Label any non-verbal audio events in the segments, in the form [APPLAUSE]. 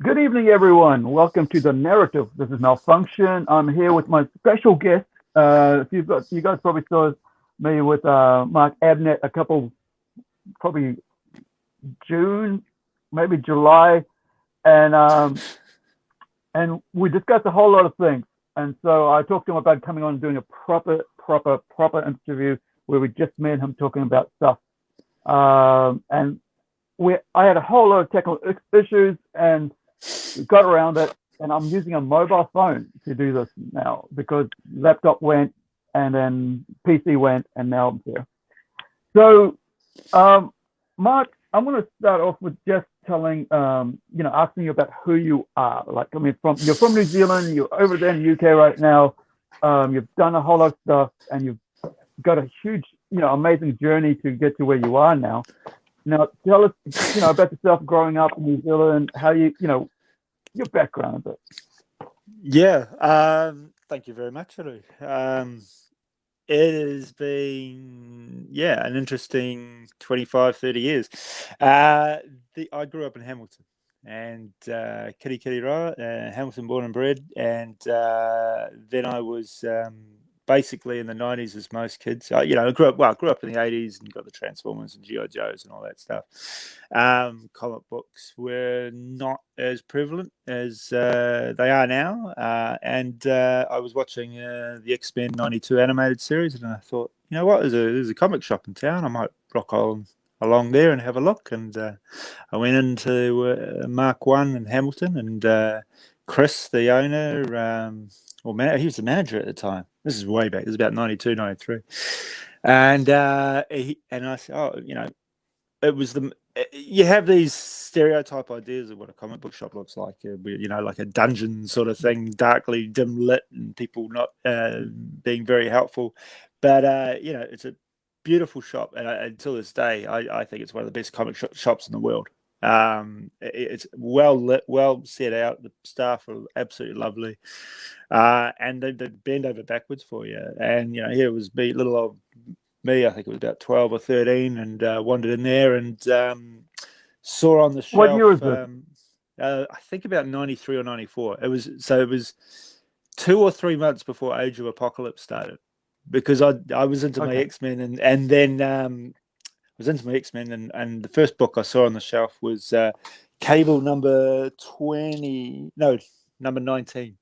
Good evening, everyone. Welcome to the narrative. This is Malfunction. I'm here with my special guest. Uh, if you've got, you guys probably saw me with uh, Mark Abnett a couple, probably June, maybe July, and um, and we discussed a whole lot of things. And so I talked to him about coming on and doing a proper, proper, proper interview where we just me and him talking about stuff. Um, and we, I had a whole lot of technical issues and we got around it. And I'm using a mobile phone to do this now because laptop went and then PC went and now I'm here. So, um, Mark, I'm going to start off with just telling, um, you know, asking you about who you are. Like, I mean, from you're from New Zealand, you're over there in the UK right now. Um, you've done a whole lot of stuff, and you've got a huge, you know, amazing journey to get to where you are now. Now, tell us, you know, about yourself growing up in New Zealand, how you, you know, your background a bit. Yeah, um, thank you very much, Aru. Um, it has been, yeah, an interesting 25, 30 years. Uh, the, I grew up in Hamilton and uh, Kirikiriroa, uh, Hamilton born and bred. And uh, then I was um, basically in the 90s as most kids. Uh, you know, I grew up, well, I grew up in the 80s and got the Transformers and G.I. Joes and all that stuff. Um, comic books were not as prevalent as uh, they are now. Uh, and uh, I was watching uh, the X Men 92 animated series and I thought, you know what, there's a, there's a comic shop in town. I might rock on along there and have a look. And uh, I went into Mark One in Hamilton and Chris, the owner, um, or man, he was the manager at the time this is way back. This is about 92, 93. And uh, he, and I said, oh, you know, it was the eh, you have these stereotype ideas of what a comic book shop looks like. Uh, you know, like a dungeon sort of thing, darkly dim lit, and people not uh, being very helpful. But uh, you know, it's a beautiful shop, and until this day, I, I, think it's one of the best comic sh shops in the world. Um, it, it's well lit, well set out. The staff are absolutely lovely uh, and they, they bend over backwards for you. And you know, here was me, little old me. I think it was about twelve or thirteen, and uh, wandered in there and um, saw on the shelf. What year was? Um, uh, I think about ninety three or ninety four. It was so it was two or three months before Age of Apocalypse started, because I I was into okay. my X Men and and then um, was into my X Men and and the first book I saw on the shelf was uh, Cable number twenty no number nineteen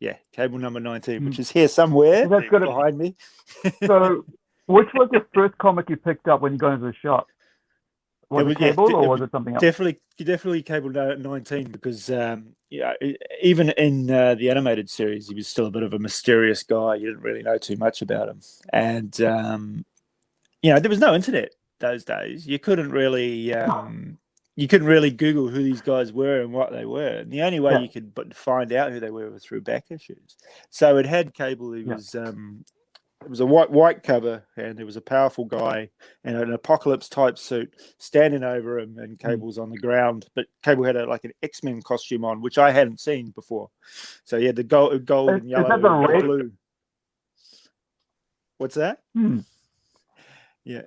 yeah, cable number 19, mm. which is here somewhere that's behind me. [LAUGHS] so, which was the first comic you picked up when you got into the shop? Was it, was, cable yeah, or was it something else? Definitely, definitely cable 19 because um, yeah, even in uh, the animated series, he was still a bit of a mysterious guy. You didn't really know too much about him, and um, you know there was no internet those days. You couldn't really um, you couldn't really Google who these guys were and what they were. And the only way yeah. you could but find out who they were was through back issues. So it had cable. It yeah. was um, it was a white white cover, and there was a powerful guy in an apocalypse type suit standing over him, and hmm. Cable's mm. on the ground. But Cable had a, like an X Men costume on, which I hadn't seen before. So he had the gold, gold and yellow, and blue. What's that? Hmm. Yeah.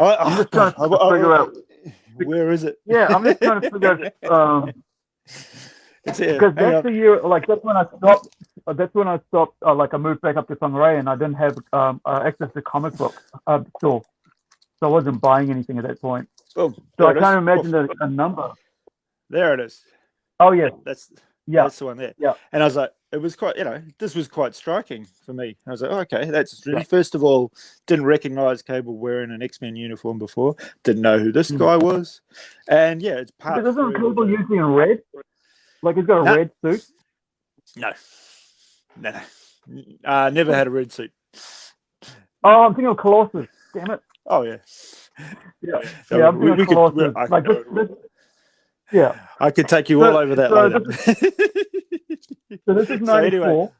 I, am just trying to I, figure out where is it? Yeah, I'm just trying to figure out. [LAUGHS] Um. Because that's the year, like that's when I stopped. Uh, that's when I stopped. Uh, like I moved back up to Whangarei, and I didn't have um, uh, access to comic books uh, store, so I wasn't buying anything at that point. Oh, so I can't imagine oh. a, a number. There it is. Oh yes. That's yeah. That's the one there. Yeah. And I was like, it was quite, you know, this was quite striking for me. I was like, oh, okay, that's really, first of all, didn't recognize Cable wearing an X Men uniform before, didn't know who this mm. guy was. And yeah, it's part But isn't Cable usually in red? Like he's got a no. red suit? No. No, no. Uh, never had a red suit. Oh, I'm thinking of Colossus. Damn it. Oh, yeah. Yeah, so [LAUGHS] yeah, we, Colossus. Could, like, this, this, [LAUGHS] yeah. I could take you so, all over that so later. This, [LAUGHS] so this is 94.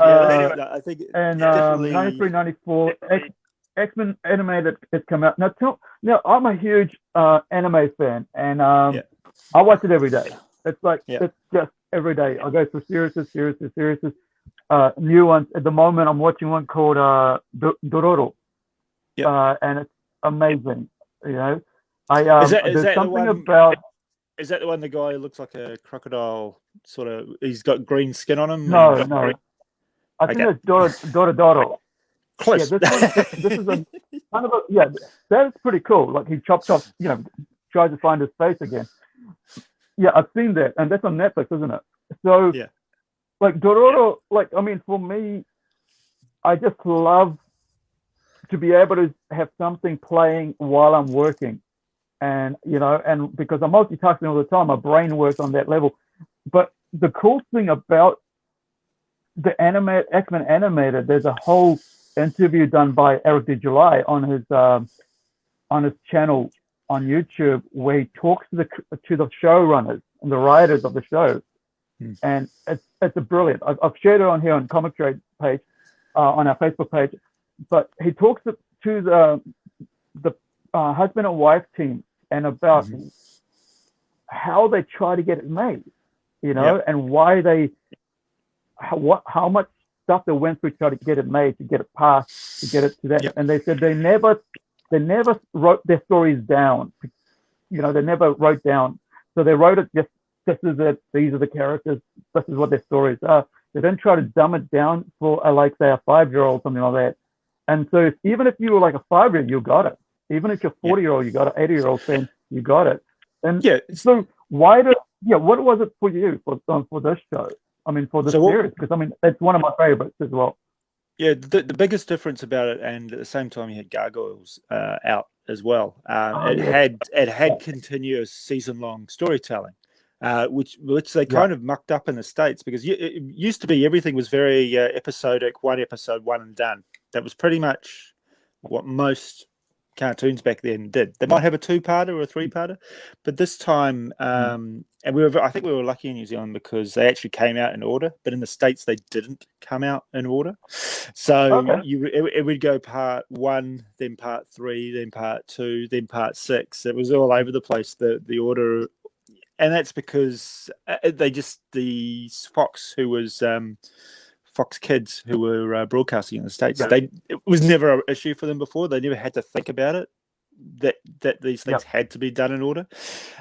So anyway, uh, yeah, I think and um, 93, 94, X, X-Men animated has come out. Now, tell, now I'm a huge uh, anime fan, and um, yeah. I watch it every day. It's like yeah. it's just every day. I go through series, series, series, uh, new ones. At the moment, I'm watching one called uh, Dororo, yeah. uh, and it's amazing. You know, I um, is that, is there's something the about Is that the one the guy who looks like a crocodile? Sort of. He's got green skin on him. No, no. I think it's Doro Doro Doro. Close. Yeah, this, one, this, is a kind of a yeah. That's pretty cool. Like he chops off, you know, tries to find his face again. Yeah, I've seen that, and that's on Netflix, isn't it? So Yeah. like Dororo, like I mean, for me, I just love to be able to have something playing while I'm working, and you know, and because I'm multitasking all the time, my brain works on that level. But the cool thing about the anime X-Men animated, there's a whole interview done by Eric DeJuly on his um, on his channel on YouTube where he talks to the to the showrunners and the writers of the show, Hmm. and it's it's a brilliant. I've, I've shared it on here on Comic Trade page, uh, on our Facebook page, but he talks to, to the the uh, husband and wife team and about Mhm. how they try to get it made, you know, and why they how, what how much stuff they went through to try to get it made, to get it passed, to get it to that. Yep. And they said they never they never wrote their stories down. You know, they never wrote down. So they wrote it just this is it, these are the characters, this is what their stories are. They didn't try to dumb it down for a, like say a five year old, something like that. And so if, even if you were like a five year old, you got it. Even if you're 40 year old, you got an 80 year old fan, you got it. And Yeah. so why did yeah, what was it for you for um, for this show? I mean for the So series because I mean it's one of my favorites as well. Yeah, the, the biggest difference about it, and at the same time, you had Gargoyles uh, out as well. Um, Oh, it yeah. had it had continuous season long storytelling, uh, which which they Yeah. kind of mucked up in the states because you, it used to be everything was very uh, episodic, one episode, one and done. That was pretty much what most cartoons back then did. They might have a two-parter or a three-parter, but this time, Hmm. um, and we were I think we were lucky in New Zealand because they actually came out in order, but in the states they didn't come out in order. So Okay. you it, it would go part one, then part three, then part two, then part six. It was all over the place. The the order, and that's because uh, they just the Fox who was. Um, Fox Kids, who were uh, broadcasting in the states, they it was never an issue for them before. They never had to think about it. That that these things had to be done in order,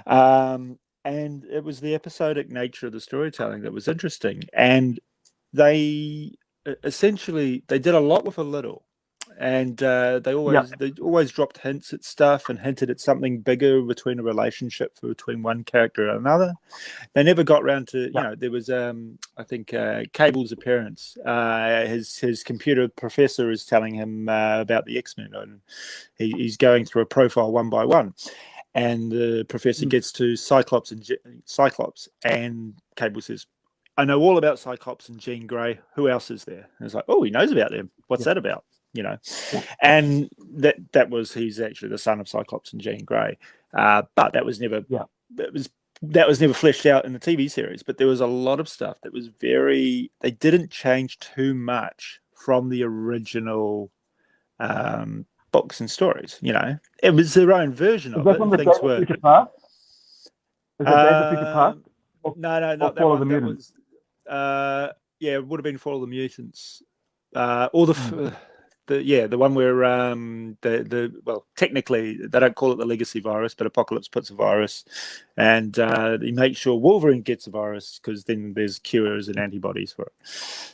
um, and it was the episodic nature of the storytelling that was interesting. And they essentially they did a lot with a little, and uh, they always they always dropped hints at stuff and hinted at something bigger between a relationship for between one character and another. They never got round to you know there was um I think uh, Cable's appearance. Uh, his his computer professor is telling him uh, about the X Men and he, he's going through a profile one by one. And the professor Mm. gets to Cyclops and Cyclops, and Cable says, "I know all about Cyclops and Jean Grey. Who else is there?" And it's like, "Oh, he knows about them. What's Yeah. that about?" You know, and that that was he's actually the son of Cyclops and Jean Grey, uh, but that was never Yeah. that was that was never fleshed out in the TV series. But there was a lot of stuff that was very they didn't change too much from the original um, books and stories. You know, it was their own version Is of that it. and the Things were Future Past? Is that Days of Future Past? No, no, not that one. the That Mutants? was, uh, yeah, it would have been Fall of the Mutants, uh, or the, Hmm. The yeah, the one where um, the the well, technically they don't call it the Legacy virus, but Apocalypse puts a virus, and uh, he makes sure Wolverine gets a virus because then there's cures and antibodies for it.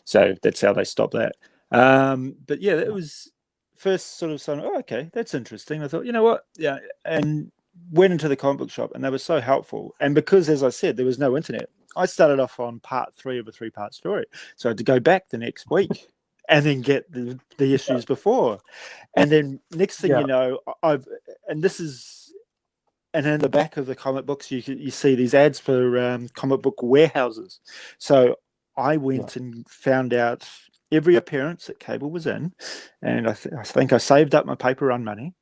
So that's how they stop that. Um, but yeah, it was first sort of saying, oh, okay, that's interesting. I thought, you know what, yeah, and went into the comic book shop and they were so helpful. And because, as I said, there was no internet, I started off on part three of a three part story. So I had to go back the next week and then get the, the issues before. And then next thing Yeah. you know, I've, and this is, and in the back of the comic books, you, you see these ads for um, comic book warehouses. So I went and found out every appearance that Cable was in, and I, th- I think I saved up my paper run money,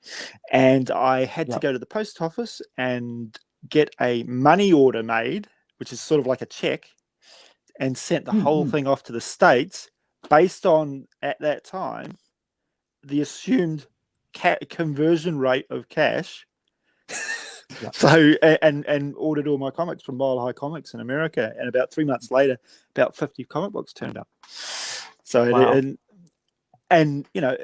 and I had Yeah. to go to the post office and get a money order made, which is sort of like a check, and sent the whole Mhm. thing off to the states based on at that time the assumed ca- conversion rate of cash. [LAUGHS] Yeah. So and and ordered all my comics from Mile High Comics in America, and about three months later, about fifty comic books turned up. So it- and and you know,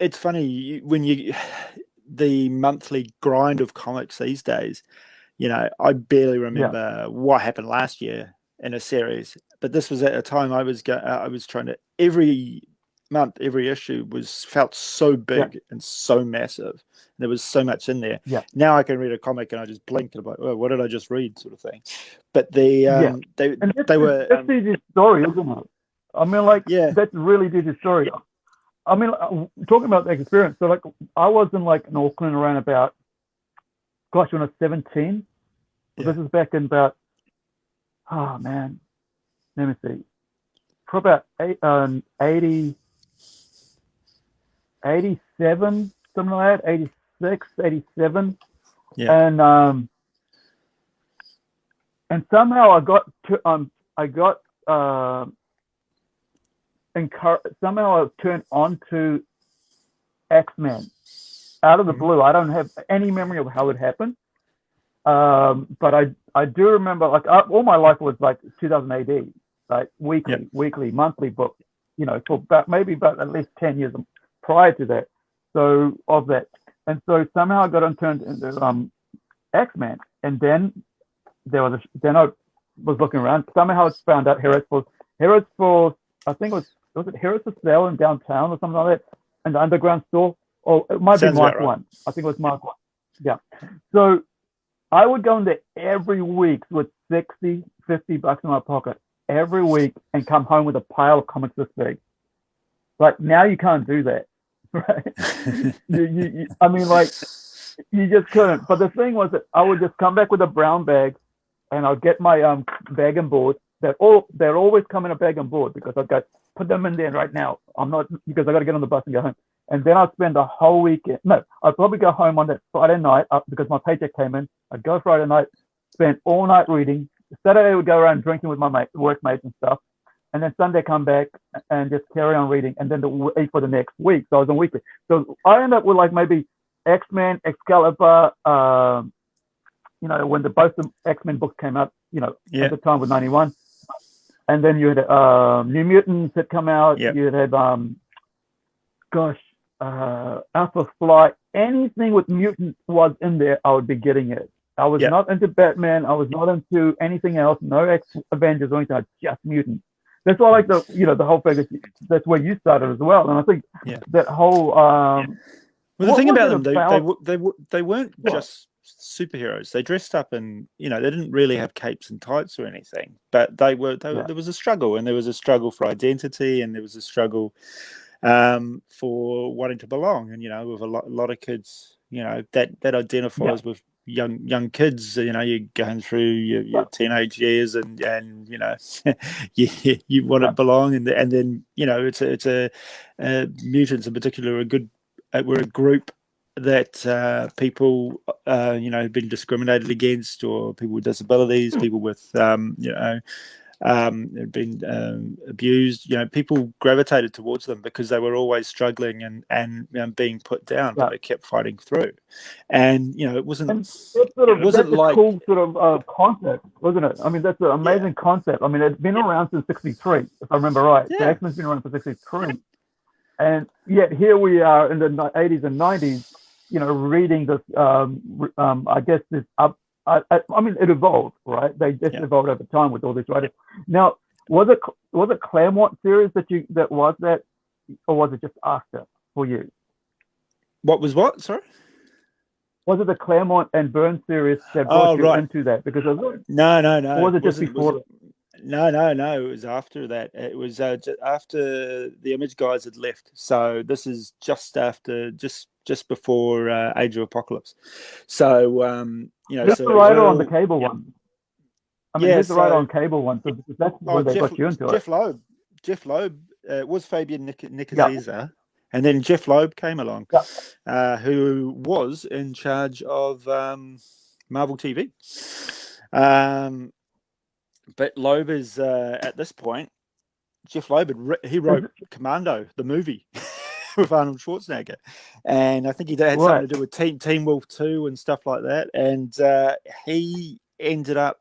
it's funny when you [SIGHS] the monthly grind of comics these days. you know, I barely remember yeah. what happened last year in a series, but this was at a time I was uh, I was trying to every month, every issue was felt so big yeah. and so massive. There was so much in there. Yeah. Now I can read a comic and I just blink and I'm like, oh, what did I just read, sort of thing. But the um, yeah. they and they were that's um, story, isn't it? I mean, like, yeah, that's really the story. I mean, uh, talking about the experience. So, like, I was in like in Auckland around about, gosh, when I was 17. Yeah. This is back in about, oh man, let me see, for about eight, um, 80, 87, something like that, 86, 87. Yeah. And, um, and somehow I got to, um, I got, uh, encouraged, somehow I turned on to X-Men out of the mm-hmm. blue. I don't have any memory of how it happened. Um, but I, I do remember like I, all my life was like 2000 AD, like weekly, yep. weekly, monthly book, you know, for about maybe about at least 10 years prior to that. So of that. And so somehow I got turned into um, X-Men. And then there was a, then I was looking around. Somehow I found out Heroes for Heroes for I think it was was it Heroes for Sale in downtown or something like that, in the underground store. Or it might Sounds be Mark right. One. I think it was Mark One. Yeah. So I would go into every week with 60, 50 bucks in my pocket every week and come home with a pile of comics this big. Like now you can't do that, [LAUGHS] right? [LAUGHS] you, you, you, I mean, like you just couldn't. But the thing was that I would just come back with a brown bag, and I'll get my um bag and board. They're all they're always coming a bag and board because I've got put them in there right now. I'm not because I got to get on the bus and go home. And then I'd spend a whole weekend. No, I'd probably go home on that Friday night uh, because my paycheck came in. I'd go Friday night, spend all night reading. Saturday I would go around drinking with my mate, workmates and stuff. And then Sunday come back and just carry on reading. And then the week for the next week. So I was on weekly. So I end up with like maybe X-Men, Excalibur, um, you know, when the both the X-Men books came out, you know, yeah. at the time with 91. And then you had uh, New Mutants had come out. Yep. You had, um, gosh, uh, Alpha Flight. Anything with mutants was in there, I would be getting it. I was yep. not into Batman. I was not into anything else. No X Avengers or anything. Just mutants. That's why I like the you know the whole thing. That's where you started as well. And I think yeah. that whole um, well, the thing about them, they, about? they, they, they weren't what? just superheroes. They dressed up and you know they didn't really have capes and tights or anything, but they were. They, yeah. There was a struggle, and there was a struggle for identity, and there was a struggle um, for wanting to belong. And you know, with a lot, a lot of kids, you know, that that identifies yeah. with young young kids. You know, you're going through your, your teenage years, and and you know, [LAUGHS] you you want to belong, and and then you know, it's a it's a uh, mutants in particular are a good. Uh, we're a group that uh, people, uh, you know, have been discriminated against, or people with disabilities, hmm. people with, um, you know, um, had been um, abused. You know, people gravitated towards them because they were always struggling and and you know, being put down, yeah. but they kept fighting through. And you know, it wasn't. And sort of, it wasn't like cool sort of uh, concept, wasn't it? I mean, that's an amazing yeah. concept. I mean, it's been yeah. around since '63, if I remember right. Yeah. X Men's been around for '63, and yet here we are in the '80s and '90s you know, reading this, um, um, I guess this up. I, I, I, mean, it evolved, right? They just yeah. evolved over time with all these writers. Now, was it was it Claremont series that you that was that, or was it just after for you? What was what? Sorry. Was it the Claremont and Byrne series that brought oh, you right. into that? Because was no, no, no. Was it just before? Was it, no, no, no. It was after that. It was uh, after the Image guys had left. So this is just after, just just before uh, Age of Apocalypse. So um, you know, who's so the writer all, on the cable yeah. one? I mean, yeah, who's so, the writer on cable one? So that's oh, where they Jeph, got you into Jeph it. Jeph Loeb. Jeph Loeb uh, was Fabian Nic- yeah. and then Jeph Loeb came along, yeah. uh, who was in charge of um, Marvel TV. Um, but Loeb is uh, at this point. Jeph Loeb he wrote [LAUGHS] Commando, the movie [LAUGHS] with Arnold Schwarzenegger, and I think he had something to do with Team Teen Wolf Too and stuff like that. And uh, he ended up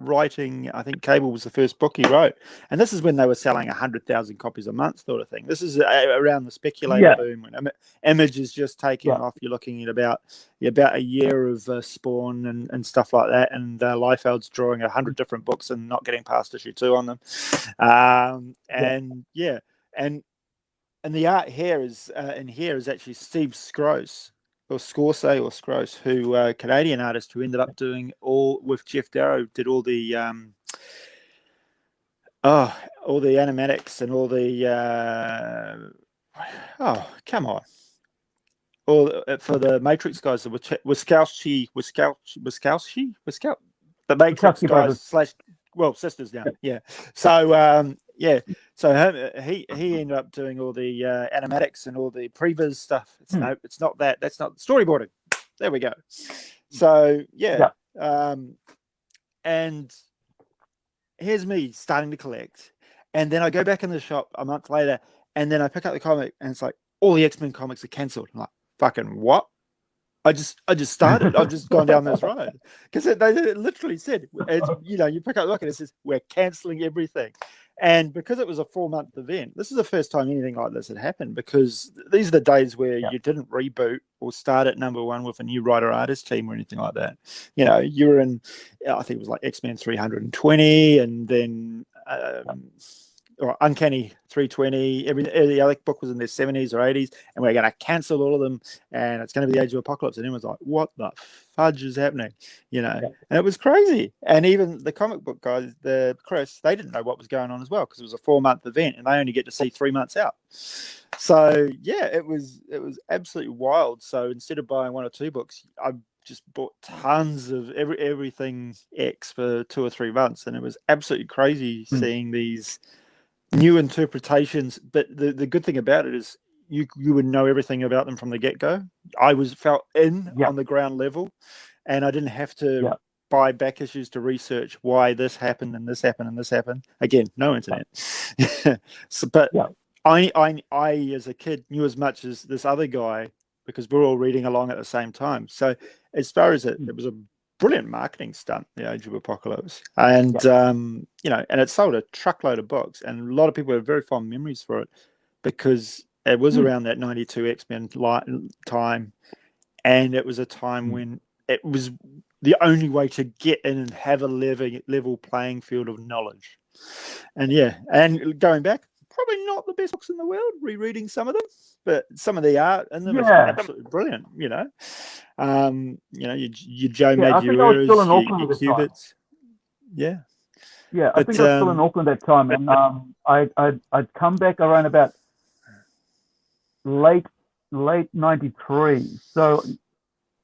writing. I think Cable was the first book he wrote, and this is when they were selling hundred thousand copies a month, sort of thing. This is around the speculator yeah. boom when Im- Image is just taking yeah. off. You're looking at about about a year of uh, Spawn and, and stuff like that, and uh, Liefeld's drawing a hundred different books and not getting past issue two on them. Um, and yeah. yeah, and and the art here is uh, in here is actually Steve Skroce or Scorsese or Scrose, who uh, Canadian artist who ended up doing all with Geof Darrow, did all the um, oh, all the animatics and all the uh, oh, come on, all uh, for the Matrix guys, the Wachowski, Wachowski, Wachowski, Wachowski, the Matrix guys slash well sisters now, yeah. So um, yeah, so uh, he he ended up doing all the uh, animatics and all the previs stuff. It's hmm. no, it's not that. That's not storyboarding. There we go. So yeah, yeah. Um, and here's me starting to collect, and then I go back in the shop a month later, and then I pick up the comic, and it's like all the X Men comics are cancelled. I'm like, fucking what? I just I just started. I've just gone down this road because they, literally said, it's, you know, you pick up look and it says we're cancelling everything, and because it was a four month event, this is the first time anything like this had happened because these are the days where yeah. you didn't reboot or start at number one with a new writer artist team or anything like that. You know, you were in, I think it was like X Men 320, and then. Um, or Uncanny 320. Every, the other book was in their 70s or 80s, and we're going to cancel all of them, and it's going to be the Age of Apocalypse. And everyone's like, "What the fudge is happening?" You know, yeah. and it was crazy. And even the comic book guys, the Chris, they didn't know what was going on as well because it was a four month event, and they only get to see three months out. So yeah, it was it was absolutely wild. So instead of buying one or two books, I just bought tons of every everything X for two or three months, and it was absolutely crazy mm. seeing these new interpretations. But the, the good thing about it is you you would know everything about them from the get go. I was felt in yeah. on the ground level, and I didn't have to yeah. buy back issues to research why this happened and this happened and this happened. Again, no internet. [LAUGHS] so, but yeah. I I I as a kid knew as much as this other guy because we're all reading along at the same time. So as far as it, mm. it was a brilliant marketing stunt, The Age of Apocalypse. And, yeah. um, you know, and it sold a truckload of books. And a lot of people have very fond memories for it because it was mm. around that 92 X Men time. And it was a time mm. when it was the only way to get in and have a level, level playing field of knowledge. And yeah, and going back, probably not the best books in the world, rereading some of them, but some of the art in them yeah. is absolutely brilliant, you know. Um, you know, your, your Joe yeah, Madureiras, your, your Kuberts. Yeah. Yeah, I but, think I was um, still in Auckland at that time, and um, I, I'd, I'd come back around about late late '93. So,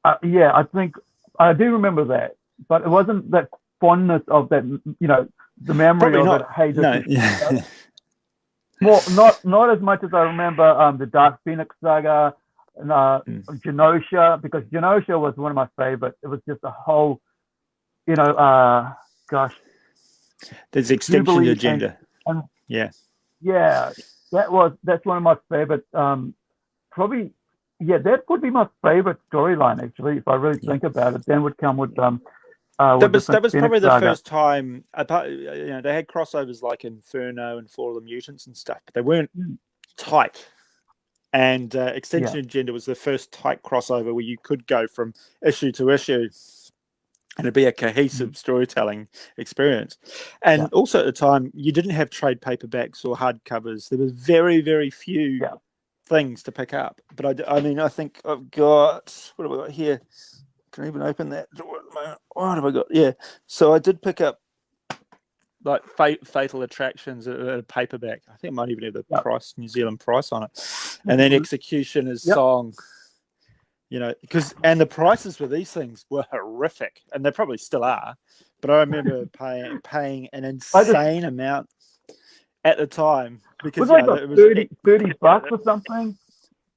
uh, yeah, I think I do remember that, but it wasn't that fondness of that, you know, the memory Probably of not. it. Hey, no, [LAUGHS] yeah. Well, not not as much as I remember um, the Dark Phoenix saga and uh, mm. Genosha, because Genosha was one of my favorite. It was just a whole, you know, uh, gosh. There's extinction agenda. And, and, yeah. Yeah, that was that's one of my favorite. Um, probably, yeah, that would be my favorite storyline actually. If I really yeah. think about it, then would come with um, uh, that was that was probably the saga. first time. Apart, you know, they had crossovers like Inferno and Fall of the Mutants and stuff, but they weren't mm. tight. And uh, Extinction yeah. Agenda was the first tight crossover where you could go from issue to issue, and it'd be a cohesive mm. storytelling experience. And yeah. also at the time, you didn't have trade paperbacks or hardcovers. There were very very few yeah. things to pick up. But I, I mean, I think I've got what have I got here? can I even open that door at the moment? What have I got? Yeah. So I did pick up like Fatal Attractions a, a paperback. I think it might even have the yep. price, New Zealand price on it. And then mm-hmm. X-Cutioner's yep. song. You know, because and the prices for these things were horrific, and they probably still are. But I remember [LAUGHS] paying paying an insane just, amount at the time because was you know, like it was 30, 30 bucks or something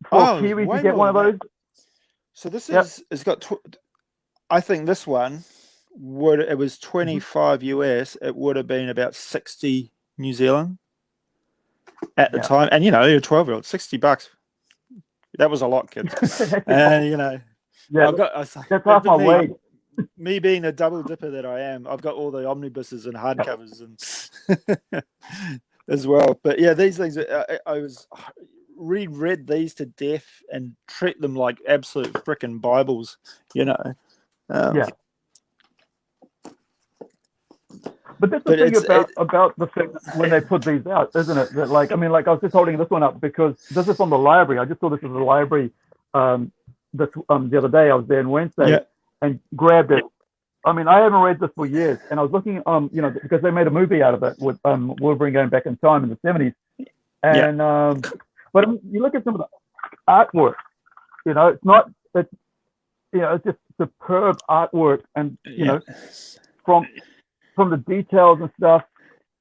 for oh, Kiwi to get one of those. So this yep. is it's got I think this one would it was mm-hmm. 25 US, it would have been about 60 New Zealand at the yeah. time. And you know, you're 12 year old, 60 bucks. That was a lot, kids. [LAUGHS] and you know, yeah, I've got, I, that's half my weight. me being a double dipper that I am, I've got all the omnibuses and hardcovers and [LAUGHS] as well. But yeah, these things I, I was reread these to death and treat them like absolute freaking Bibles, you know. Um, yeah. But that's the but thing about, about the thing when they put these out, isn't it? That like, I mean, like I was just holding this one up because this is from the library. I just saw this in the library um, this um, the other day. I was there on Wednesday yeah. and grabbed it. I mean, I haven't read this for years, and I was looking, um, you know, because they made a movie out of it with um, Wolverine going back in time in the seventies, and yeah. um, but you look at some of the artwork, you know, it's not, it's, you know, it's just superb artwork, and you yeah. know, from from the details and stuff,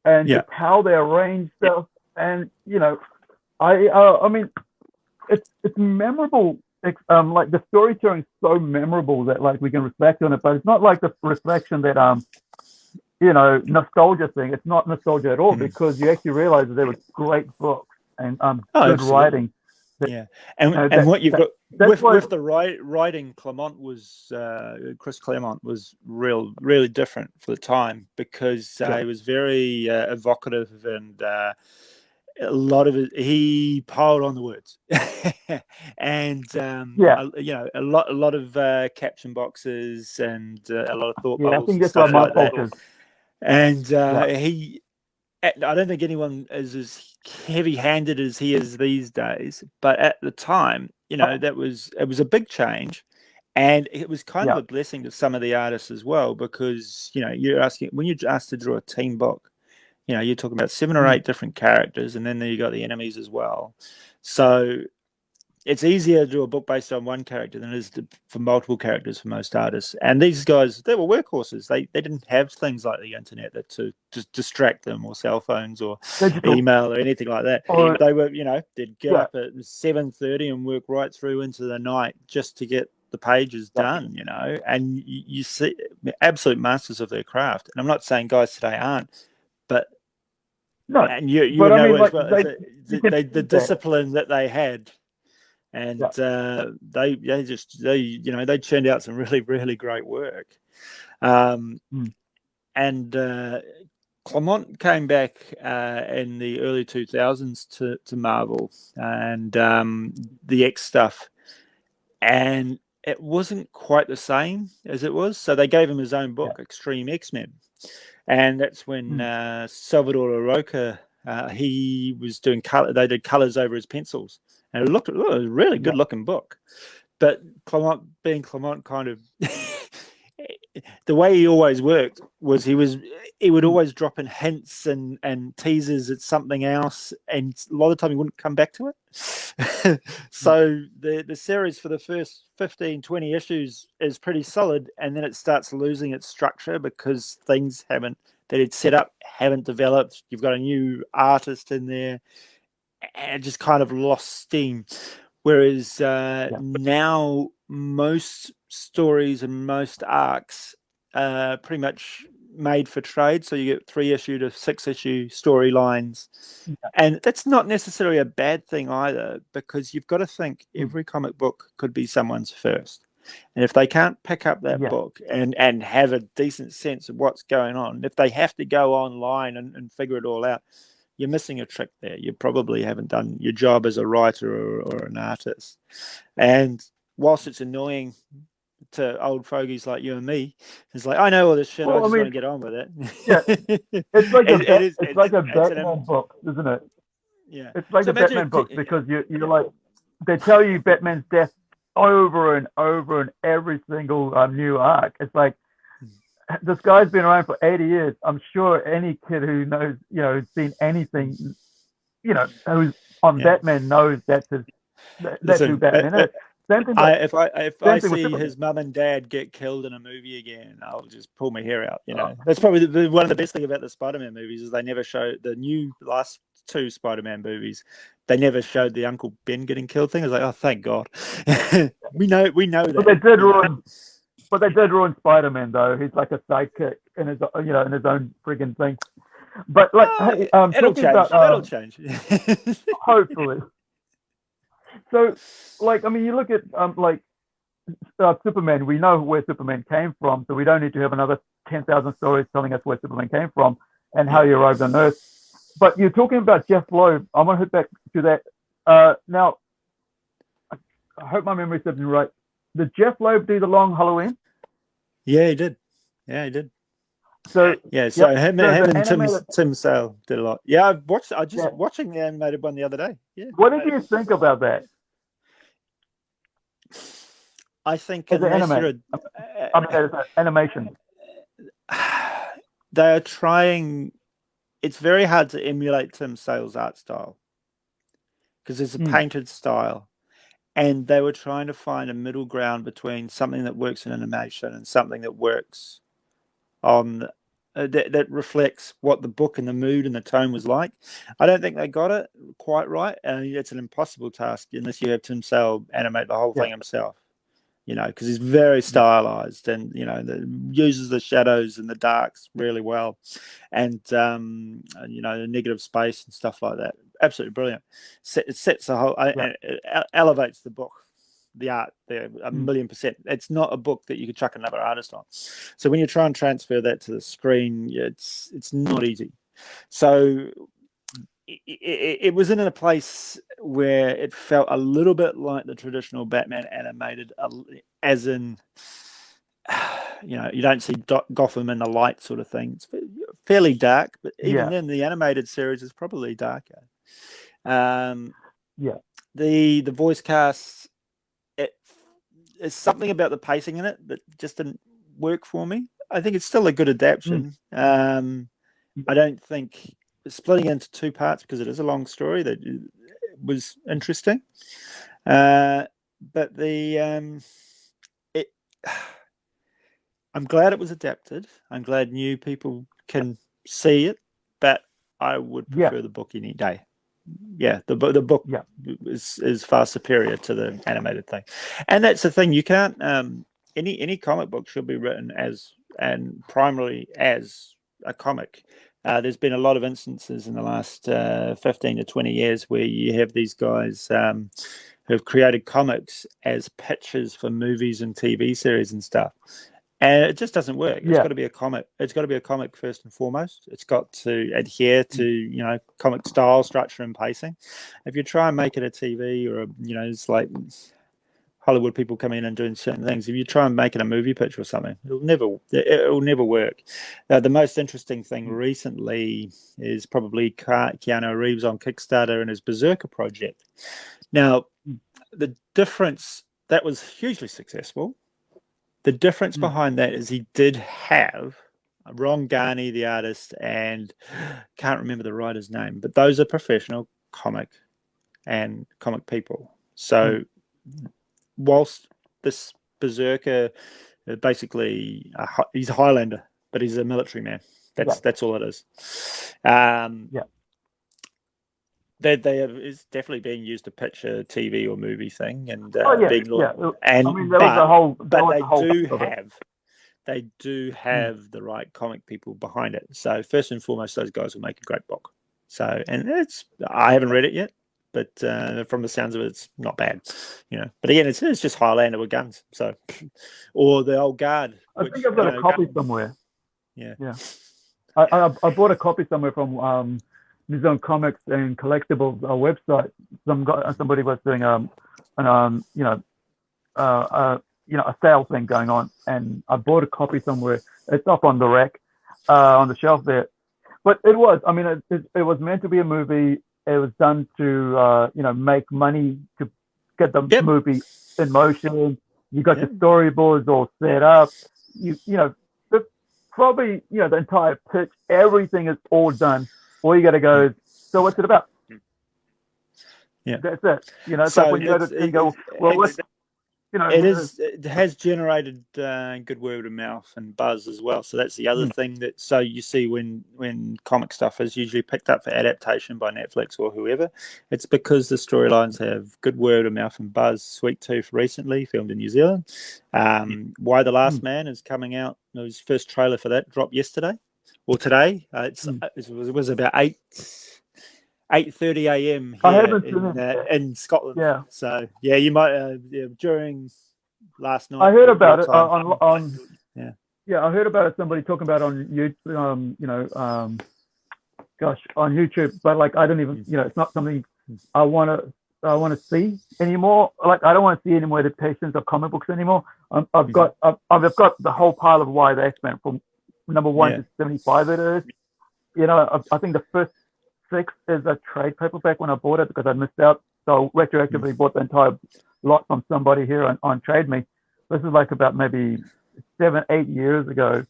and yeah. how they arrange stuff, and you know, I uh, I mean, it's it's memorable. It's, um, like the storytelling is so memorable that like we can reflect on it, but it's not like the reflection that um, you know, nostalgia thing. It's not nostalgia at all mm. because you actually realize that there were great books and um, oh, good absolutely. writing. Yeah, and, and that, what you've that, got with, with the writing, Claremont was uh, Chris Claremont was real, really different for the time because uh, yeah. he was very uh, evocative and uh, a lot of it he piled on the words [LAUGHS] and um, yeah you know a lot a lot of uh, caption boxes and uh, a lot of thought yeah, bubbles I think that's like that. and uh, yeah. he I don't think anyone is as heavy-handed as he is these days, but at the time, you know, that was it was a big change, and it was kind yeah. of a blessing to some of the artists as well because you know you're asking when you're asked to draw a team book, you know, you're talking about seven or mm. eight different characters, and then you got the enemies as well. So it's easier to do a book based on one character than it is to, for multiple characters for most artists. And these guys, they were workhorses. They they didn't have things like the internet that to just distract them, or cell phones, or email, or anything like that. Or, they were, you know, they'd get yeah. up at seven thirty and work right through into the night just to get the pages done. You know, and you, you see absolute masters of their craft. And I'm not saying guys today aren't, but no, and you you know I mean, like, well, they, the, the, the discipline that they had and yeah. uh, they they just they you know they churned out some really really great work um, mm. and uh, Claremont came back uh, in the early 2000s to, to Marvel and um, the X stuff and it wasn't quite the same as it was so they gave him his own book yeah. Extreme X-Men and that's when mm. Salvador Larroca uh, he was doing color they did colors over his pencils and it looked it was a really good looking book. But Claremont, being Claremont, kind of [LAUGHS] the way he always worked was he was he would always drop in hints and and teasers at something else, and a lot of the time he wouldn't come back to it. [LAUGHS] so the the series for the first 15 20 issues is pretty solid and then it starts losing its structure because things haven't that it's set up haven't developed you've got a new artist in there and just kind of lost steam. Whereas uh, yeah. now most stories and most arcs are pretty much made for trade. So you get three issue to six issue storylines. Yeah. And that's not necessarily a bad thing either, because you've got to think mm. every comic book could be someone's first. And if they can't pick up that yeah. book and, and have a decent sense of what's going on, if they have to go online and, and figure it all out, you're missing a trick there. You probably haven't done your job as a writer or, or an artist. And whilst it's annoying to old fogies like you and me, it's like I know all this shit. Well, I just I mean, want to get on with it. yeah, [LAUGHS] it's like a, it, it's, it's, like a Batman book, isn't it? Yeah, it's like so a Batman book because you you're like they tell you Batman's death over and over in every single um, new arc. It's like this guy's been around for 80 years. I'm sure any kid who knows, you know, seen anything, you know, who's on yeah. Batman knows that's his, that, that's who Batman uh, is. I, if I if I see his mum and dad get killed in a movie again, I'll just pull my hair out. You know, oh. that's probably the, the, one of the best thing about the Spider-Man movies is they never show the new last two Spider-Man movies. They never showed the Uncle Ben getting killed thing. I was like, oh, thank God. [LAUGHS] we know we know that. But they did ruin. But they did ruin Spider Man though. He's like a sidekick in his you know in his own frigging thing. But like, hey, um, it'll change. About, um, it'll change. [LAUGHS] hopefully. So, like, I mean, you look at um, like uh, Superman, we know where Superman came from, so we don't need to have another 10,000 stories telling us where Superman came from and how he arrived on Earth. But you're talking about Jeph Loeb. I want to hit back to that. Uh, now, I, I hope my memory serves me right. Did Jeph Loeb do the long Halloween? Yeah, he did. Yeah, he did. So yeah, so Yep, him, so him and Tim Tim Sale did a lot. Yeah, I watched. I just Yeah. watching the animated one the other day. Yeah. what did you think about that? I think As an unless anime. you're a- I mean, animation. [SIGHS] they are trying it's very hard to emulate tim sale's art style because it's a Hmm. painted style and they were trying to find a middle ground between something that works in animation and something that works on uh, that, that reflects what the book and the mood and the tone was like. I don't think they got it quite right. Uh, it's an impossible task unless you have tim sale animate the whole Yeah. thing himself you know, because he's very stylized and you know the, uses the shadows and the darks really well, and um, and, you know the negative space and stuff like that. Absolutely brilliant. Set, it sets the whole, Yeah. it elevates the book, the art there a Mm. million percent. It's not a book that you could chuck another artist on. So when you try and transfer that to the screen, it's it's not easy. So it, it, it was in a place where it felt a little bit like the traditional Batman animated, as in, [SIGHS] you know, you don't see Gotham in the light sort of thing. It's fairly dark, but even Yeah. then, the animated series is probably darker. Um, Yeah. The the voice cast, it there's something about the pacing in it that just didn't work for me. I think it's still a good adaptation. Um, I don't think splitting it into two parts because it is a long story that uh, was interesting. Uh, but the um, it, [SIGHS] I'm glad it was adapted. I'm glad new people can see it, but I would Yeah. prefer the book any day. Yeah, the the book Yeah. is is far superior to the animated thing, and that's the thing. You can't um, any any comic book should be written as and primarily as a comic. Uh, there's been a lot of instances in the last uh, 15 to 20 years where you have these guys um, who have created comics as pitches for movies and TV series and stuff. And it just doesn't work. It's Yeah. got to be a comic. It's got to be a comic first and foremost. It's got to adhere to you know comic style, structure, and pacing. If you try and make it a TV or a you know it's like Hollywood people coming in and doing certain things. If you try and make it a movie pitch or something, it'll never it- it'll never work. Uh, the most interesting thing recently is probably Keanu Reeves on Kickstarter and his Berserker project. Now, the difference that was hugely successful. The difference Mm. behind that is he did have Ron Garney, the artist, and [GASPS] can't remember the writer's name, but those are professional comic and comic people. So, whilst this Berserker, uh, basically, a, he's a Highlander, but he's a military man. That's Yeah. that's all it is. Um, Yeah. They they have, it's definitely being used to pitch a TV or movie thing, and uh, Oh yeah, being yeah. and I mean, but, a whole. but they whole do have they Hmm. do have the right comic people behind it. So first and foremost, those guys will make a great book. So and it's I haven't read it yet, but uh, from the sounds of it, it's not bad, you know. But again, it's, it's just Highlander with guns. So [LAUGHS] or the old guard. I which, think I've got you a copy gun- somewhere. Yeah. Yeah. I, I, I bought a copy somewhere from um, New Zealand Comics and Collectibles uh, website. Some guy, somebody was doing um, an um, you know, uh, uh, you know, a sale thing going on, and I bought a copy somewhere. It's up on the rack, uh, on the shelf there. But it was, I mean, it, it, it was meant to be a movie. It was done to, uh, you know, make money to get the Yep. movie in motion. You got the storyboards all set up. You, you know, the, probably, you know, the entire pitch, everything is all done. All you got to go is, so what's it about? Yeah. That's it. You know, So like when you go to you go, well, what's, you know, it is it has generated uh, good word of mouth and buzz as well so that's the other Mm. thing that so you see when when comic stuff is usually picked up for adaptation by netflix or whoever it's because the storylines have good word of mouth and buzz sweet tooth recently filmed in new zealand um, Y the last Mm. man is coming out his first trailer for that dropped yesterday or today uh, it's Mm. uh, it was, it was 8 8.30 a.m I here haven't in, uh, in scotland Yeah. so yeah, you might uh, yeah, during last night. I heard about it uh, on, on yeah. Yeah, I heard about it. Somebody talking about on YouTube. Um, you know, um, gosh, on YouTube. But like, I don't even. You know, it's not something I want to. I want to see anymore. Like, I don't want to see any more adaptations of comic books anymore. Um, I've got. I've, I've got the whole pile of Y the X Men from number one Yeah. to seventy-five. It is. You know, I, I think the first six is a trade paperback when I bought it because I missed out. So retroactively Mm. bought the entire lot from somebody here on, on Trade Me. This is like about maybe seven, eight years ago,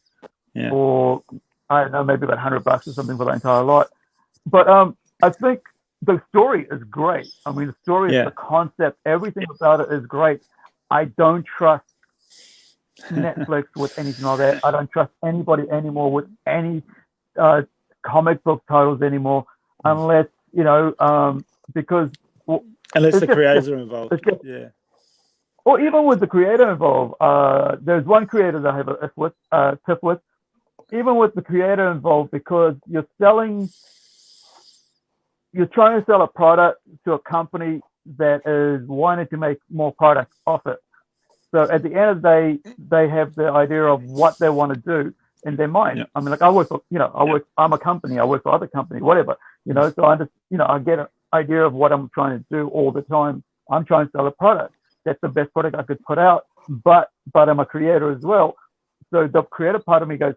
Yeah. or I don't know, maybe about hundred bucks or something for the entire lot. But um, I think the story is great. I mean, the story, Yeah. the concept, everything about it is great. I don't trust Netflix with anything like that. I don't trust anybody anymore with any uh, comic book titles anymore. Unless you know, um, because Unless the just- creators are involved. just Yeah. or even with the creator involved. Uh, there's one creator that I have a a with, uh, tip with. Even with the creator involved, because you're selling, you're trying to sell a product to a company that is wanting to make more product off it. So at the end of the day, they have the idea of what they want to do in their mind. Yeah. I mean, like I work for, you know, I work, I'm a company, I work for other company, whatever, you know, so I just, you know, I get an idea of what I'm trying to do all the time. I'm trying to sell a product. That's the best product I could put out, but, but I'm a creator as well. So the creative part of me goes,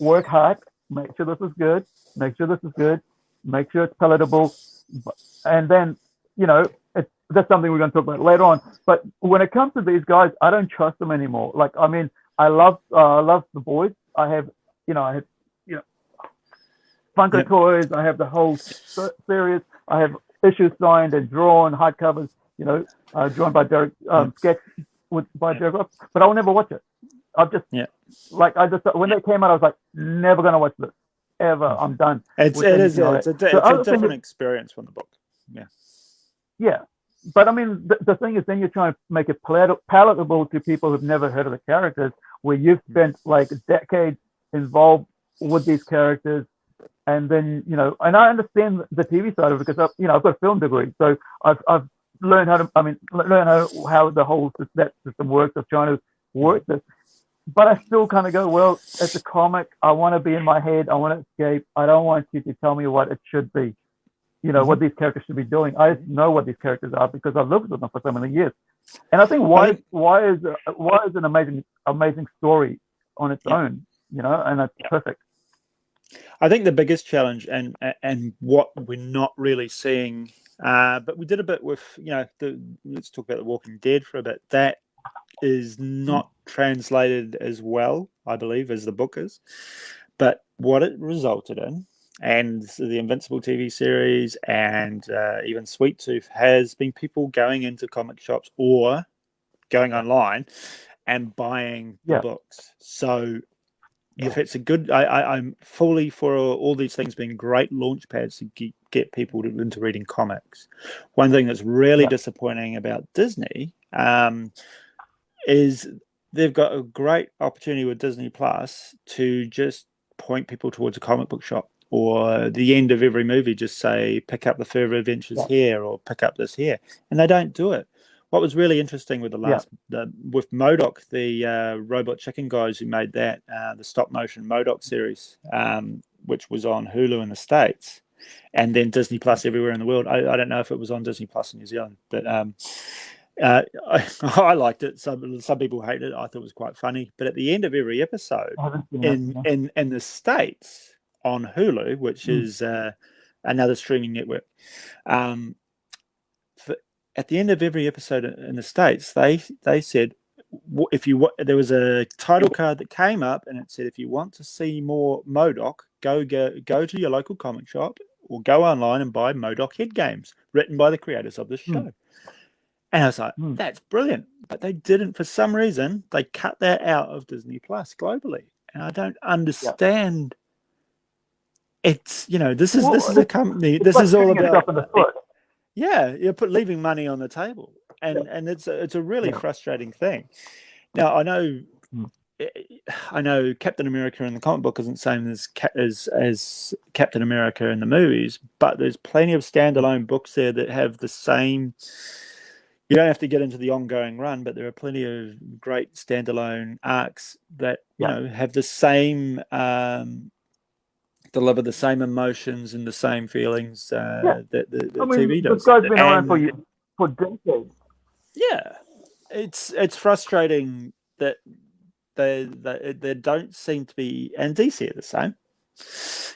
work hard, make sure this is good, make sure this is good, make sure it's palatable, and then, you know, it's, that's something we're going to talk about later on. But when it comes to these guys, I don't trust them anymore. Like, I mean, I love, uh, I love the boys. I have, you know, I have, you know, Funko Yep. toys. I have the whole series. I have issues signed and drawn, hardcovers. You know, uh, drawn by Darick, um, sketch with by Yep. Darick Ross. But I will never watch it. I've just, Yeah. like, I just when they came out, I was like, never gonna watch this ever. I'm done. It's it is yeah, it's a, that. it's other a different is- experience from the book. Yeah. Yeah, but I mean, the, the thing is, then you're trying to make it palatable to people who've never heard of the characters, where you've spent like decades involved with these characters. And then, you know, and I understand the TV side of it because, I've, you know, I've got a film degree. So I've, I've learned how to, I mean, learn how, how the whole that system works of trying to work this. But I still kind of go, well, it's a comic. I want to be in my head. I want to escape. I don't want you to tell me what it should be you know, what mm-hmm. these characters should be doing. I know what these characters are because I've lived with them for so many years. And I think why think- why is why is an amazing amazing story on its Yeah. own, you know, and it's perfect. I think the biggest challenge and and what we're not really seeing, uh, but we did a bit with you know the let's talk about the Walking Dead for a bit. That is not translated as well, I believe, as the book is. But what it resulted in, and the Invincible TV series, and uh, even Sweet Tooth, has been people going into comic shops or going online and buying Yeah. the books. So if it's a good, I, I, I'm fully for all these things being great launch pads to get, get people to, into reading comics. One thing that's really Yeah. disappointing about Disney um, is they've got a great opportunity with Disney Plus to just point people towards a comic book shop or the end of every movie just say pick up the further adventures Yeah. here or pick up this here and they don't do it what was really interesting with the Yeah. last the, with MODOK the uh, robot chicken guys who made that uh, the stop motion MODOK series um, which was on hulu in the states and then disney plus everywhere in the world i, I don't know if it was on disney plus in new zealand but um, uh, I, [LAUGHS] I liked it some, some people hated it i thought it was quite funny but at the end of every episode that, in yeah. in in the states on Hulu, which Mm. is uh, another streaming network. Um, for, at the end of every episode in the states, they they said if you there was a title card that came up and it said if you want to see more MODOK, go go go to your local comic shop or go online and buy MODOK Head Games, written by the creators of the show. Mm. And I was like, Mm. that's brilliant. But they didn't, for some reason, they cut that out of Disney Plus globally. And I don't understand. It's, you know, this is this is a company, this like is all about in the foot. yeah, you're put leaving money on the table, and and it's a, it's a really Yeah. frustrating thing. Now I know, Mm. I know Captain America in the comic book isn't the same as as as Captain America in the movies, but there's plenty of standalone books there that have the same you don't have to get into the ongoing run, but there are plenty of great standalone arcs that you Yeah. know have the same um, deliver the same emotions and the same feelings uh, Yeah. that the, the I mean, TV does. this guy's been around for And- you for decades. Yeah, it's it's frustrating that they they, they don't seem to be, and DC are the same.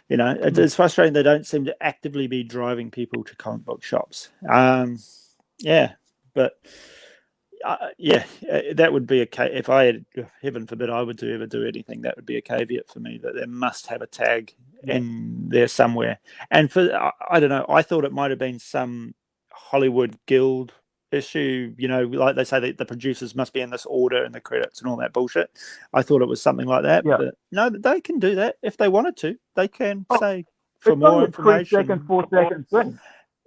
You know, it, Mm. it's frustrating they don't seem to actively be driving people to comic book shops. Um, yeah, but uh, yeah, uh, that would be a ca- if I had heaven forbid I would do ever do anything, that would be a caveat for me that they must have a tag Yeah. in there somewhere. And for I, I don't know, I thought it might have been some Hollywood Guild issue. You know, like they say that the producers must be in this order and the credits and all that bullshit. I thought it was something like that. Yeah. But no, they can do that if they wanted to. They can Oh, say for more only a three information. second, four second thing.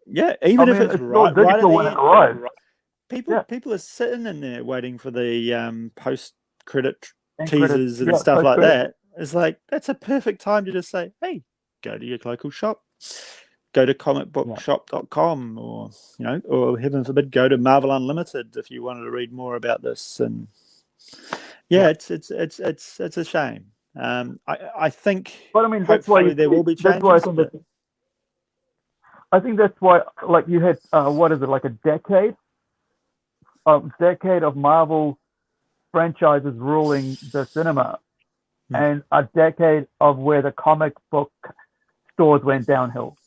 Yeah, even I if it's it's right, right digital when it arrives. People Yeah. people are sitting in there waiting for the um, post credit And credits- teasers and yeah, stuff like that. It's like that's a perfect time to just say, "Hey, go to your local shop, go to comicbookshop.com, or you know, or heaven forbid, go to Marvel Unlimited if you wanted to read more about this." And yeah, Yeah. it's it's it's it's it's a shame. Um, I I think But I mean, that's why you there will be That's why I changes. think that's, I think that's why, like you had, uh, what is it, like a decade, a decade of Marvel franchises ruling the cinema, Hmm. and a decade of where the comic book stores went downhill.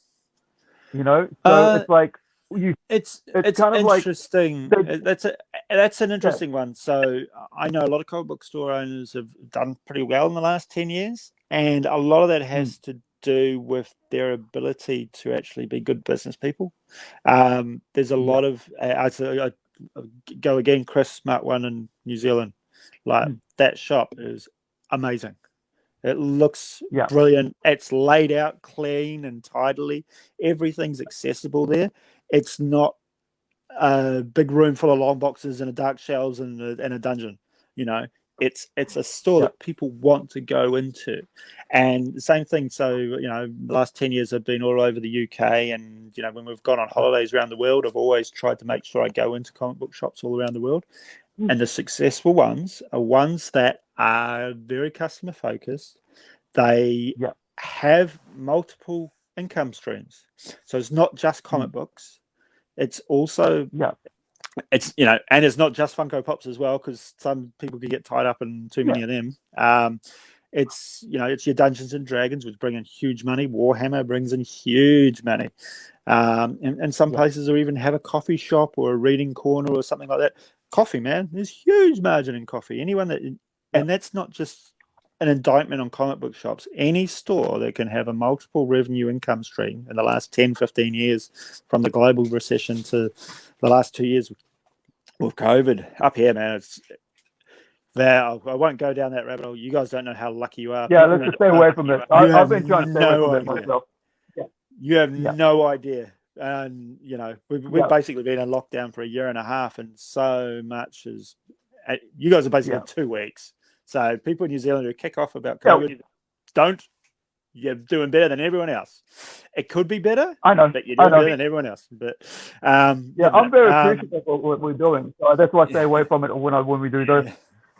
You know, so Uh, it's like you. It's It's it's, kind of like interesting. they- Uh, that's a that's an interesting one. So I know a lot of comic book store owners have done pretty well in the last ten years, and a lot of that Hmm. has to do with their ability to actually be good business people. Um, there's a Yeah. lot of uh, I, I, I go again, Chris's Mark One in New Zealand. Like Hmm. that shop is amazing. It looks Yeah. brilliant. It's laid out clean and tidily. Everything's accessible there. It's not a big room full of long boxes and a dark shelves and a, and a dungeon. You know, it's it's a store Yeah. that people want to go into, and the same thing. So you know, the last ten years I've been all over the UK, and you know, when we've gone on holidays around the world, I've always tried to make sure I go into comic book shops all around the world. Mm. And the successful ones are ones that are very customer focused. They Yeah. have multiple income streams. So it's not just comic books. It's also Yeah. It's you know, and it's not just Funko Pops as well, because some people could get tied up in too many of them. Um, it's you know, it's your Dungeons and Dragons, which bring in huge money. Warhammer brings in huge money, um, and, and some Yeah. places will even have a coffee shop or a reading corner or something like that. Coffee, man, there's huge margin in coffee. Anyone that, and that's not just an indictment on comic book shops. Any store that can have a multiple revenue income stream in the last 10, 15 years, from the global recession to the last two years with COVID up here, man, it's there. I won't go down that rabbit hole. You guys don't know how lucky you are. Yeah, let's just stay away from this. I, I've been trying to stay no away from it myself. You have Yeah. no idea. And, you know, we've, we've Yeah. basically been in lockdown for a year and a half, and so much is. uh, You guys are basically Yeah. two weeks. So people in New Zealand who kick off about Yeah. COVID don't. You're doing better than everyone else. It could be better, I know. but you're doing better than everyone else. But um, Yeah, I'm very um, appreciative of what we're doing. So that's why I stay away from it when I when we do those. yeah,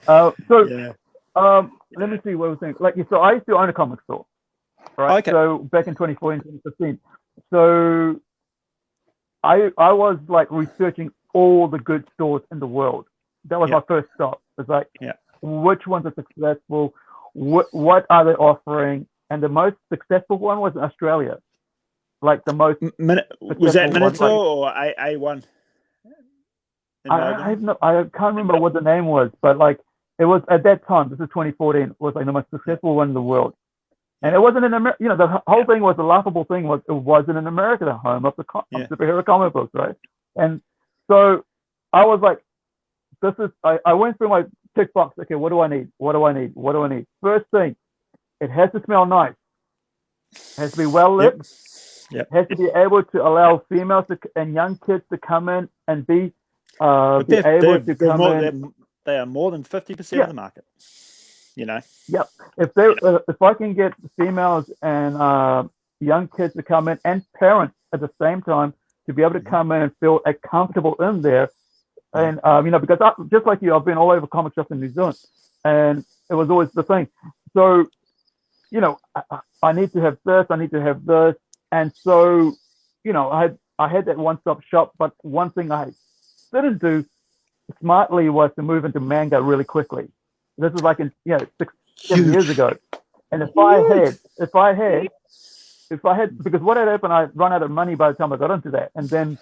Uh, so yeah. um, let me see what we're saying. Like, so I used to own a comic store, right? Okay. So back in 2014, 2015. So I I was like researching all the good stores in the world. That was Yeah. my first stop. It's like, Yeah. Which ones are successful? What what are they offering? And the most successful one was in Australia. Like the most. Min- was that one, Minotaur or A A one? I, I have no, I can't remember what the name was, but like it was at that time. This is 2014. Was like the most successful one in the world, and it wasn't in America. You know, the whole thing was the laughable thing was it wasn't in America, the home of the co- of Yeah. superhero comic books, right? And so I was like, this is. I, I went through my tick box. Okay, what do I need? What do I need? What do I need? First thing, it has to smell nice. It has to be well lit. Yep. Has to be able to allow females to, and young kids to come in and be uh, be able to come more, in. they're, more than fifty percent Yeah. of the market. You know, Yep. If they, uh, if I can get females and uh, young kids to come in and parents at the same time to be able to Mhm. come in and feel comfortable in there, And um, you know, because I, just like you, I've been all over comic shops in New Zealand, and it was always the thing. So, you know, I, I need to have this, I need to have this, and so, you know, I had I had that one-stop shop. But one thing I didn't do smartly was to move into manga really quickly. This was like in you know six, seven years ago. And if I had, if I had, if I had, because what had happened, I'd run out of money by the time I got into that, and then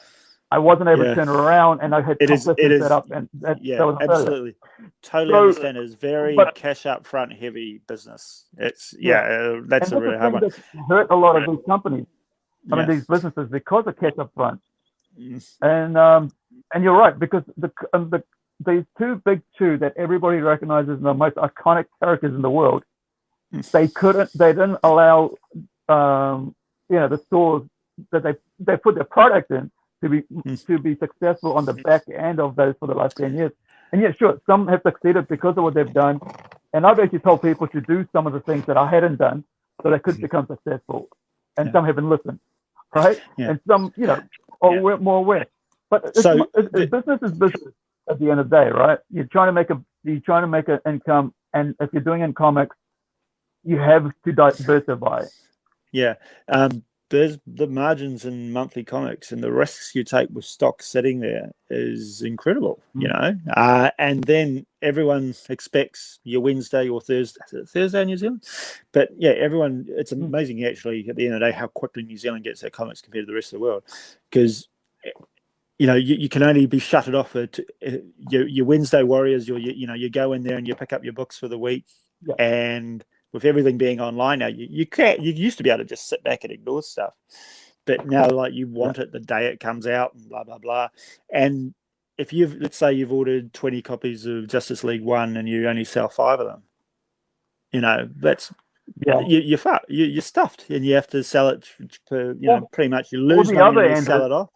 I wasn't able Yeah. to turn around, and I had It is- it is- set up, and that, Yeah, that was failure. absolutely. Totally So- understand. It's very but- cash up front heavy business. It's Yeah. yeah, uh, that's and a really hard one. hurt a lot of these companies. I mean, these businesses because of cash up front. Mm. And um, and you're right because the um, the these two big two that everybody recognizes and the most iconic characters in the world, Mm. they couldn't, they didn't allow, um, you know, the stores that they they put their product in to be Mm. to be successful on the back end of those for the last ten years. And yeah, sure, some have succeeded because of what they've done. And I've actually told people to do some of the things that I hadn't done so they could Mhm. become successful. And Yeah. some haven't listened, right? Yeah. And some, you know, are Yeah. more aware. But it's, So, it's, the- business is business at the end of the day, right? You're trying to make a you're trying to make an income, and if you're doing it in comics, you have to diversify. Yeah. Um, there's the margins in monthly comics and the risks you take with stock sitting there is incredible, you know. Uh, and then everyone expects your Wednesday or Thursday, Thursday in New Zealand. But yeah, everyone, it's amazing actually at the end of the day how quickly New Zealand gets their comics compared to the rest of the world. Because you know, you, you can only be shutted off at uh, your, your Wednesday Warriors. Your, you, you know, you go in there and you pick up your books for the week, Yeah. and with everything being online now, you, you can't. You used to be able to just sit back and ignore stuff, but now like you want it the day it comes out and blah blah blah. And if you've let's say you've ordered twenty copies of Justice League One and you only sell five of them, you know that's Yeah. you, you're you, you're stuffed, and you have to sell it for you Or- know pretty much you lose money other and sell it off.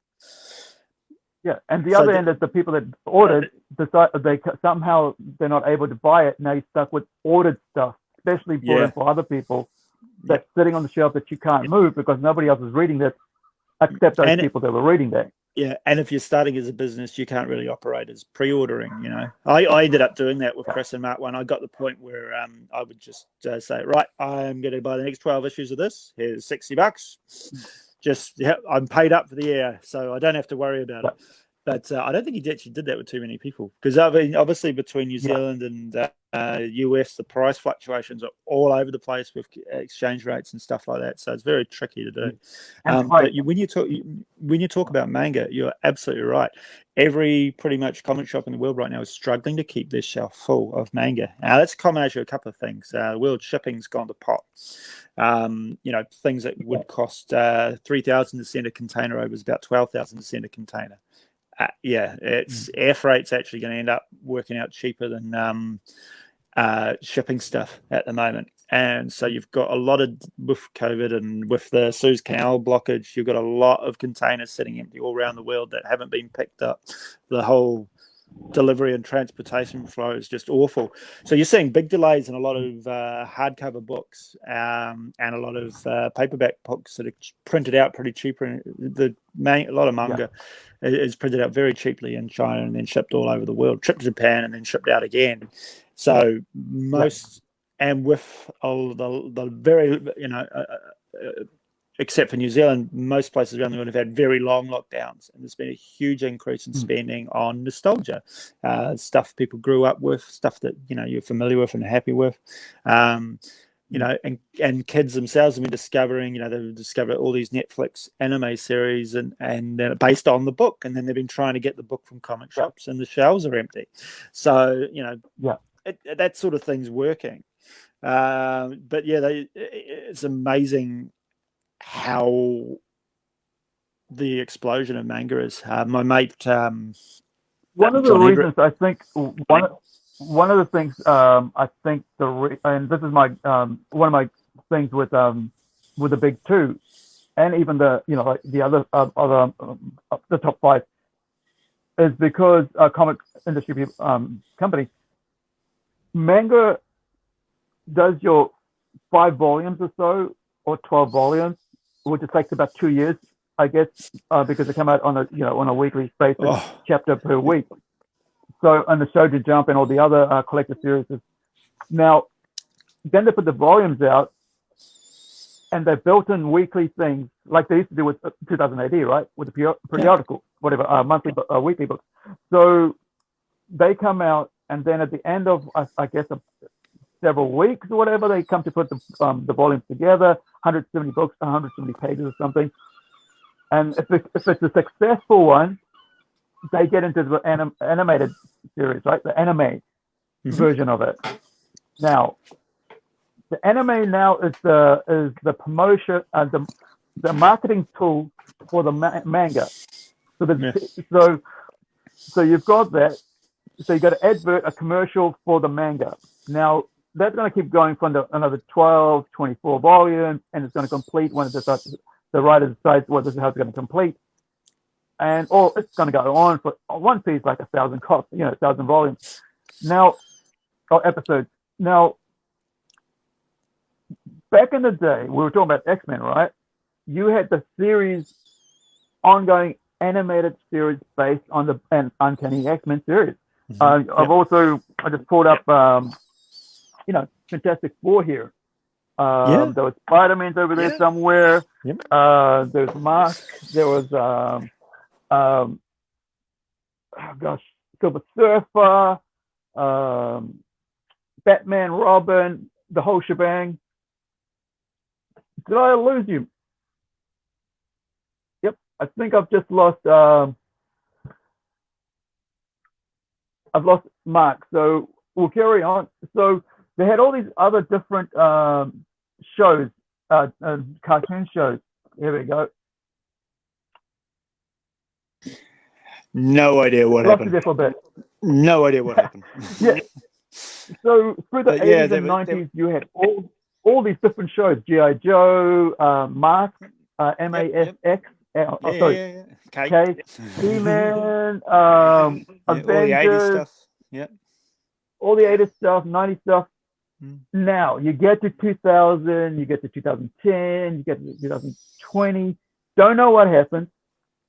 Yeah, and the So other the- end is the people that ordered decide they somehow they're not able to buy it. Now you're stuck with ordered stuff, especially bought Yeah. in for other people that's sitting on the shelf that you can't move because nobody else is reading that except those And people that were reading that. Yeah, and if you're starting as a business, you can't really operate as pre-ordering. You know, I, I ended up doing that with. Chris and Mark One. I got the point where um, I would just uh, say, right, I'm going to buy the next twelve issues of this. Here's sixty bucks. Just yeah, I'm paid up for the year, so I don't have to worry about it. But uh, I don't think he actually did that with too many people because I mean, obviously between New Yeah. Zealand and uh, uh, US, the price fluctuations are all over the place with exchange rates and stuff like that. So it's very tricky to do. Um, price. but you, when you talk you, when you talk about manga, you're absolutely right. Every pretty much comic shop in the world right now is struggling to keep their shelf full of manga. Now that's a combination of a couple of things. Uh, world shipping's gone to pot. Um, you know, things that would cost uh, three thousand to send a container over is about twelve thousand to send a container. Uh, yeah, it's air freight's actually going to end up working out cheaper than um, uh, shipping stuff at the moment. And so you've got a lot of with COVID and with the Suez Canal blockage, you've got a lot of containers sitting empty all around the world that haven't been picked up. The whole delivery and transportation flow is just awful. So you're seeing big delays in a lot of uh, hardcover books um, and a lot of uh, paperback books that are printed out pretty cheaper. And the main, a lot of manga i- is printed out very cheaply in China and then shipped all over the world, shipped to Japan and then shipped out again. So most and with all the the very you know. Uh, uh, except for New Zealand, most places around the world have had very long lockdowns, and there's been a huge increase in Mm. spending on nostalgia, uh, stuff people grew up with, stuff that you know you're familiar with and happy with. Um, you know, and and kids themselves have been discovering, you know, they've discovered all these Netflix anime series and and they're based on the book, and then they've been trying to get the book from comic shops, and the shelves are empty. So you know, Yeah. it, that sort of thing's working. Um, but yeah, they, i- i- it's amazing how the explosion of manga is. Uh, my mate, um, one of the John reasons I think one one of the things um, I think the re- and this is my um, one of my things with um, with the big two, and even the you know like the other uh, other um, the top five, is because uh, comic industry peop- um, company manga does your five volumes or so or twelve volumes, which it takes about two years, I guess, uh, because they come out on a you know on a weekly basis oh, chapter per week. So, and the Shonen Jump and all the other uh, collector series. Now, then they put the volumes out and they built in weekly things like they used to do with uh, 2000 AD, right? With the periodical, whatever, uh, monthly, uh, weekly books. So they come out, and then at the end of, I, I guess, a, several weeks or whatever, they come to put the, um, the volumes together, 170 books, 170 pages or something. And if, it, if it's a successful one, they get into the anim, animated series, right? The anime mm-hmm. version of it. Now, the anime now is the is the promotion uh, the the marketing tool for the ma- manga. So the yeah. so so you've got that. So you've got an advert, a commercial for the manga. Now that's going to keep going for the, another 12, 24 volumes, and it's going to complete when the the writer decides what this is how it's going to complete. And or it's going to go on for one piece like a thousand copies, you know, a thousand volumes. Now, or episodes. Now, back in the day, we were talking about X Men, right? You had the series, ongoing animated series based on the an Uncanny X Men series. Mm-hmm. Uh. I've also I just pulled up, um, you know, Fantastic Four here. Um, yeah. There was Spider Man's over there yeah. somewhere. Yep. Uh, there's Mask. There was um, um, oh gosh, Silver Surfer, um, Batman, Robin, the whole shebang. Did I lose you? Yep, I think I've just lost. Um, I've lost Mark. So we'll carry on. So they had all these other different um, shows, uh, uh, cartoon shows. Here we go. No idea what Lost happened. There for a bit. No idea what happened. [LAUGHS] yeah. So through the 80s yeah, and 90s, you had all all these different shows, GI Joe, uh, Mark, uh, M.A.S.K., yep. Uh, oh, sorry, yeah, yeah, K, He-Man, um, Avengers, [LAUGHS] stuff. Yeah. All the 80s stuff, 90s stuff. Now you get to 2000, you get to 2010, you get to 2020. Don't know what happened,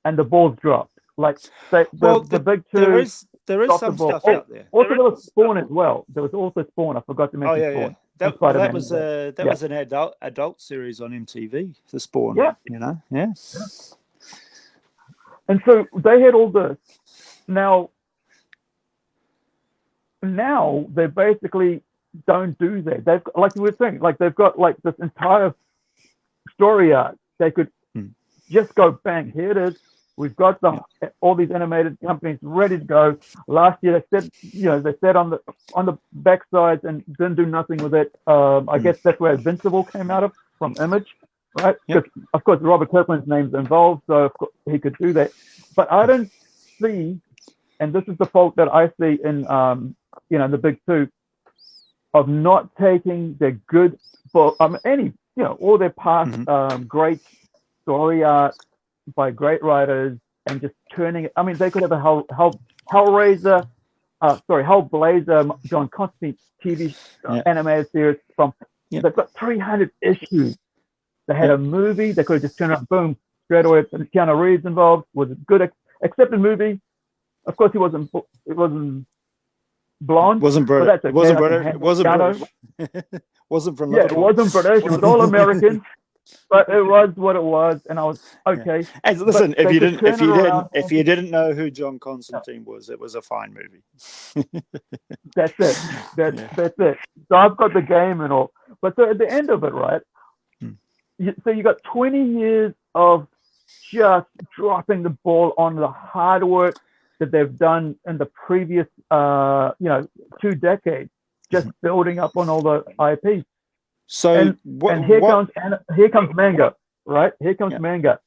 and the ball's dropped. Like the, well, the, the, big two. There is there is some stuff oh, out there. Also, there, there was Spawn as well. There was also Spawn. I forgot to oh, mention oh, yeah, Spawn. Yeah. That, that was a uh, that yeah. was an adult adult series on MTV. The Spawn. Yeah. You know. Yeah. yeah. And so they had all this. Now. Now they basically don't do that. They've like you were saying, like they've got like this entire story arc. They could hmm. just go bang. Here it is. We've got the, all these animated companies ready to go. Last year they said, you know, they said on the on the backsides and didn't do nothing with it. Um, I mm. guess that's where Invincible came out of from Image, right? Yep. Of course, Robert Kirkman's name's involved, so course, he could do that. But I don't see, and this is the fault that I see in, um, you know, the big two, of not taking their good, for um, any, you know, all their past mm-hmm. um, great story arcs by great writers and just turning it. I mean, they could have a Hell, Hell, Hellraiser, uh, sorry, Hellblazer, John Constantine TV uh, yeah. animated series from. Yeah. They've got 300 issues. They had yeah. a movie. They could have just turned it up, boom, straight away. And Keanu Reeves involved was a good, accepted movie. Of course, he wasn't. It wasn't blonde. Wasn't British. Okay. Wasn't British. Wasn't British. [LAUGHS] wasn't from. Yeah, it wasn't British. It was all American [LAUGHS] but it was what it was, and I was okay. And listen, if you didn't, if you didn't, if you didn't know who John Constantine was, it was a fine movie. [LAUGHS] that's it. That's yeah. that's it. So I've got the game and all, but so at the end of it, right? Hmm. You, so you got 20 years of just dropping the ball on the hard work that they've done in the previous, uh, you know, two decades, just mm-hmm. building up on all the IP. So and, what, and here what? comes here comes manga, right? Here comes yeah. manga.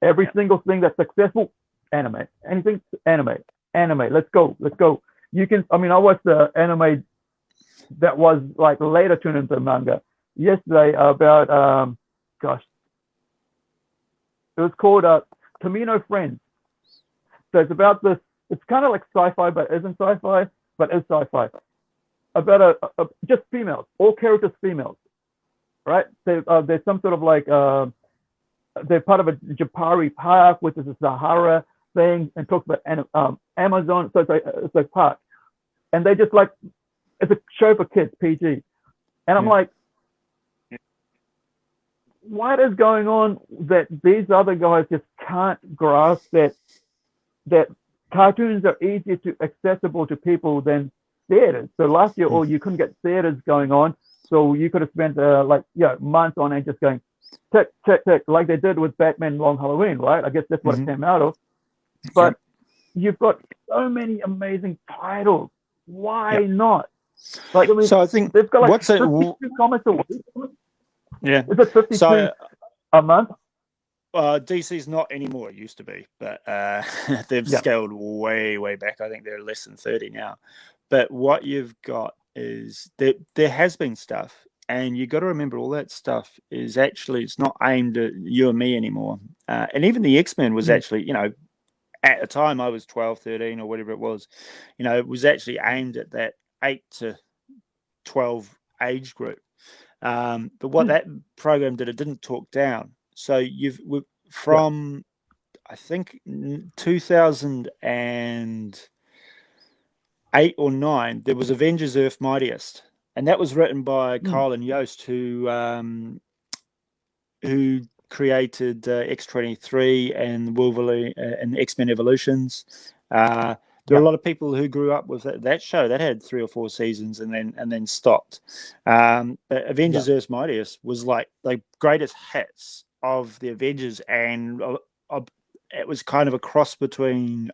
Every yeah. single thing that's successful, anime. Anything anime, anime. Let's go, let's go. You can. I mean, I watched the anime that was like later turned into manga yesterday about um, gosh, it was called uh, Kemono Friends. So it's about this. It's kind of like sci-fi, but isn't sci-fi, but is sci-fi. About a, a, just females, all characters females right? They, uh, there's some sort of like uh, they're part of a Japari park, which is a Sahara thing, and talks about um, Amazon, so it's like, it's like Park, and they just like it's a show for kids, PG, and I'm Yeah. like, what is going on that these other guys just can't grasp that that cartoons are easier to accessible to people than theaters. So last year, oh, you couldn't get theaters going on, so you could have spent uh, like yeah months on it just going tick tick tick like they did with Batman Long Halloween, right? I guess that's what Mhm. it came out of. But you've got so many amazing titles. Why not? Like I mean, So I think they've got like what's it- 52 comics a week. yeah. Is it 52 So a month? Uh, DC's not anymore. It used to be, but uh, [LAUGHS] they've Yeah. scaled way, way back. I think they're less than thirty now. But what you've got is there. There has been stuff, and you got to remember all that stuff is actually it's not aimed at you and me anymore. Uh, and even the X Men was Mm. actually, you know, at the time I was 12, 13 or whatever it was, you know, it was actually aimed at that eight to twelve age group. Um, but what Hmm. that program did, it didn't talk down. So you've from I think two thousand and eight or nine, there was Avengers Earth Mightiest, and that was written by Hmm. Kyle and Yost, who um, who created uh, X twenty three and Wolverine uh, and X Men Evolutions. Uh, there are a lot of people who grew up with that, that show that had three or four seasons and then and then stopped. Um, but Avengers Earth Mightiest was like the greatest hits of the Avengers, and uh, uh, it was kind of a cross between.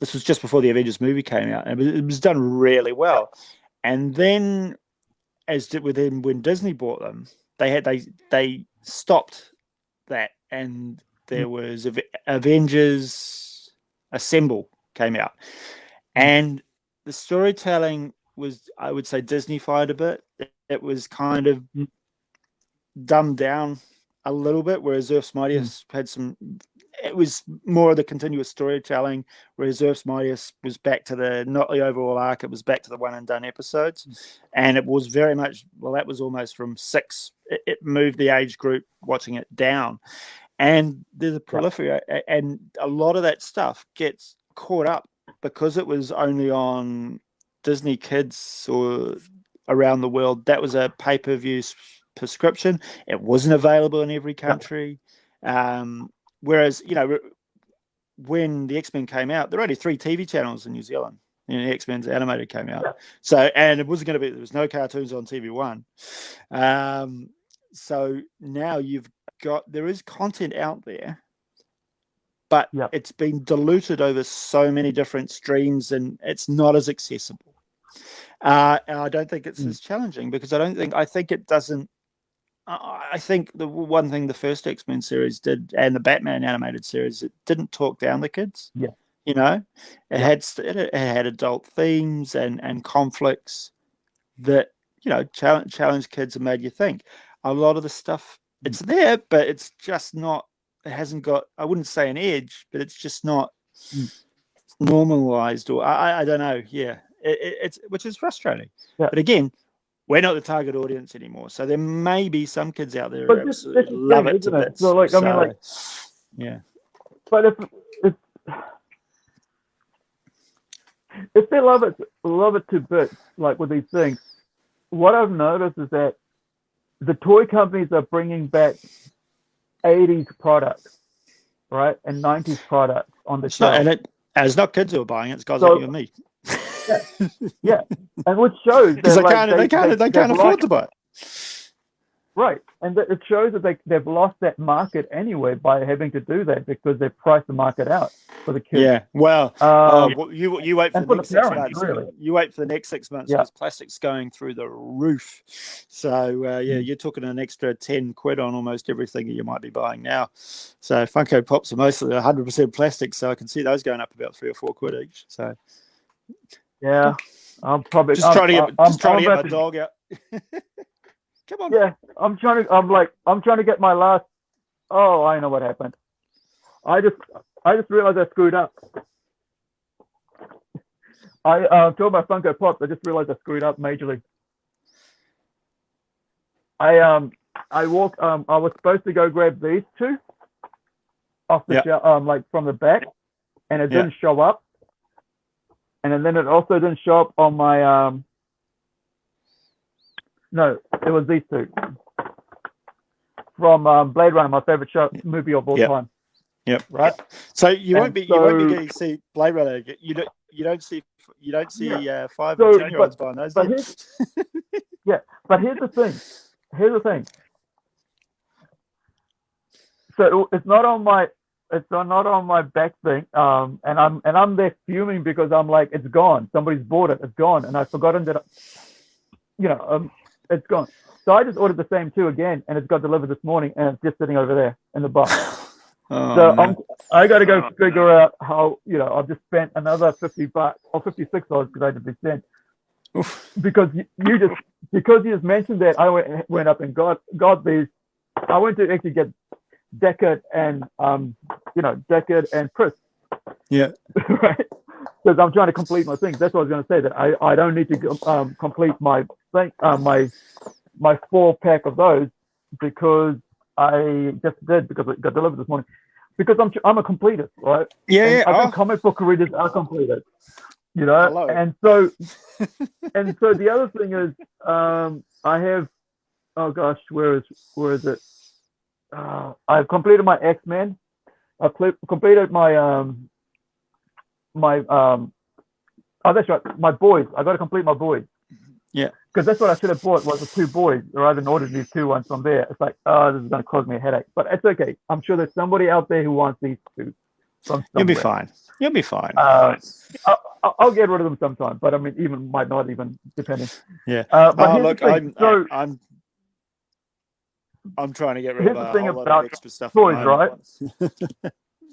This was just before the Avengers movie came out, and it was, it was done really well. And then, as did with them when Disney bought them, they had they they stopped that, and there was Ave- Avengers Assemble came out, and the storytelling was, I would say, Disneyfied a bit. It, it was kind of Mm. dumbed down a little bit, whereas Earth's Mightiest hmm. had some. It was more of the continuous storytelling, whereas Earth's Mightiest was back to the not the overall arc. It was back to the one and done episodes, hmm. and it was very much well. That was almost from six. It, it moved the age group watching it down, and there's a proliferate, and a lot of that stuff gets caught up because it was only on Disney Kids or around the world. That was a pay per view prescription. It wasn't available in every country. Um, whereas, you know, when the X Men came out, there were only three TV channels in New Zealand. You know, the X Men's animated came out. So, and it wasn't going to be, there was no cartoons on TV One. Um, so now you've got, there is content out there, but Yeah. it's been diluted over so many different streams and it's not as accessible. Uh, and I don't think it's Mm. as challenging because I don't think I think it doesn't. I I think the one thing the first X Men series did and the Batman animated series it didn't talk down the kids. Yeah. you know, it Yeah. had it had adult themes and and conflicts that you know challenge challenge kids and made you think. A lot of the stuff Mm. it's there, but it's just not. It hasn't got. I wouldn't say an edge, but it's just not Mm. normalized or I, I- I don't know. Yeah, it, it, it's which is frustrating. Yeah. But again, we're not the target audience anymore. So there may be some kids out there But this- this love thing, it to bits. So, like, I mean, like- yeah, But if if if they love it love it to bits, like with these things, what I've noticed is that the toy companies are bringing back 80s products, right, and 90s products on the it's not, show, and it and it's not kids who are buying it. It's guys So- like you and me. And which shows Because that they like, can't, they, can't, they, can't afford lost- to buy it. Right, and that it shows that they they've lost that market anyway by having to do that because they've priced the market out for the kids. Yeah, well, Um, Uh, you you wait for the for the next six months. really. You wait for the next six months Yeah. because plastic's going through the roof. So uh, yeah, Mm. you're talking an extra ten quid on almost everything that you might be buying now. So Funko Pops are mostly 100 percent plastic, so I can see those going up about three or four quid each. So yeah, I'm probably just I'm, trying to get I'm, just trying I'm to get about my dog out. [LAUGHS] Come on, Yeah, I'm trying to. I'm like, I'm trying to get my last. Oh, I know what happened. I just, I just realized I screwed up. I uh, told my Funko Pops. I just realized I screwed up majorly. I um, I walk. Um, I was supposed to go grab these two off the Yeah. shelf, um, like from the back, and it Yeah. didn't show up. And then it also didn't show up on my um. No, it was these two from um, Blade Runner, my favorite show movie of all Yep. time. Yep. Right. So you And won't be you won't be so- getting to see Blade Runner. You don't you don't see you don't see uh, five So, and ten year olds but- buying those. but do you? here's- But here's the thing. Here's the thing. So it's not on my it's not on my back thing. Um, and I'm and I'm there fuming because I'm like, it's gone. Somebody's bought it. It's gone, and I've forgotten that. You know, um, it's gone. So I just ordered the same two again, and it's got delivered this morning, and it's just sitting over there in the box. [LAUGHS] Oh, So. I'm, I got to go figure out how you know I've just spent another fifty bucks or fifty six dollars because I had to be sent Oof. because you, you just because you just mentioned that I went went up and got got these. I went to actually get Deckard and um you know Deckard and Pris Yeah. [LAUGHS] right because I'm trying to complete my things. That's what I was going to say that I I don't need to um complete my thing uh, my my four pack of those because I just did because it got delivered this morning. Because I'm I'm a completist, right? Yeah, And yeah. I think Oh, comic book readers are completed. You know, Hello. and so [LAUGHS] and so the other thing is um I have oh gosh, where is where is it? Uh, I've completed my X Men. I've completed my um my um oh that's right, my boys. I got to complete my boys. Yeah. Because that's what I should have bought was the two boys rather than ordered these two ones from there. It's like, oh, this is going to cause me a headache. But it's okay. I'm sure there's somebody out there who wants these two you'll be fine. You'll be fine. Uh, I'll, I'll- get rid of them sometime, but I mean, even might not even depending. Yeah. Uh, oh, look. I'm, so I'm I'm trying to get rid Here's of the a thing whole lot about of extra stuff. at the toys, moment.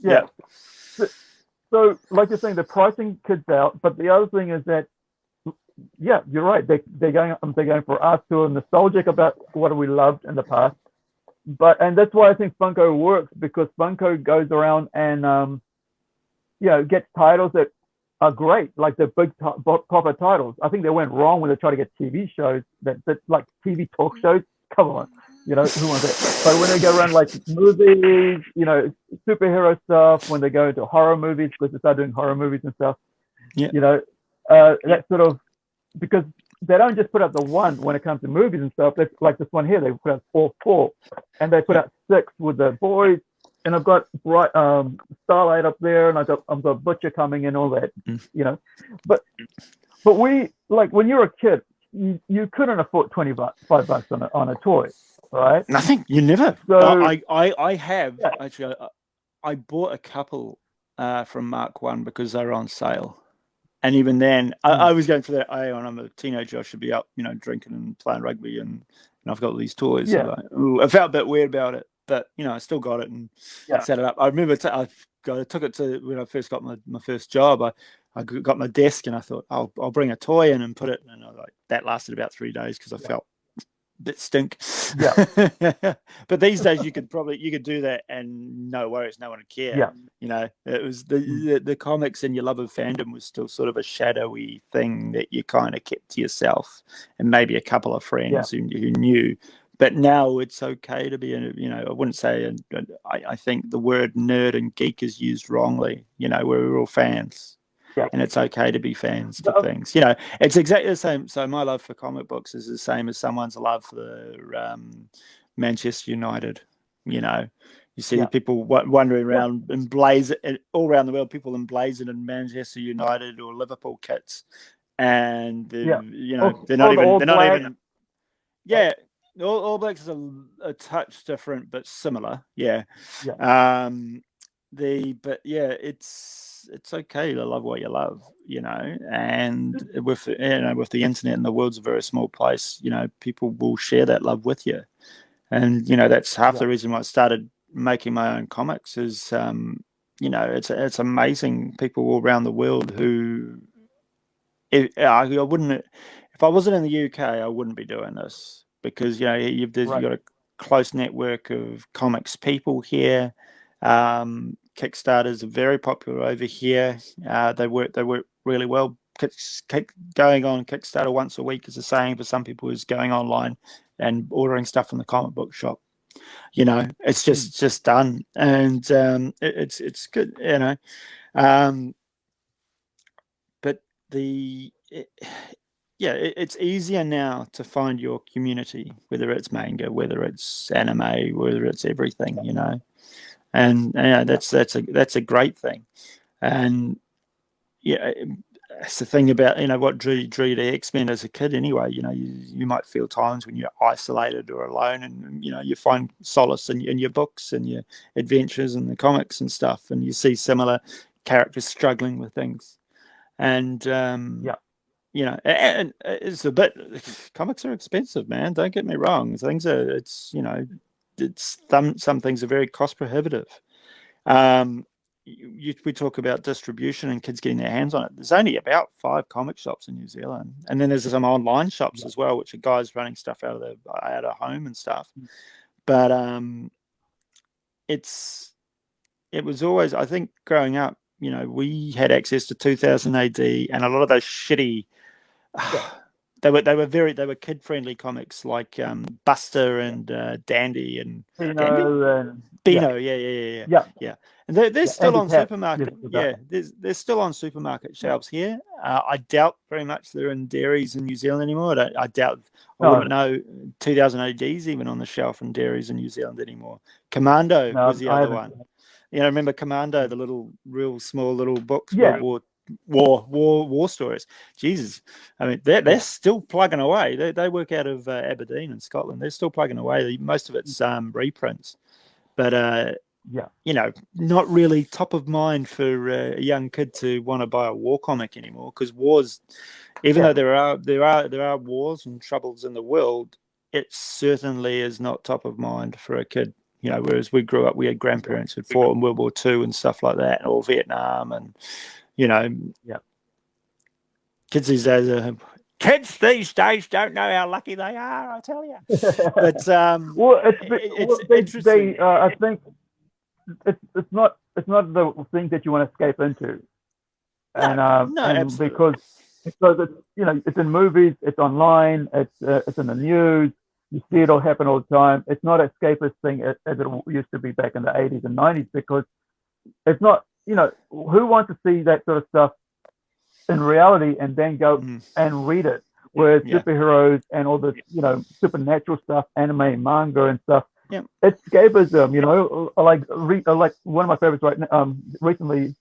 yeah. yeah. So, so, like you're saying, the pricing kids out, but the other thing is that, yeah, you're right. They they're going um, they're going for us who are nostalgic about what we loved in the past. But and that's why I think Funko works because Funko goes around and um, you know, gets titles that are great, like the big ti- proper titles. I think they went wrong when they tried to get TV shows that that like TV talk shows. Come on, you know who wants it? But when they go around like movies, you know, superhero stuff, when they go into horror movies because they start doing horror movies and stuff. Yeah. You know, uh, that sort of because they don't just put out the one when it comes to movies and stuff. They, like this one here, they put out all four, and they put out six with the boys. And I've got bright um, Starlight up there, and I've got I've got Butcher coming in, all that, Mm. you know. But but we like when you're a kid, you, you couldn't afford twenty bucks, five bucks on a on a toy, right? Nothing. You never. So- I, I, I have Yeah. actually. I, I bought a couple uh, from Mark One because they were on sale, and even then, Hmm. I, I was going for that. Hey, when I'm a teenager, I should be up, you know, drinking and playing rugby, and, and I've got all these toys. Yeah. Like, ooh, I felt a bit weird about it, but you know, I still got it and Yeah. set it up. I remember t- I got I took it to when I first got my, my first job. I I got my desk and I thought I'll I'll bring a toy in and put it, and I was like that lasted about three days because I Yeah. felt bit stink. Yeah. [LAUGHS] but these days you could probably you could do that and no worries, no one would care. Yeah. You know, it was the, Mm. the the comics and your love of fandom was still sort of a shadowy thing that you kind of kept to yourself and maybe a couple of friends who, who knew. But now it's okay to be, a, you know, I wouldn't say, and I, I think the word nerd and geek is used wrongly. You know, we're all fans. Yeah. And it's okay to be fans No. things. You know, it's exactly the same. So my love for comic books is the same as someone's love for um, Manchester United. You know, you see Yeah. people w- wandering around and blaze all around the world, people emblazoned in Manchester United or Liverpool kits, and Yeah. you know they're not even they're not even yeah. All, all Blacks is a, a touch different but similar, yeah. Um, the but yeah, it's it's okay to love what you love, you know, and with you know with the internet and the world's a very small place, you know, people will share that love with you, and you know that's half Yeah. the reason why I started making my own comics is um, you know it's it's amazing people all around the world who if, I I wouldn't if I wasn't in the UK I wouldn't be doing this because you know you've, Right. you've got a close network of comics people here. Um, Kickstarters are very popular over here. Uh, they work they work really well. Kick, going on Kickstarter once a week is the same for some people who's going online and ordering stuff from the comic book shop. You know, it's just it's just done, and um, it, it's it's good. You know, um, but the it, yeah, it, it's easier now to find your community, whether it's manga, whether it's anime, whether it's everything, you know, and yeah, that's that's a that's a great thing, and yeah, that's the thing about you know what drew drew you to X Men as a kid. Anyway, you know, you, you might feel times when you're isolated or alone, and you know you find solace in, in your books and your adventures and the comics and stuff, and you see similar characters struggling with things, and um, yeah, you know, and it's a bit. [SIGHS] Comics are expensive, man. Don't get me wrong. Things are. It's you know, it's some some things are very cost prohibitive. Um, you, we talk about distribution and kids getting their hands on it. There's only about five comic shops in New Zealand, and then there's some online shops yeah. as well, which are guys running stuff out of their out of home and stuff. Mm. But um, it's it was always I think growing up, you know, we had access to 2000 AD, and a lot of those shitty. [SIGHS] Yeah. They were they were very they were kid friendly comics like um, Buster and uh, Dandy and Beano and Beano, yeah, yeah, yeah, yeah, yeah. yeah. And they're, they're yeah, still on supermarket. Yeah, they're, they're still on supermarket shelves here. Uh, I doubt very much they're in dairies in New Zealand anymore. I, I doubt. I wouldn't know 2000 ADs even on the shelf in dairies in New Zealand anymore. Commando no, was the I other one. You know, remember Commando, the little, real small little books, yeah. War war war war stories. Jesus i mean they're, they're still plugging away. They, they work out of uh, aberdeen in scotland. They're still plugging away. Most of it's um, reprints. But uh, yeah. you know not really top of mind for uh, a young kid to want to buy a war comic anymore because wars even yeah. though there are there are there are wars and troubles in the world it certainly is not top of mind for a kid you know whereas we grew up we had grandparents who fought in world war ii and stuff like that or vietnam and you know, yeah. Kids these days, uh, kids these days don't know how lucky they are. I tell you. but um, [LAUGHS] well, it's, it's well, they, interesting. They, uh, I think it's it's not it's not the thing that you want to escape into, no, and, uh, no, and because because it's you know it's in movies, it's online, it's uh, it's in the news. You see it all happen all the time. It's not escapist thing as, as it used to be back in the 80s and 90s because it's not you know, who wants to see that sort of stuff in reality and then go mm. and read it? Where yeah. superheroes and all the, you know, supernatural stuff, anime, manga, and stuff, yeah. it's escapism. You know, like re, like one of my favorites right now, um, recently,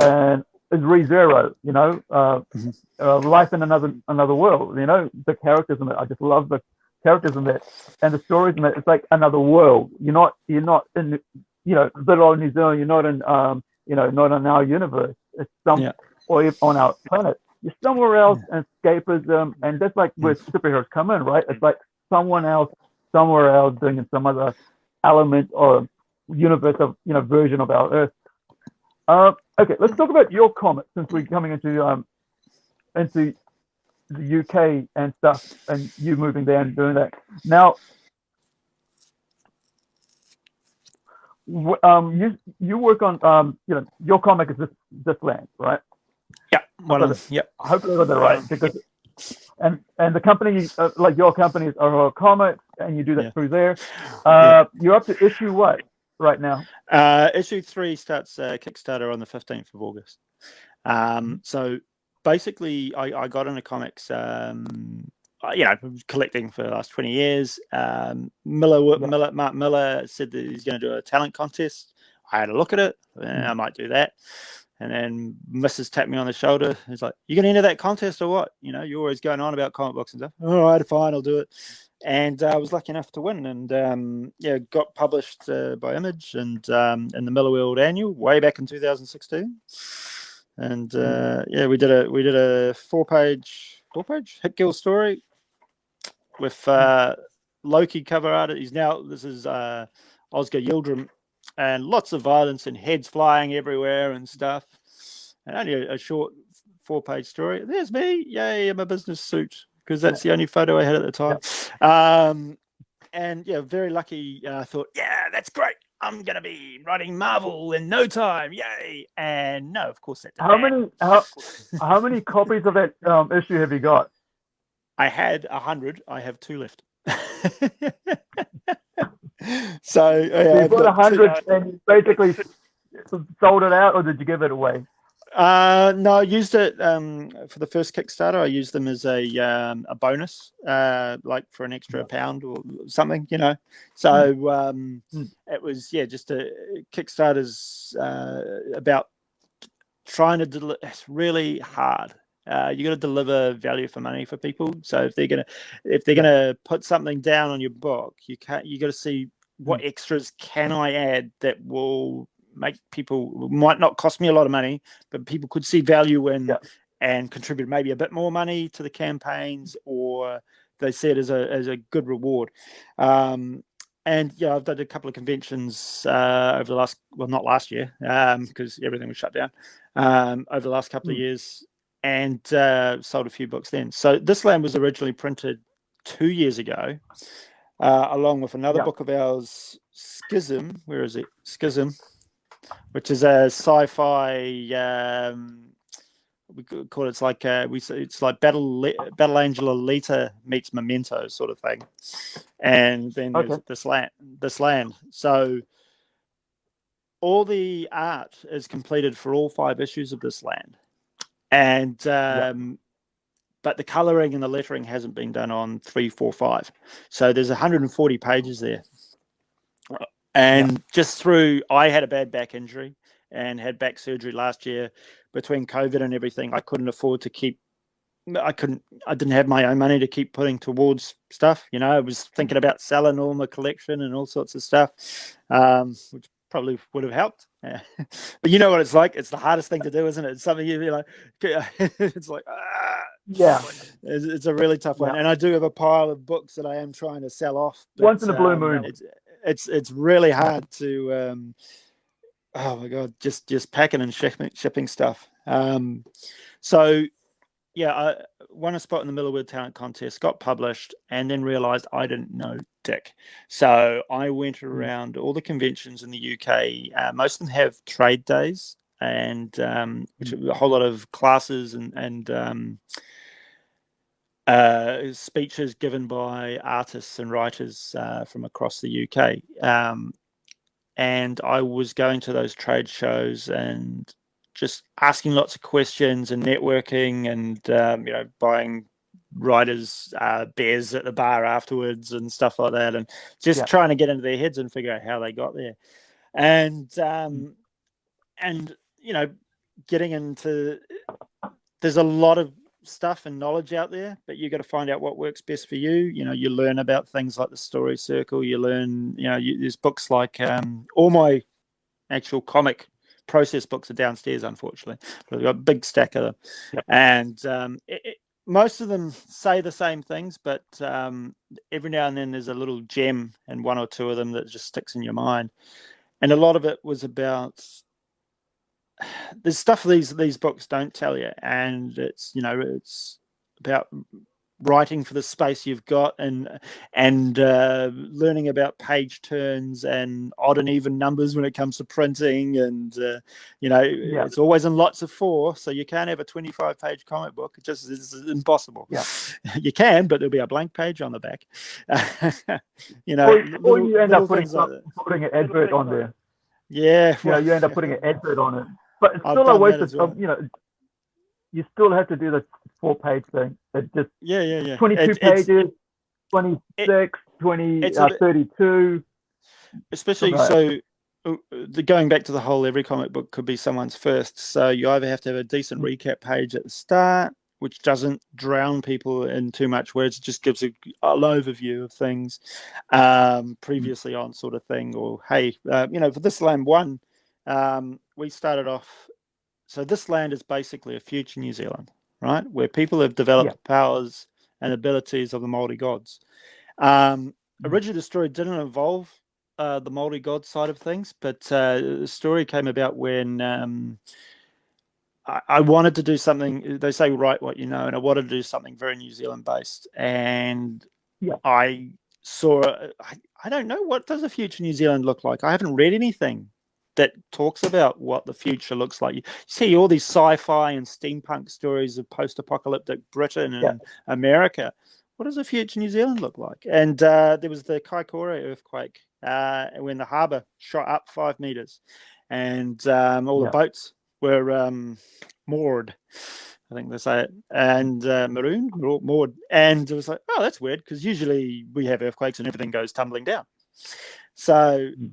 and is ReZero. You know, uh, mm-hmm. uh, life in another another world. You know, the characters in it. I just love the characters in that and the stories in it. It's like another world. You're not you're not in you know little old New Zealand. You're not in um, you know, not on our universe. It's some yeah. or on our planet. You're somewhere else and escapism, and that's like where superheroes come in, right? It's like someone else, somewhere else, doing some other element or universe of you know version of our Earth. Uh, okay, let's talk about your comic since we're coming into um into the UK and stuff, and you moving there and doing that. Now, um, you you work on um, you know, your comic is this this land, right? Yeah, one of yeah. Hopefully, I got that right because and and the company uh, like your company is Aroha Comics, and you do that yeah. through there. Uh, yeah. You're up to issue what right now? Uh, issue three starts uh, Kickstarter on the fifteenth of August. Um, so basically, I, I got into comics um, you know, collecting for the last 20 years. Um, Millar, Millar, Mark Millar said that he's going to do a talent contest. I had a look at it. and I might do that. And then Mrs. tapped me on the shoulder. He's like, "You going to enter that contest or what? You know, you're always going on about comic books and stuff." All right, fine, I'll do it. And uh, I was lucky enough to win, and um, yeah, got published uh, by Image and um, in the Millarworld Annual way back in 2016. And uh, yeah, we did a we did a four page four page Hit-Girl story with uh, Loki cover art. He's now this is uh, Oscar Yildirim, and lots of violence and heads flying everywhere and stuff. And only a, a short four-page story. There's me, yay! I'm a business suit because that's the only photo I had at the time. Um, and yeah, very lucky. I uh, thought, yeah, that's great. I'm gonna be writing Marvel in no time, yay! And no, of course that. How many how, [LAUGHS] how many copies of that um, issue have you got? I had a hundred. I have two left. [LAUGHS] so yeah, you got a hundred and you basically sold it out, or did you give it away? Uh, no, I used it um, for the first Kickstarter. I used them as a um, a bonus, uh, like for an extra pound or something, you know. So hmm. um, mm. it was yeah, just a Kickstarter's uh, about trying to deliver. It's really hard. Uh, you got to deliver value for money for people. So if they're gonna if they're gonna put something down on your book, you can't. You got to see what mm. extras can I add that will make people might not cost me a lot of money, but people could see value in yeah. and contribute maybe a bit more money to the campaigns, or they see it as a as a good reward. Um, and yeah, I've done a couple of conventions uh, over the last well, not last year because um, everything was shut down. Um, over the last couple mm. of years, and uh, sold a few books then. So this land was originally printed two years ago, uh, along with another yeah. book of ours, Schism. Where is it? Schism which is a sci-fi. Um, we call it it's like uh, we it's like Battle Battle Angel Alita meets Memento sort of thing, and then okay. there's this land. This land. So all the art is completed for all five issues of this land, and um, but the coloring and the lettering hasn't been done on three, four, five. So there's 140 pages there and yeah. just through, I had a bad back injury and had back surgery last year. Between COVID and everything, I couldn't afford to keep. I couldn't. I didn't have my own money to keep putting towards stuff. You know, I was thinking about selling all my collection and all sorts of stuff, um, which probably would have helped. Yeah. [LAUGHS] but you know what it's like. It's the hardest thing to do, isn't it? It's something you like. [LAUGHS] it's like ah. yeah, it's, it's, a really tough one. Yeah. And I do have a pile of books that I am trying to sell off. But, Once in a blue um, moon. It's, it's it's really hard to um, oh my god just just packing and shipping shipping stuff um, so yeah i won a spot in the Millarworld talent contest got published and then realized i didn't know dick so i went hmm. around all the conventions in the uk uh, most of them have trade days and um, which hmm. a whole lot of classes and and um, uh, speeches given by artists and writers uh, from across the UK. Um, and I was going to those trade shows and just asking lots of questions and networking and, um, you know, buying writers uh, beers at the bar afterwards and stuff like that. And just yeah. trying to get into their heads and figure out how they got there. And, um, mm. and, you know, getting into, there's a lot of stuff and knowledge out there, but you got to find out what works best for you. You know, you learn about things like the story circle. You learn, you know, you, there's books like um, all my actual comic process books are downstairs, unfortunately, but I've got a big stack of them, yep. and um, it, it, most of them say the same things, but um, every now and then there's a little gem in one or two of them that just sticks in your mind. And a lot of it was about [SIGHS] there's stuff these these books don't tell you, and it's you know it's about writing for the space you've got and and uh, learning about page turns and odd and even numbers when it comes to printing and uh, you know yeah. it's always in lots of four so you can't have a 25 page comic book. It just is impossible. Yeah. [LAUGHS] You can but there'll be a blank page on the back. [LAUGHS] You know or, little, or you end up putting, like putting an advert on there. Yeah well, yeah you end up putting an advert on it. But it's still a waste of, well. you know, you still have to do the four page thing. It just yeah, yeah, yeah. 22 it, pages, 26, it, 20, uh, 32. Especially so, uh, the going back to the whole every comic book could be someone's first. So you either have to have a decent recap page at the start, which doesn't drown people in too much words, it just gives a, an overview of things um, mm. previously on, sort of thing. Or hey, uh, you know, for this land one, um, we started off. So this land is basically a future New Zealand, right, where people have developed yeah. powers and abilities of the Maori gods. Um, mm-hmm. originally, the story didn't involve uh, the Maori god side of things, but uh, the story came about when um, I, I, wanted to do something. They say write what you know, and I wanted to do something very New Zealand based, and yeah. I saw. I, I don't know what does a future New Zealand look like. I haven't read anything that talks about what the future looks like. You see all these sci-fi and steampunk stories of post-apocalyptic Britain and yeah. America. What does the future New Zealand look like? And uh, there was the Kaikoura earthquake uh, when the harbour shot up five meters, and um, all yeah. the boats were um, moored. I think they say it, and uh, marooned, moored. And it was like, oh, that's weird because usually we have earthquakes and everything goes tumbling down. So, mm.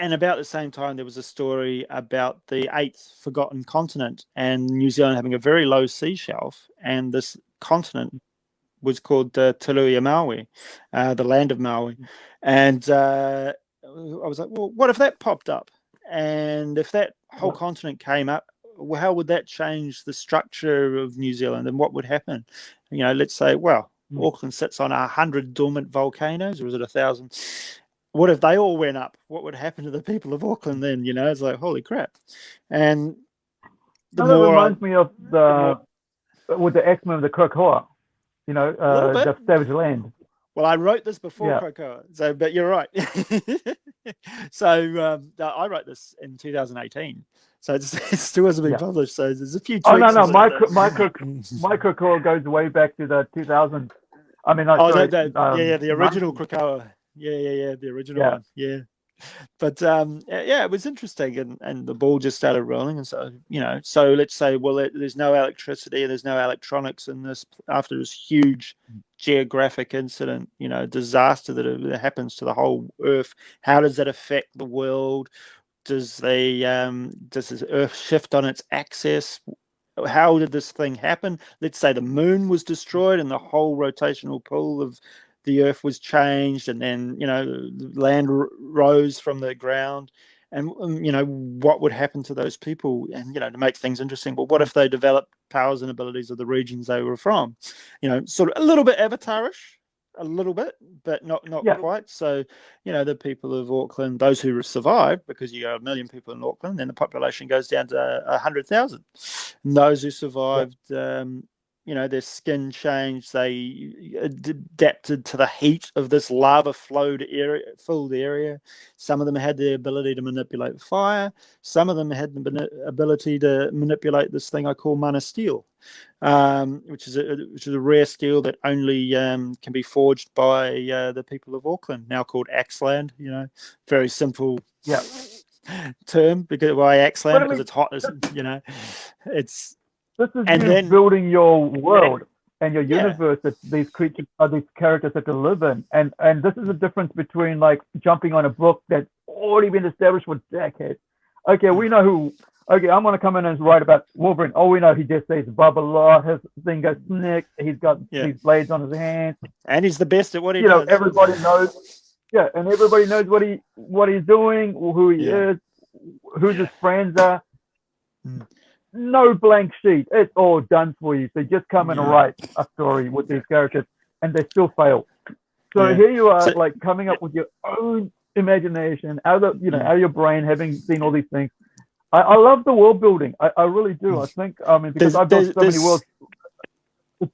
And about the same time, there was a story about the eighth forgotten continent and New Zealand having a very low sea shelf, and this continent was called uh, Te Riu-a-Maui, uh, the land of Maui. Hmm. And uh, I was like, well, what if that popped up? And if that whole continent came up, well, how would that change the structure of New Zealand and what would happen? You know, let's say, well, mm. Auckland sits on a hundred dormant volcanoes, or is it a thousand? What if they all went up? What would happen to the people of Auckland then? You know, it's like holy crap. And the more reminds I, me of the, the with the X Men of the Krakoa, you know, uh, the Savage Land. Well, I wrote this before yeah. Krakoa, so but you're right. [LAUGHS] so um, I wrote this in 2018, so [LAUGHS] it still hasn't been yeah. published. So there's a few. Oh no, no, my micro, micro, micro goes way back to the 2000. I mean, oh, sorry, that, that, um, yeah, yeah, the original Krakoa. Yeah, yeah, yeah, the original yeah. one. Yeah but um, yeah, it was interesting, and, and the ball just started rolling, and so you know, so let's say, well, there's no electricity, there's no electronics in this after this huge geographic incident, you know, disaster that, that happens to the whole Earth. How does that affect the world? Does the um, does this Earth shift on its axis? How did this thing happen? Let's say the moon was destroyed and the whole rotational pull of the earth was changed and then you know land rose from the ground. And um, you know what would happen to those people and you know to make things interesting? But what if they developed powers and abilities of the regions they were from? You know sort of a little bit avatarish a little bit but not not yeah. quite. So you know the people of auckland those who survived because you got a million people in auckland then the population goes down to a hundred thousand. Those who survived yeah. um, you know their skin changed they adapted to the heat of this lava flowed area filled area. Some of them had the ability to manipulate fire. Some of them had the ability to manipulate this thing i call mana steel um, which is a which is a rare steel that only um, can be forged by uh, the people of auckland now called axland you know very simple yeah. term because why axland because it's hot you know it's this is and you then, building your world and your universe yeah. that these creatures are these characters that to live in. And and this is the difference between like jumping on a book that's already been established for decades. Okay, we know who okay, I'm gonna come in and write about Wolverine. Oh, we know he just says blah his thing goes snick, he's got yeah. these blades on his hands. And he's the best at what he you does. know, everybody knows yeah, and everybody knows what he what he's doing, who he yeah. is, who his friends are. Mm no blank sheet. It's all done for you. So just come and write a story with these characters, and they still fail. So yeah. here you are, so, like coming up with your own imagination out of you know out of your brain, having seen all these things. I, I love the world building. I, I really do. I think I mean because there's, I've built so many worlds.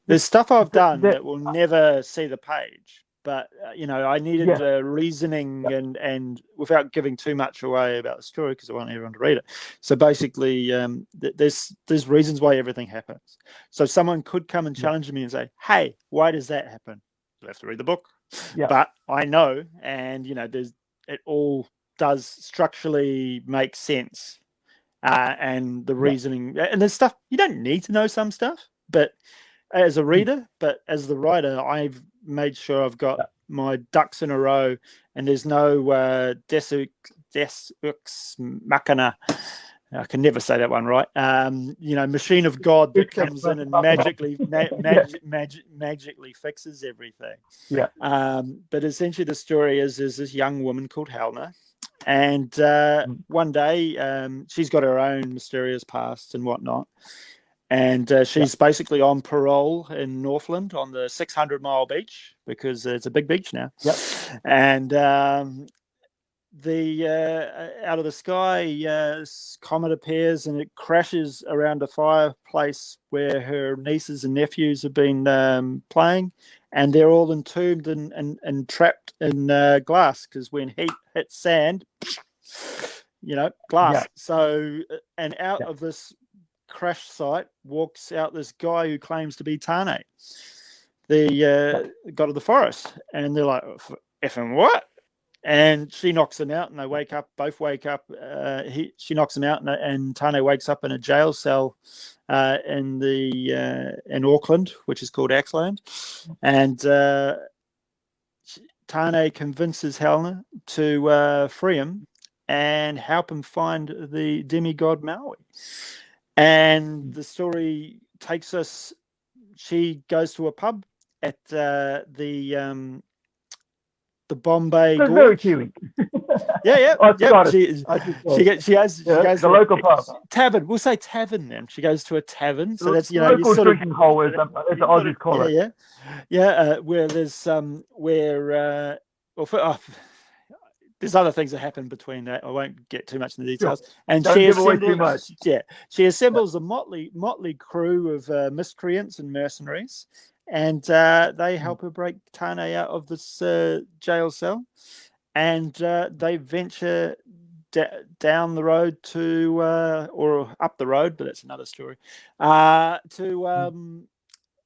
There's stuff I've done that, that will never see the page but uh, you know i needed yeah. reasoning yeah. and and without giving too much away about the story because i want everyone to read it so basically um, th- there's there's reasons why everything happens so someone could come and challenge yeah. me and say hey why does that happen you have to read the book yeah. but i know and you know there's it all does structurally make sense uh, and the reasoning and there's stuff you don't need to know some stuff but as a hmm. reader, but as the writer, I've made sure I've got yeah. my ducks in a row, and there's no uh, deus ex machina. I can never say that one right. Um, you know, machine of God that comes in and magically, [LAUGHS] ma- mag- mag- magically fixes everything. Yeah. Um, but essentially, the story is is this young woman called Helena, and uh, mm. one day um, she's got her own mysterious past and whatnot, and uh, she's yep. basically on parole in Northland on the 600 mile beach because it's a big beach now. Yep. And um, the uh, out of the sky, uh, comet appears and it crashes around a fireplace where her nieces and nephews have been um, playing, and they're all entombed and and, and trapped in uh, glass because when heat hits sand. You know, glass. Yeah. So, uh, and out yeah. of this crash site walks out this guy who claims to be Tane, the uh, god of the forest, and they're like, "Effing what?" and she knocks him out, and they wake up. Both wake up. Uh, he, she knocks him out, and, and Tane wakes up in a jail cell uh, in the uh, in Auckland, which is called Axland, and uh, Tane convinces Helena to uh, free him and help him find the demigod Maui. And the story takes us. She goes to a pub at uh, the um, the Bombay. That's very cute. yeah, yeah. [LAUGHS] I yeah. She. She, gets, she has Yeah, she goes the to a- local pub. tavern. We'll say tavern then. She goes to a tavern, so that's you know local sort of drinking hole, as, um, as the Aussies call yeah, it. yeah, yeah. Uh, where there's um, where uh, well, for, oh, there's other things that happen between that. I won't get too much in the details. And Don't she give away too assembles, yeah, she assembles a motley motley crew of uh, miscreants and mercenaries, and uh, they help her break Tane out of this uh, jail cell, and uh, they venture. Down the road to, uh, or up the road, but that's another story. Uh, to Hmm. um,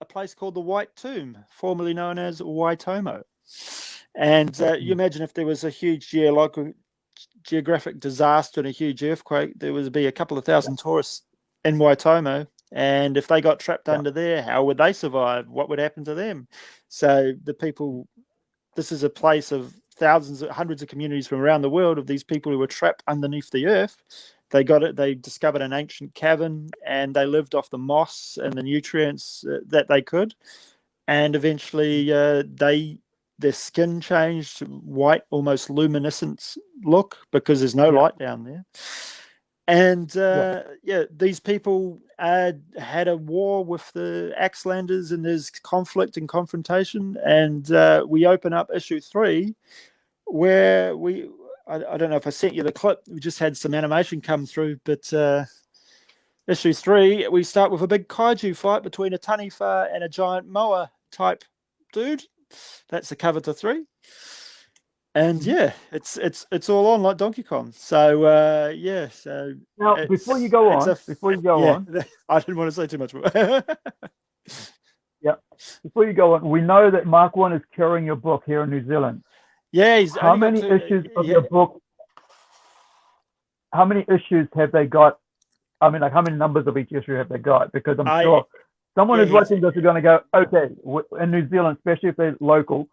a place called the White Tomb, formerly known as Waitomo. And uh, you Mm. imagine if there was a huge geological, geographic disaster and a huge earthquake, there would be a couple of thousand tourists in Waitomo. And if they got trapped Yeah. under there, how would they survive? What would happen to them? So the people, this is a place of thousands, hundreds of communities from around the world of these people who were trapped underneath the earth. They got it. They discovered an ancient cavern, and they lived off the moss and the nutrients uh, that they could. And eventually, uh, they their skin changed white, almost luminescent look because there's no Yeah. light down there. And uh, yeah. these people uh, had a war with the Axlanders, and there's conflict and confrontation. And uh, we open up issue three, where we I, I don't know if I sent you the clip. We just had some animation come through, but uh, issue three, we start with a big kaiju fight between a Taniwha and a giant moa type dude. That's the cover to three. And Mhm. yeah, it's it's it's all on like Donkey Kong. So uh, yeah, so Now, before you go on, a before you go yeah, on, [LAUGHS] I didn't want to say too much more. [LAUGHS] before you go on, we know that Mark One is carrying your book here in New Zealand. yeah, he's How many two- issues of yeah, your book? How many issues have they got? I mean, like how many numbers of each issue have they got? Because I'm I- sure someone yeah, who's he's- watching this is going to go, okay, in New Zealand, especially if they're local,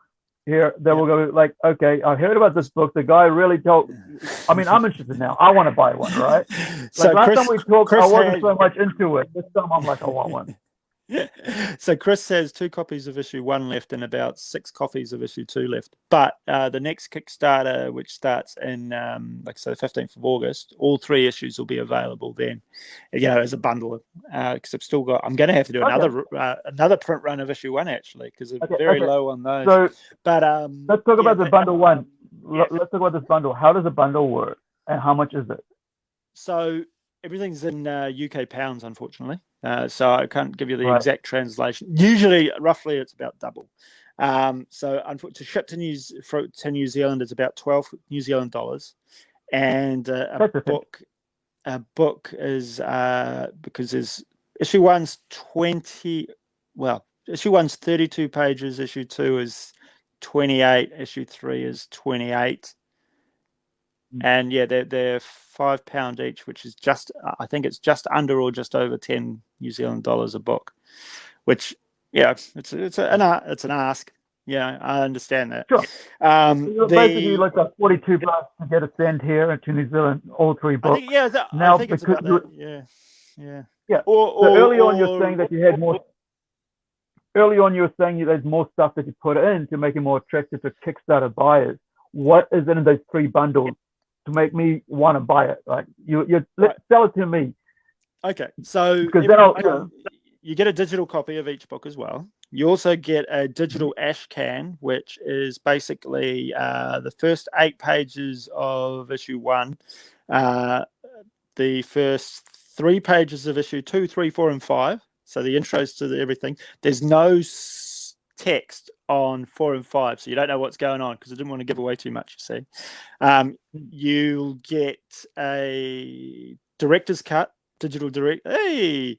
here they will go like, okay, I heard about this book. The guy really told. [LAUGHS] I mean, I'm interested now. I want to buy one, right? [LAUGHS] Like so last Chris, time we talked, Chris I wasn't had- so much into it. This time I'm like, I want one. [LAUGHS] [LAUGHS] so Chris has two copies of issue one left and about six copies of issue two left. But uh, the next Kickstarter, which starts in um, like I say, fifteenth of August, all three issues will be available then, you know, as a bundle. Because I've still got, I'm going to have to do Okay. another uh, another print run of issue one actually because they're Okay, very okay. low on those. So but um, let's talk yeah, about the bundle one. Yeah. Let's talk about this bundle. How does a bundle work, and how much is it? So everything's in uh, UK pounds, unfortunately. Uh, so I can't give you the Right. exact translation. Usually, roughly, it's about double. Um, so to ship to New, to New Zealand, it's about twelve New Zealand dollars, and uh, a book. A book is uh, because there's issue one's twenty. Well, issue one's thirty-two pages. Issue two is twenty-eight. Issue three is twenty-eight Mm. And yeah, they're they're five pound each, which is just I think it's just under or just over ten New Zealand dollars a book, which yeah, it's it's an it's an ask. Yeah, I understand that. Sure. Um, So the, Basically, like a 42 bucks to get a sent here to New Zealand, all three books. think, yeah, that, Now, because. Yeah, yeah, Yeah, Or, So or, early on, you're or- saying that you had more. Early on, you were saying there's more stuff that you put in to make it more attractive to Kickstarter buyers. What is in those three bundles to make me want to buy it? Like you, you Right. sell it to me. Okay, so Because then I'll- okay, you get a digital copy of each book as well. You also get a digital ash can, which is basically uh, the first eight pages of issue one, uh, the first three pages of issue two, three, four, and five. So the intros to the, everything. There's no text on four and five, so you don't know what's going on because I didn't want to give away too much. You see, um, you'll get a director's cut digital direct. Hey,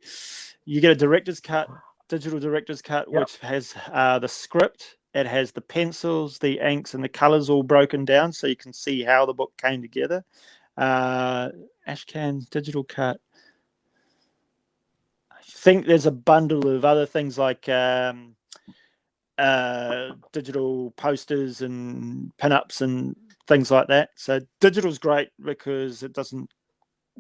you get a director's cut, digital director's cut, Yep. which has uh, the script It has the pencils, the inks, and the colors all broken down, so you can see how the book came together. Uh, Ashcan digital cut. I think there's a bundle of other things like um, uh, digital posters and pinups and things like that. So digital's great because it doesn't.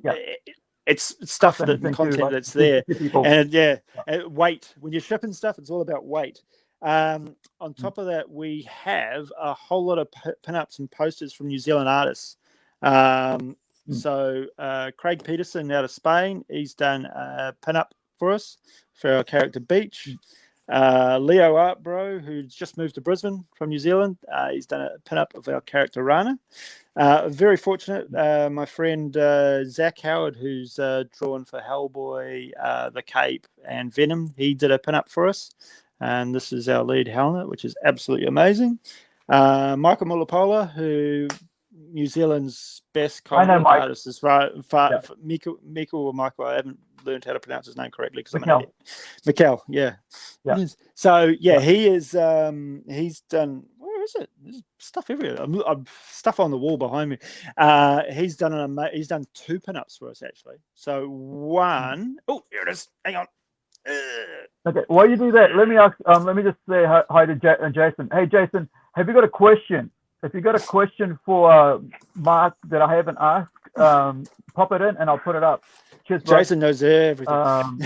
Yeah. It, it's stuff that to, content like, that's there, [LAUGHS] and yeah, uh, weight. When you're shipping stuff, it's all about weight. Um, on Mm. top of that, we have a whole lot of pinups and posters from New Zealand artists. Um, Mm. So uh, Craig Peterson out of Spain, he's done a pinup for us for our character Beach. Mm. Uh, Leo Art Bro, who's just moved to Brisbane from New Zealand, uh, he's done a pinup of our character Rana. Uh, very fortunate, uh, my friend uh, Zach Howard, who's uh, drawn for Hellboy, The Cape, and Venom, he did a pinup for us. And this is our lead helmet, which is absolutely amazing. Michel Mulipola, who New Zealand's best I know comic Mike. artist, as far, far Yeah. Michael, Michael or Michael, I haven't learned how to pronounce his name correctly because I'm an idiot. Yeah. Yeah. So yeah, Yeah. he is. Um, he's done. Where is it? There's stuff everywhere. I'm, I'm stuff on the wall behind me. Uh, he's done an ama- He's done two pinups for us actually. So one oh here it is. Hang on. Okay, while you do that, let me ask. Um, let me just say hi, hi to uh, Jason. Hey, Jason, have you got a question? If you got a question for uh, Mark that I haven't asked, um, pop it in and I'll put it up. Cheers. Jason knows everything. Um,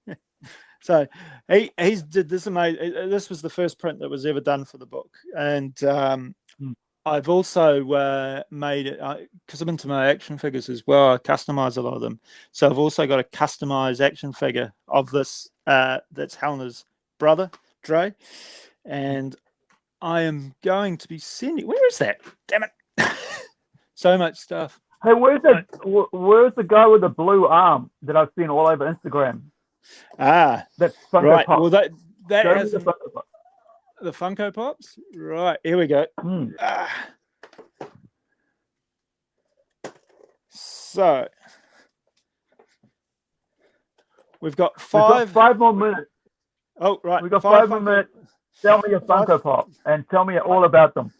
[LAUGHS] so he he's did this amazing. This was the first print that was ever done for the book, and um, Hmm. I've also uh, made it because I'm into my action figures as well. I customize a lot of them, so I've also got a customized action figure of this. Uh, that's Helena's brother, Dre, and I am going to be sending. Where is that? Damn it! [LAUGHS] so much stuff. hey, where's that? wh- Where's the guy with the blue arm that I've seen all over Instagram? Ah, That's Funko right. Pop. Well, that that Show has the Funko Pop. the Funko Pops. Right, here we go. Hmm. Ah. So we've got We've got five. five more minutes. Oh, right. We've got five more Funko- minutes. Tell me your Funko Pop and tell me all about them.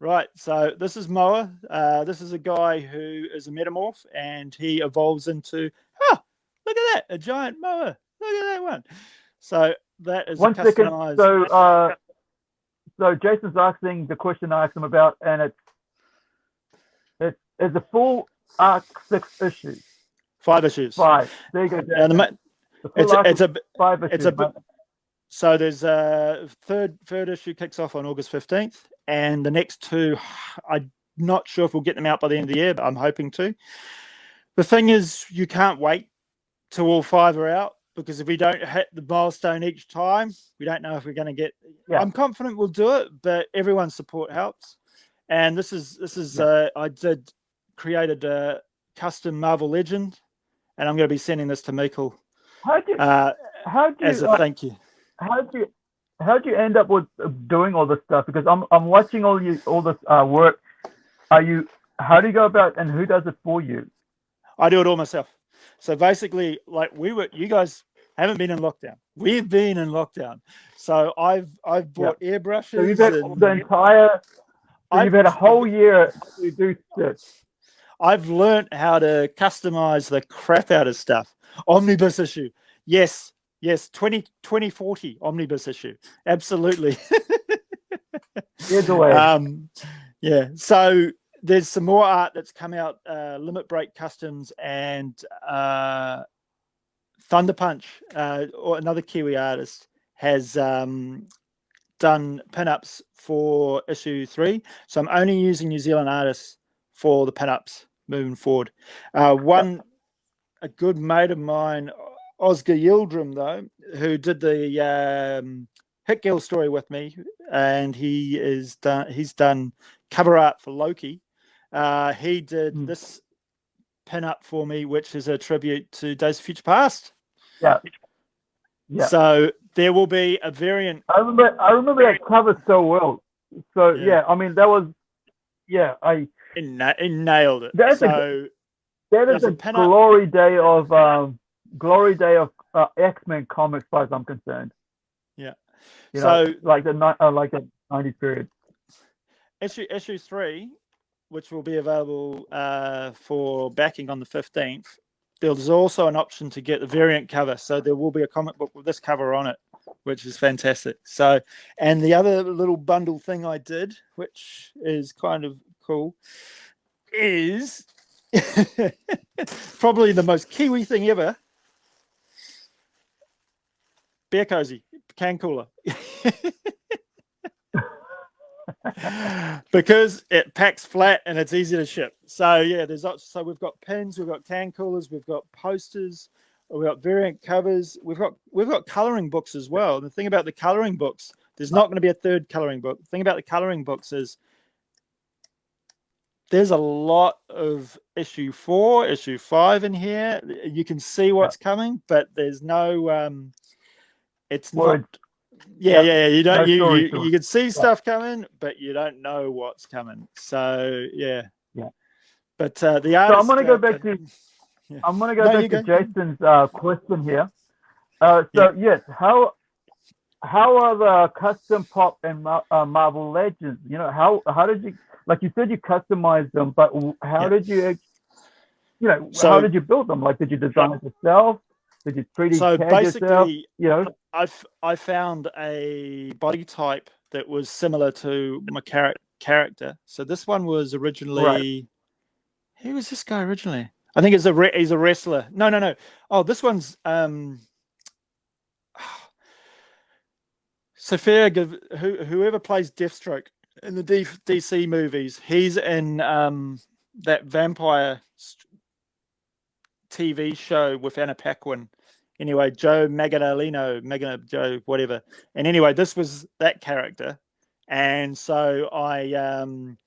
Right. So this is Moa. Uh, this is a guy who is a metamorph and he evolves into, oh, look at that, a giant Moa. Look at that one. So that is One second. So, uh, so Jason's asking the question I asked him about, and it's it's it's a full arc six issues. five issues. Five. There you go. And the The it's a, it's a five issues. it's a. So there's a third third issue kicks off on August 15th, and the next two, [SIGHS] I'm not sure if we'll get them out by the end of the year, but I'm hoping to. The thing is, you can't wait till all five are out because if we don't hit the milestone each time, we don't know if we're going to get. Yeah. I'm confident we'll do it, but everyone's support helps. And this is this is Yeah. uh, I did created a custom Marvel Legend, and I'm going to be sending this to Mikkel How do uh, how do as a thank you. How do you how do you end up with uh, doing all this stuff? Because I'm I'm watching all you all this uh, work. Are you? How do you go about and who does it for you? I do it all myself. So basically, like we were, you guys haven't been in lockdown. We've been in lockdown. So I've I've bought airbrushes. So you've had and the entire. So you've had a whole year to do this. I've learned how to customize the crap out of stuff. Omnibus issue. Yes, yes, 20, 2040 omnibus issue. Absolutely. [LAUGHS] Here's the way. um, yeah. So there's some more art that's come out. Uh, Limit Break Customs and uh, Thunder Punch, uh, or another Kiwi artist, has um, done pinups for issue three. So I'm only using New Zealand artists for the pinups moving forward. Uh, one, a good mate of mine, Oscar Yildirim, though, who did the um, Hit Girl story with me, and he is done. He's done cover art for Loki. Uh, he did Hmm. this pin up for me, which is a tribute to Days of Future Past. Yeah. Yeah. So there will be a variant. I remember I remember that cover so well. So Yeah. yeah, I mean that was yeah, I It, na- it nailed it. That's a so that There's is a a glory day of um glory day of uh, X-Men comics as far as I'm concerned. You so know, like the uh, like the nineties period. issue issue three, which will be available uh, for backing on the fifteenth. There's also an option to get the variant cover, so there will be a comic book with this cover on it, which is fantastic. So, and the other little bundle thing I did, which is kind of cool, is [LAUGHS] probably the most Kiwi thing ever. Beer cozy, can cooler. [LAUGHS] because it packs flat and it's easy to ship. So yeah, there's so we've got pins, we've got can coolers, we've got posters, we've got variant covers, we've got we've got coloring books as well. The thing about the coloring books, there's not going to be a third coloring book. The thing about the coloring books is there's a lot of issue four, issue five in here. You can see what's coming, but there's no um it's Word. not yeah, yeah, yeah. You don't you, you, you can see stuff coming, but you don't know what's coming. So yeah. Yeah. But uh the So I'm gonna go uh, back uh, to [LAUGHS] Yeah. I'm gonna go No, back to go. Jason's uh, question here. Uh, so yes, how how are the custom pop and uh, Marvel Legends? You know how how did you like you said you customized them, but how Yeah. did you you know So- how did you build them? Like did you design it yourself? Did you 3D so CAD yourself? basically You know, I've I found a body type that was similar to my char- character. So this one was originally who was this guy originally? I think it's a re- he's a wrestler. No, no, no. Oh, this one's um [SIGHS] Sophia who whoever plays Deathstroke in the D- DC movies. He's in um that vampire TV show with Anna Paquin. Anyway, Joe Magadalino, Magna Joe, whatever. And anyway, this was that character. And so I um,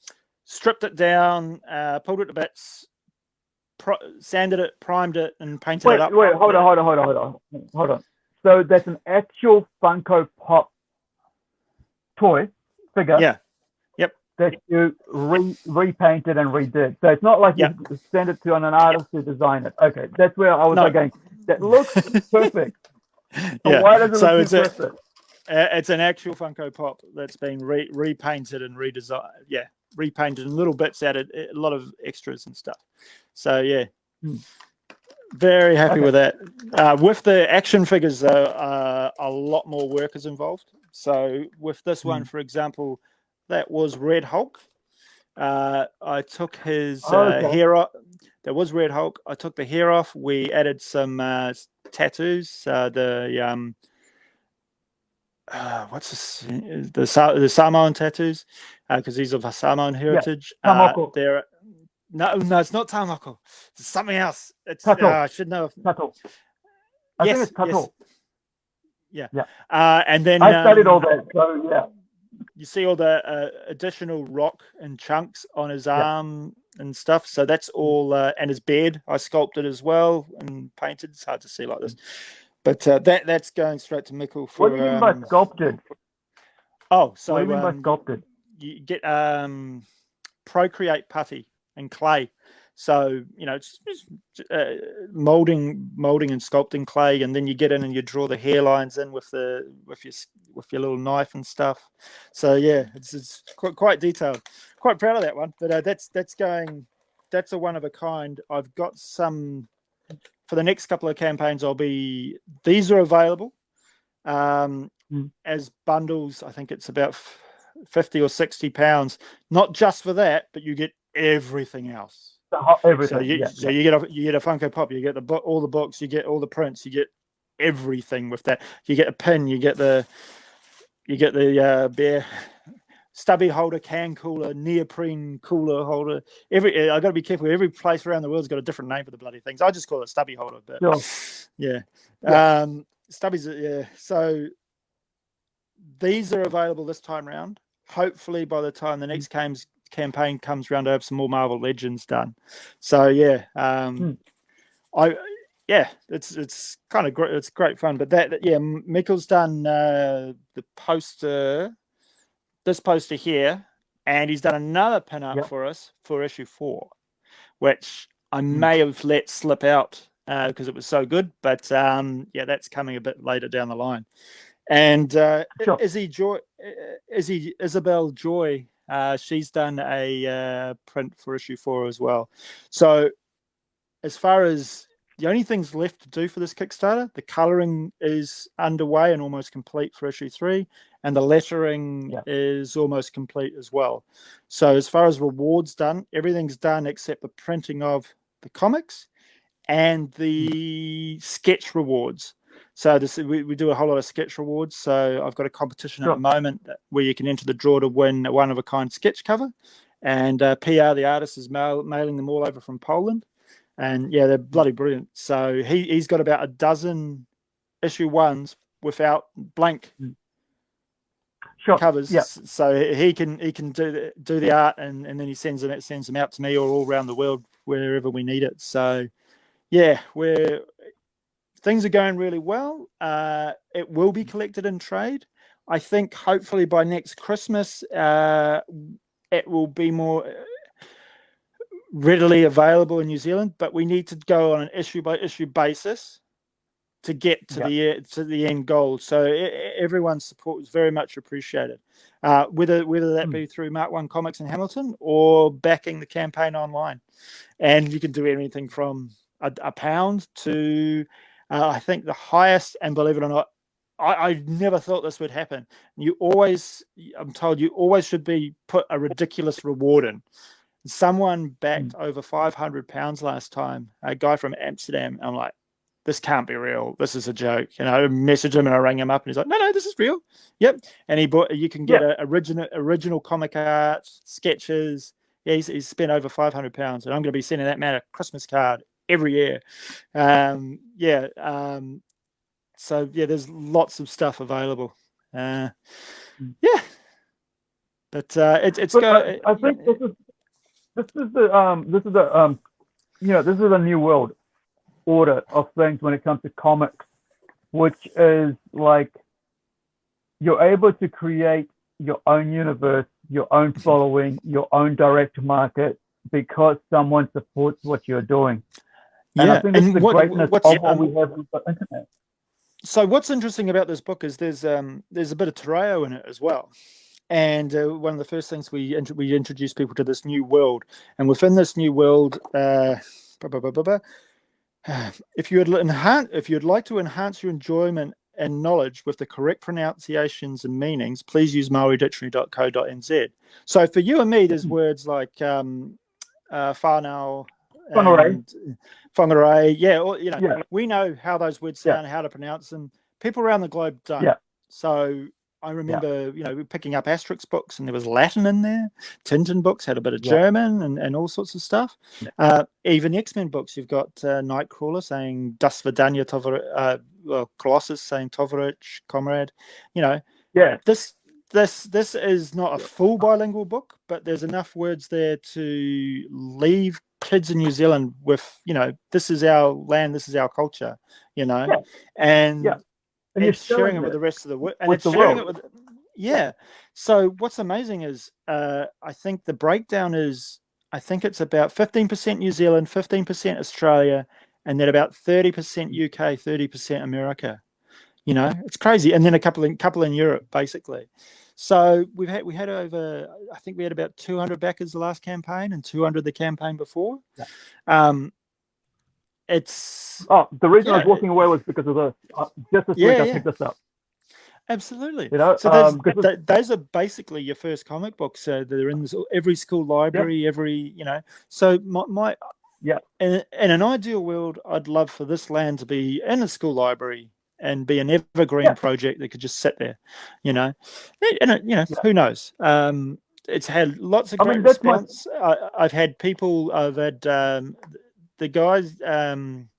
stripped it down, uh, pulled it to bits, sanded it, primed it, and painted wait, it up. wait, hold on, hold on, hold on, hold on, hold on. So that's an actual Funko Pop toy figure. Yeah. That you re repainted and redid. So it's not like Yeah. you send it to an artist to design it. Okay, that's where I was No. going. That looks perfect. [LAUGHS] But Yeah. Why does it So look it's a. It's an actual Funko Pop that's been re- repainted and redesigned. Yeah, repainted and little bits added, a lot of extras and stuff. So yeah, Hmm. very happy Okay. with that. Uh, with the action figures, though, uh, a lot more work is involved. So with this one, Hmm. for example, that was Red Hulk. Uh, I took his Oh, uh, hair off. There was Red Hulk. I took the hair off. We added some uh, tattoos. Uh, the um, uh, what's this? The Sa- the Samoan tattoos, because he's of a Samoan heritage. Uh, Tamako. they're no, no, it's not Tamako. It's something else. It's uh, I should know. if- Tato. I yes, think it's Tato. yes. Yeah. Uh, and then I studied um, all that. So yeah. You see all the uh, additional rock and chunks on his Yeah. arm and stuff. So that's all, uh, and his beard I sculpted as well and painted. It's hard to see like this, but uh, that that's going straight to Mickle for. What do you mean by um, sculpted? oh, so what do you mean by um, sculpted? you get um, Procreate putty and clay. So you know, it's, it's, uh, molding, molding, and sculpting clay, and then you get in and you draw the hairlines in with the with your with your little knife and stuff. So yeah, it's, it's quite quite detailed. Quite proud of that one. But uh, that's that's going. That's a one of a kind. I've got some for the next couple of campaigns. I'll be these are available um, Mm. as bundles. I think it's about fifty or sixty pounds. Not just for that, but you get everything else. Everything. So you yeah, so you get a you get a Funko Pop, you get the book, all the books, you get all the prints, you get everything with that. You get a pin, you get the you get the uh, bear stubby holder, can cooler, neoprene cooler holder. Every I got to be careful. Every place around the world's got a different name for the bloody things. I just call it stubby holder, but Sure. yeah, Yeah. um, stubbies. Yeah, so these are available this time round. Hopefully, by the time the next games campaign comes around, I have some more Marvel Legends done. So yeah, um, Hmm. I yeah, it's it's kind of great. It's great fun. But that, that- yeah, Mikkel's done uh, the poster, this poster here, and he's done another pin up Yep. for us for issue four, which I Hmm. may have let slip out because it was so good. But um, yeah, that's coming a bit later down the line. And uh, sure. Izzy Joy, Izzy Isabel Joy, uh, she's done a uh, print for issue four as well. So, as far as the only things left to do for this Kickstarter, the coloring is underway and almost complete for issue three, and the lettering yeah. is almost complete as well. So as far as rewards done, everything's done except the printing of the comics and the sketch rewards. So this we, we do a whole lot of sketch rewards. So I've got a competition sure. at the moment where you can enter the draw to win a one of a kind sketch cover, and uh, PR the artist is mail, mailing them all over from Poland and yeah, they're bloody brilliant. So he he's got about a dozen issue ones without blank mm. sure. covers. Yeah. So he can he can do the, do the art and, and then he sends them sends them out to me or all around the world wherever we need it. So yeah, we're things are going really well. Uh, it will be collected in trade. I think hopefully by next Christmas, uh, it will be more readily available in New Zealand, but we need to go on an issue by issue basis to get to the to the end goal. So everyone's support is very much appreciated. Uh, whether whether that mm. be through Mark One Comics in Hamilton or backing the campaign online, and you can do anything from a, a pound to uh, I think the highest. And believe it or not, I, I never thought this would happen. You always, I'm told, you always should be put a ridiculous reward in. Someone backed mm. over 500 pounds last time, a guy from Amsterdam. I'm like, this can't be real. This is a joke. And I messaged him and I rang him up and he's like, no, no, this is real. Yep. And he bought, you can get yeah. a original, original comic art, sketches. Yeah, he's, he's spent over 500 pounds and I'm going to be sending that man a Christmas card every year. Um, yeah. Um, so yeah, there's lots of stuff available. Uh, mm. yeah. But uh, it, it's but, go, I, I think this is this is the um this is the um you know this is a new world order of things when it comes to comics, which is like you're able to create your own universe, your own following, your own direct market because someone supports what you're doing. And yeah, I think and the what, greatness of what um, we have with the internet. So what's interesting about this book is there's um there's a bit of te in it as well. And uh, one of the first things we int- we introduce people to this new world, and within this new world, uh, [SIGHS] if you would enhance, if you'd like to enhance your enjoyment and knowledge with the correct pronunciations and meanings, please use maoridictionary.co.nz. So for you and me, there's mm-hmm. words like um, uh, whānau, whangarei. Yeah, or, you know, yeah. we know how those words sound, yeah. how to pronounce them. People around the globe don't. Yeah. So I remember, yeah. you know, picking up Asterix books and there was Latin in there. Tintin books had a bit of yeah. German and, and all sorts of stuff. Yeah. Uh, even X Men books, you've got uh, Nightcrawler saying Das Vidania Tovar, uh, well, Colossus saying Tovarich, Comrade. You know, yeah. This this this is not a full bilingual book, but there's enough words there to leave kids in New Zealand with, you know, this is our land, this is our culture, you know, and yeah. and, you're sharing it with the rest of the world. And it's sharing world. it with, yeah. So what's amazing is uh, I think the breakdown is I think it's about 15% New Zealand, 15% Australia, and then about 30% UK, 30% America. You know, it's crazy. And then a couple in couple in Europe, basically. So we've had we had over I think we had about 200 backers the last campaign and 200 the campaign before. Yeah. Um, it's oh the reason yeah. I was walking away was because of the uh, just this yeah, week I yeah. picked this up. Absolutely. You know, so um, th- those are basically your first comic books. So they're in this, every school library, every you know. So my, my yeah. In, in an ideal world, I'd love for this land to be in a school library and be an evergreen yeah. project that could just sit there, you know. And, you know, yeah. who knows? Um, it's had lots of great I mean, response. I, have had people. I've had um, the guys, um,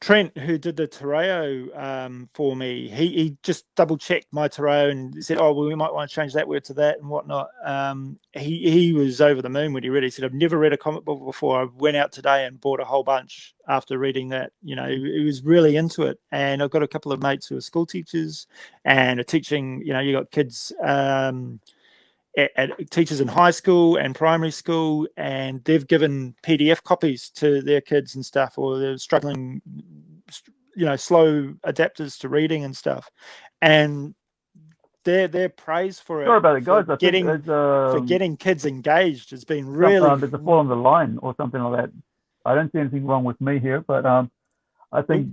Trent, who did the reo um, for me, he, he just double checked my reo and said, "Oh, well, we might want to change that word to that and whatnot." Um, he he was over the moon when he read. It. He said, "I've never read a comic book before. I went out today and bought a whole bunch after reading that." You know, he, he was really into it. And I've got a couple of mates who are school teachers and are teaching. You know, you got kids. Um, at, at teachers in high school and primary school, and they've given PDF copies to their kids and stuff, or they're struggling, you know, slow adapters to reading and stuff. and their their praise for it. Sorry about it, guys. I getting there's, for um, getting kids engaged has been really. uh, there's a fall on the line or something like that. I don't see anything wrong with me here, but um, I think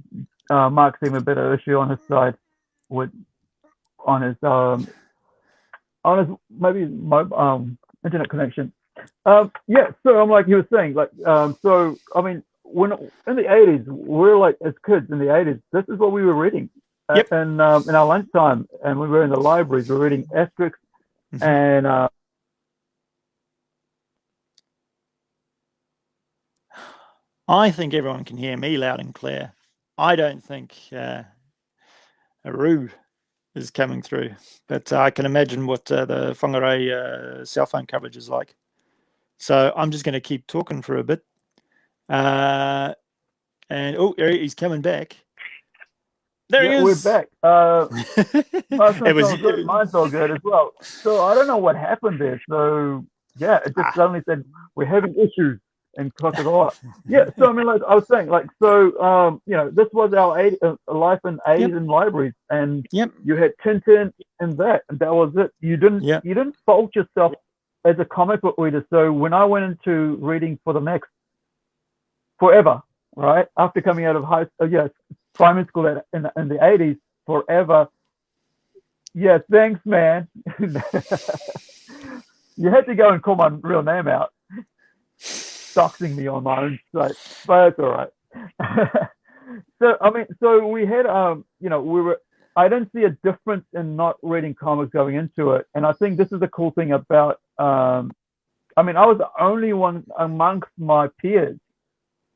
uh, Mark's having a bit of issue on his side with on his um on his maybe my um internet connection. Um, yeah, so I'm like you were saying, like um, so I mean when in the 80s we're like as kids in the 80s, this is what we were reading. Uh, Yep. And um, in our lunchtime, and we were in the libraries, we were reading Asterix Mhm. and uh, I think everyone can hear me loud and clear. I don't think uh, Aru is coming through, but I can imagine what uh, the Whangarei uh, cell phone coverage is like. So I'm just going to keep talking for a bit. Uh, and oh, he's coming back. There yeah, he is. we're back. Uh, [LAUGHS] it was good. Mine's all good as well. So I don't know what happened there. So yeah, it Ah. just suddenly said we're having issues and cut it all up. Yeah. So I mean, like I was saying, like so, um, you know, this was our 80, uh, life in 80s Yep. in libraries, and Yep. you had Tintin and that, and that was it. You didn't, Yep. you didn't fault yourself as a comic book reader. So when I went into reading for the next forever, right after coming out of high, uh, yes, primary school at, in the, in the 80s, forever. Yeah, thanks, man. [LAUGHS] you had to go and call my real name out, doxing me on my own site, but it's all right. [LAUGHS] so I mean, so we had, um, you know, we were. I didn't see a difference in not reading comics going into it, and I think this is the cool thing about. Um, I mean, I was the only one amongst my peers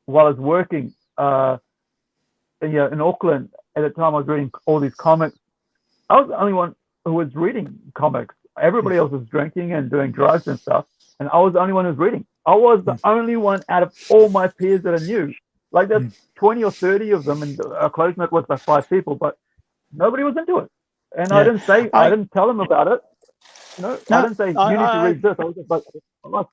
while I was working, uh, in, you know, in Auckland at the time. I was reading all these comics. I was the only one who was reading comics. Everybody else was drinking and doing drugs and stuff, and I was the only one who was reading. I was the only one out of all my peers that I knew. Like there's 20 or 30 of them, and our close net was about five people, but nobody was into it. And I didn't say, I, I- didn't tell them about it. You know, No, I didn't say, you I- need to I- read this. I was just like, I like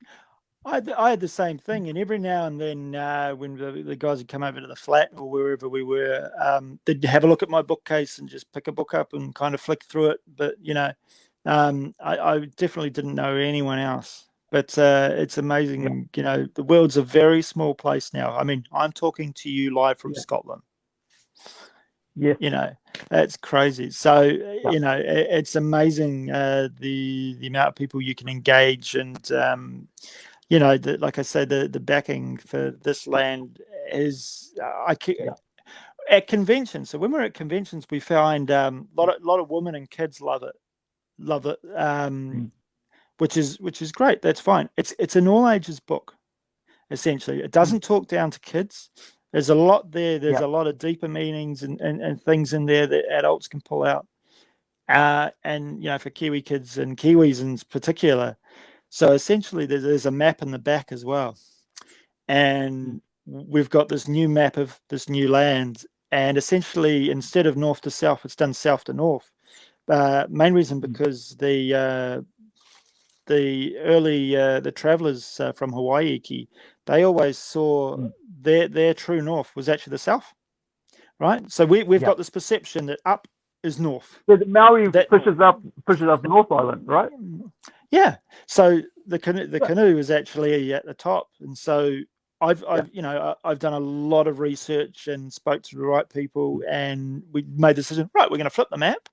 I had, I had the same thing, and every now and then, uh, when the, the guys would come over to the flat or wherever we were, um, they'd have a look at my bookcase and just pick a book up and kind of flick through it. But you know, um, I, I definitely didn't know anyone else. But uh, it's amazing, you know, the world's a very small place now. I mean, I'm talking to you live from Yeah. Scotland. Yeah, You know, that's crazy. So you know, it, it's amazing uh, the the amount of people you can engage and. Um, you know, the, like I said, the the backing for this land is uh, I ca- Yeah. at conventions. So when we're at conventions, we find um, a lot of lot of women and kids love it, love it, um, Mm. Which is which is great. That's fine. It's it's an all ages book, essentially. It doesn't talk down to kids. There's a lot there. There's Yeah. a lot of deeper meanings and, and, and things in there that adults can pull out. Uh, and you know, for Kiwi kids and Kiwis in particular, so essentially, there's, there's a map in the back as well, and we've got this new map of this new land. And essentially, instead of north to south, it's done south to north. Uh, main reason Mm. because the uh, the early uh, the travelers uh, from Hawaii, they always saw Mm. their their true north was actually the south, right? So we we've Yeah. got this perception that up is north. the Maui That- pushes up, pushes up North Island, right? Yeah. So the canoe, the Yeah. canoe is actually at the top, and so I've, I've, you know, I've done a lot of research and spoke to the right people, and we made the decision. Right, we're going to flip the map.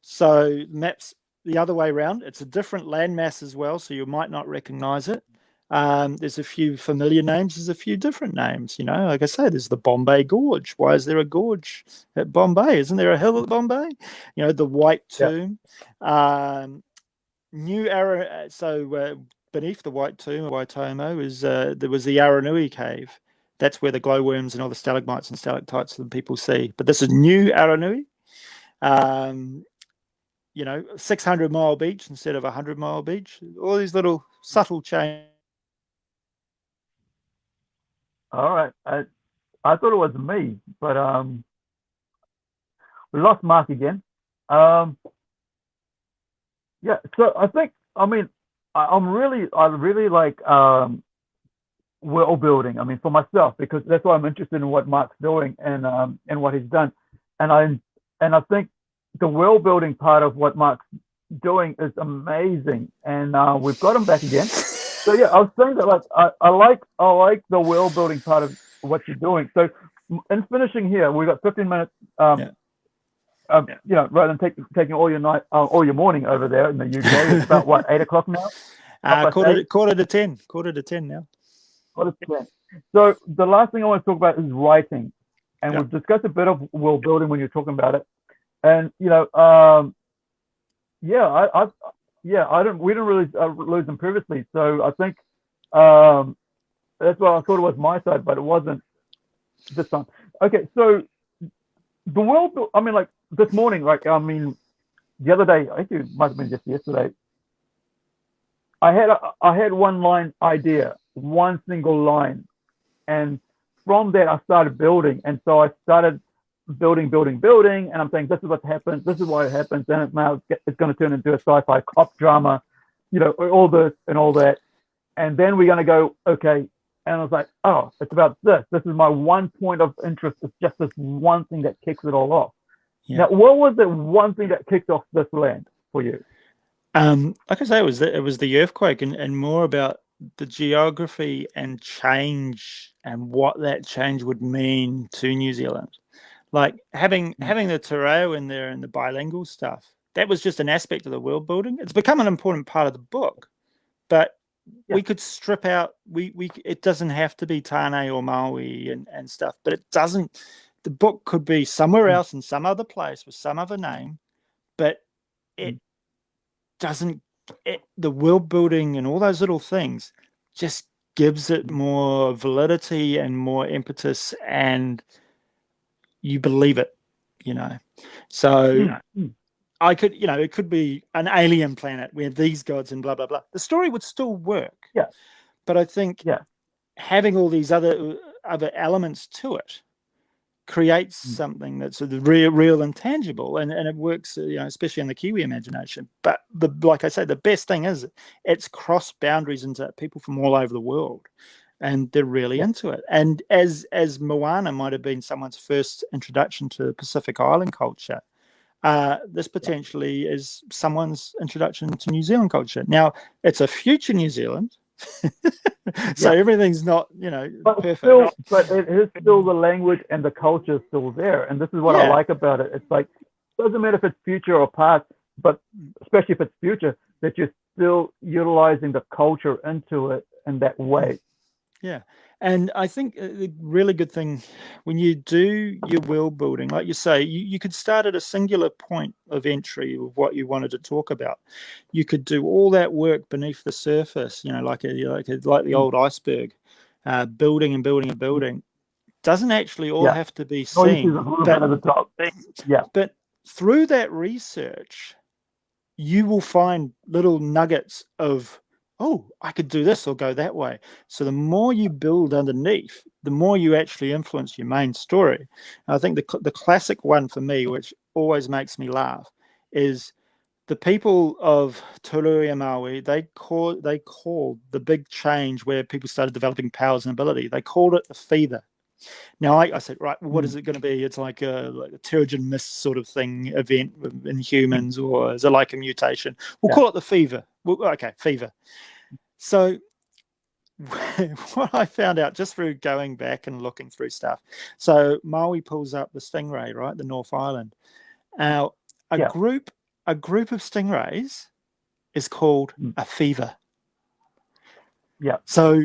So maps the other way around. It's a different landmass as well, so you might not recognize it. Um, there's a few familiar names. There's a few different names. You know, like I say, there's the Bombay Gorge. Why is there a gorge at Bombay? Isn't there a hill at Bombay? You know, the White Yeah. Tomb. Um, New Ara. So uh, beneath the White Tomb of Waitomo is uh, there was the Aranui Cave. That's where the glowworms and all the stalagmites and stalactites that people see. But this is New Aranui. Um, you know, 600 mile beach instead of 100 mile beach. All these little subtle changes. All right. I, I thought it was me, but um, we lost Mark again. Um, yeah. So I think, I mean, I, I'm really, I really like um, world building. I mean, for myself, because that's why I'm interested in what Mark's doing and um, and what he's done. And I and I think the world building part of what Mark's doing is amazing, and uh, we've got him back again. So yeah, I was saying that like I, I like I like the world building part of what you're doing. So in finishing here, we've got 15 minutes. Um, yeah. Um, yeah. You know, rather than take, taking all your night, uh, all your morning over there in the UK, it's about what eight o'clock now. [LAUGHS] Uh, quarter, to, quarter to ten. Quarter to ten now. Quarter to ten. So the last thing I want to talk about is writing, and we've discussed a bit of world building when you're talking about it. And you know, um, yeah, I, I, yeah, I don't. We didn't really uh, lose them previously, so I think um, that's what I thought it was my side, but it wasn't this time. Okay, so the world. I mean, like this morning, like I mean, the other day, I think it might have been just yesterday. I had a, I had one line idea, one single line, and from that I started building, and so I started building, building, building, and I'm saying this is what happens, this is why it happens, and now it's going to turn into a sci-fi cop drama, you know, all this and all that, and then we're going to go, okay, and I was like, oh, it's about this. This is my one point of interest. It's just this one thing that kicks it all off. Yeah. Now, what was the one thing that kicked off this land for you? Um, like I say, it was the, it was the earthquake, and, and more about the geography and change and what that change would mean to New Zealand like having mm. having the reo in there and the bilingual stuff that was just an aspect of the world building it's become an important part of the book but yeah. we could strip out we we it doesn't have to be Tane or Maui and, and stuff but it doesn't the book could be somewhere mm. else in some other place with some other name but it mm. doesn't it, the world building and all those little things just gives it more validity and more impetus and you believe it, you know. So mm. I could, you know, it could be an alien planet where these gods and blah blah blah. The story would still work. Yeah. But I think yeah. having all these other other elements to it creates mm. something that's real, real and tangible, and, and it works, you know, especially in the Kiwi imagination. But the like I say, the best thing is it's cross boundaries into people from all over the world and they're really into it. And as as Moana might have been someone's first introduction to Pacific Island culture, uh, this potentially is someone's introduction to New Zealand culture. Now, it's a future New Zealand, [LAUGHS] so yeah. everything's not you know but perfect. Still, but it is still the language and the culture is still there, and this is what yeah. I like about it. It's like it doesn't matter if it's future or past, but especially if it's future, that you're still utilizing the culture into it in that way. Yeah. And I think the really good thing when you do your world building, like you say, you, you could start at a singular point of entry of what you wanted to talk about. You could do all that work beneath the surface, you know, like a, like a, like the mm. old iceberg, uh, building and building and building. Doesn't actually all yeah. have to be seen. But, yeah. but through that research, you will find little nuggets of oh, I could do this or go that way. So the more you build underneath, the more you actually influence your main story. And I think the, the classic one for me, which always makes me laugh, is the people of Te Riu-a-Maui, they call they called the big change where people started developing powers and ability. They called it the fever. Now I, I said, right, what is hmm. it going to be? It's like a, like a Terrigen Mist sort of thing event in humans, or is it like a mutation? We'll yeah. call it the fever. Well, okay, fever. So [LAUGHS] what I found out just through going back and looking through stuff. So Maui pulls up the stingray, right, the North Island. Now, a yeah. group a group of stingrays is called mm. a fever. Yeah. So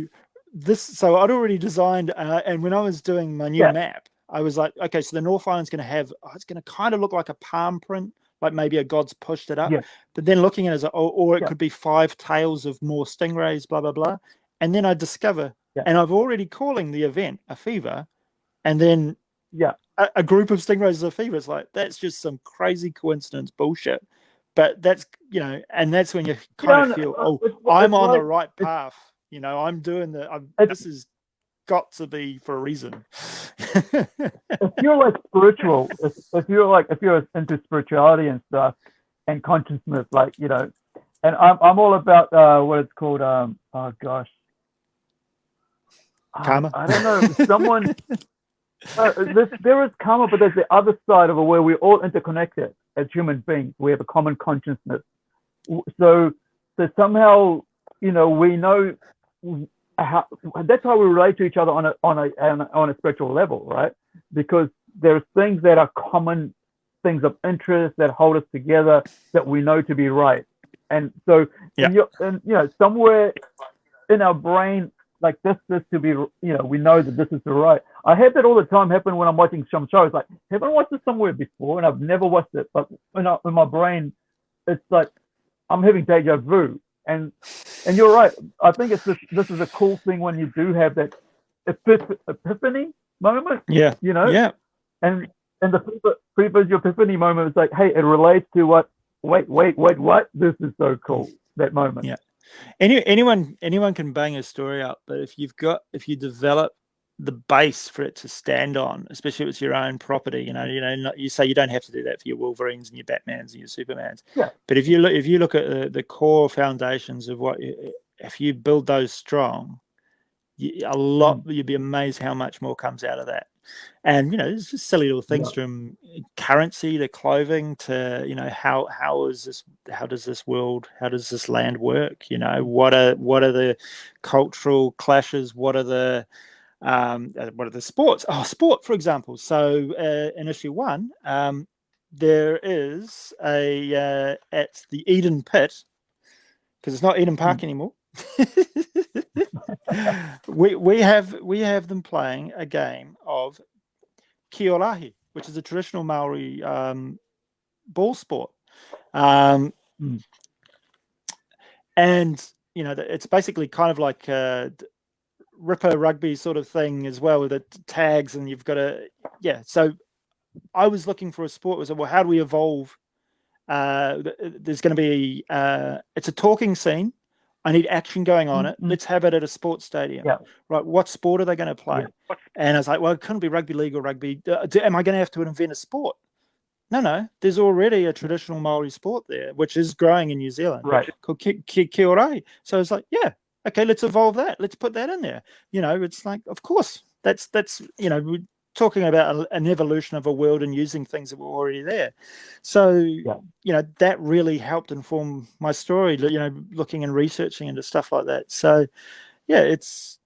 this, so I'd already designed, uh, and when I was doing my new yeah. map, I was like, okay, so the North Island's going to have, oh, it's going to kind of look like a palm print like maybe a god's pushed it up. Yeah. But then looking at it as a, or, or it yeah. could be five tails of more stingrays, blah blah blah. And then I discover, yeah. and I've already calling the event a fever, and then yeah, a, a group of stingrays is a fever. It's like that's just some crazy coincidence bullshit. But that's you know, and that's when you kind of feel, oh, it's, I'm it's on like, the right path. You know, I'm doing the. I'm, this is got to be for a reason. [LAUGHS] if you're like spiritual, if, if you're like if you're into spirituality and stuff and consciousness, like you know, and I'm I'm all about uh, what it's called. Um, oh gosh, um, karma. I don't know. Someone. uh, there is karma, but there's the other side of it where we're all interconnected, as human beings. We have a common consciousness. So, so somehow, you know, we know how, that's how we relate to each other on a, on a, on a, on a spiritual level, right? Because there's things that are common things of interest that hold us together that we know to be right. And so, yeah. and, and you know, somewhere in our brain, like this, this to be, you know, we know that this is the right. I have that all the time happen when I'm watching some shows. Like, haven't watched this somewhere before, and I've never watched it. But in, in my brain, it's like I'm having deja vu. And and you're right. I think it's this. This is a cool thing when you do have that epiphany moment. Yeah. You know. Yeah. And and the pre-visual epiphany moment is like, hey, it relates to what? Wait, wait, wait, what? This is so cool. That moment. Yeah. Any anyone anyone can bang a story up, but if you've got if you develop the base for it to stand on, especially if it's your own property. You know, you know, not, you say you don't have to do that for your Wolverines and your Batmans and your Supermans. Yeah. But if you look, if you look at the, the core foundations of what, if you build those strong, you, a lot, mm. you'd be amazed how much more comes out of that. And you know, it's just silly little things yeah. from currency to clothing to you know how how is this how does this world how does this land work? You know, what are what are the cultural clashes? What are the um, what are the sports? Oh, sport, for example. So uh, in issue one, um, there is a uh, at the Eden Pit because it's not Eden hmm. Park mm. anymore. [LAUGHS] we we have we have them playing a game of ki-o-rahi, which is a traditional Maori um, ball sport, um, mm. and you know it's basically kind of like uh, ripper rugby sort of thing as well with the tags and you've got to yeah. So i was looking for a sport was like, well how do we evolve? Uh there's going to be uh it's a talking scene. I need action going on it. mm-hmm. let's have it at a sports stadium. Yeah. right what sport are they going to play? Yeah. and i was like well it couldn't be rugby league or rugby. Uh, am i going to have to invent a sport? No, no. There's already a traditional Maori sport there, which is growing in New Zealand, right? Called ki, ki, ki So it's like, yeah, okay, let's evolve that. Let's put that in there. You know, it's like, of course, that's that's you know, we're talking about a, an evolution of a world and using things that were already there. So yeah. you know, that really helped inform my story. You know, looking and researching into stuff like that. So yeah, it's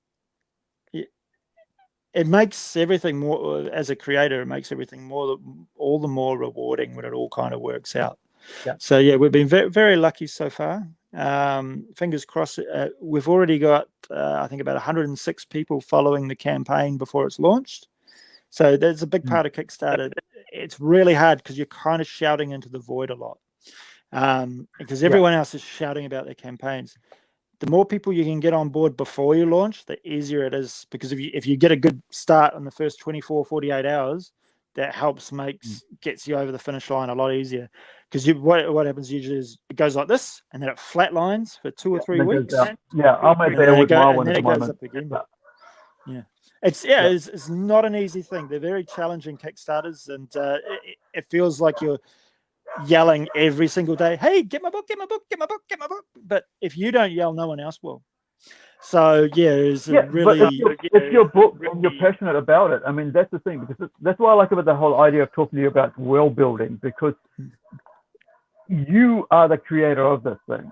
it, makes everything more uh, as a creator. It makes everything more all the more rewarding when it all kind of works out. Yeah. So yeah, we've been very, very lucky so far um, fingers crossed. Uh, we've already got, uh, I think, about 106 people following the campaign before it's launched. So there's a big hmm. part of Kickstarter. It's really hard because you're kind of shouting into the void a lot um, because everyone yeah. else is shouting about their campaigns. The more people you can get on board before you launch, the easier it is because if you if you get a good start in the first 24, 48 hours, that helps makes mm. gets you over the finish line a lot easier because you what what happens usually is it goes like this and then it flatlines for two or three yeah, weeks. Yeah, I'm right there with my one at the moment. Yeah. It's yeah, yeah. It's, it's not an easy thing. They're very challenging Kickstarters, and uh, it, it feels like you're yelling every single day, "Hey, get my book, get my book, get my book, get my book!" But if you don't yell, no one else will. So yeah, it's yeah, really. But it's your, it's your book, and you're passionate about it. I mean, that's the thing because that's why I like about the whole idea of talking to you about world building because you are the creator of this thing.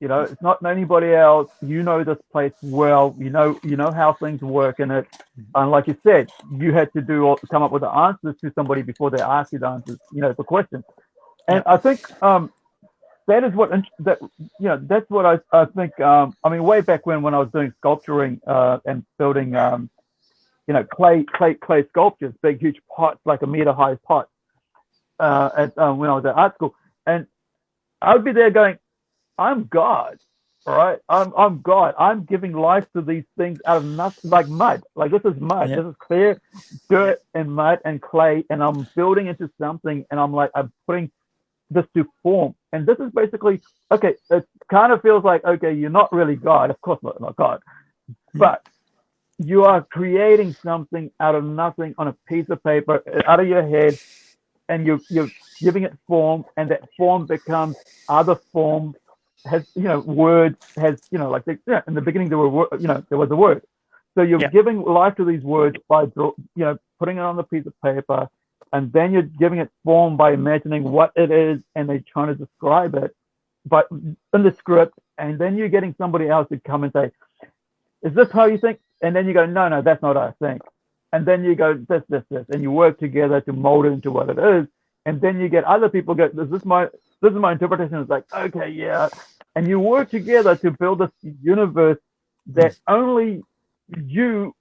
You know, it's not anybody else. You know this place well. You know, you know how things work in it. And like you said, you had to do all, come up with the answers to somebody before they ask you the answers. You know, the question. And I think um, that is what that you know that's what I, I think um, I mean way back when when I was doing sculpturing uh, and building um, you know clay clay clay sculptures big huge pots like a meter high pot uh, at um, when I was at art school I would be there going I'm God all right I'm I'm God I'm giving life to these things out of nothing like mud like this is mud yeah. this is clear dirt and mud and clay and I'm building into something and I'm like I'm putting this to form. And this is basically okay. It kind of feels like okay, you're not really God, of course not, not God, hmm. but you are creating something out of nothing on a piece of paper, out of your head, and you're you're giving it form, and that form becomes other form. Has you know words has you know like the, yeah, in the beginning there were you know there was a word, so you're yeah. giving life to these words by you know putting it on the piece of paper and then you're giving it form by imagining what it is and they're trying to describe it but in the script and then you're getting somebody else to come and say is this how you think and then you go no no that's not how i think and then you go this this this and you work together to mold it into what it is and then you get other people go this is my this is my interpretation it's like okay yeah and you work together to build this universe that hmm. only you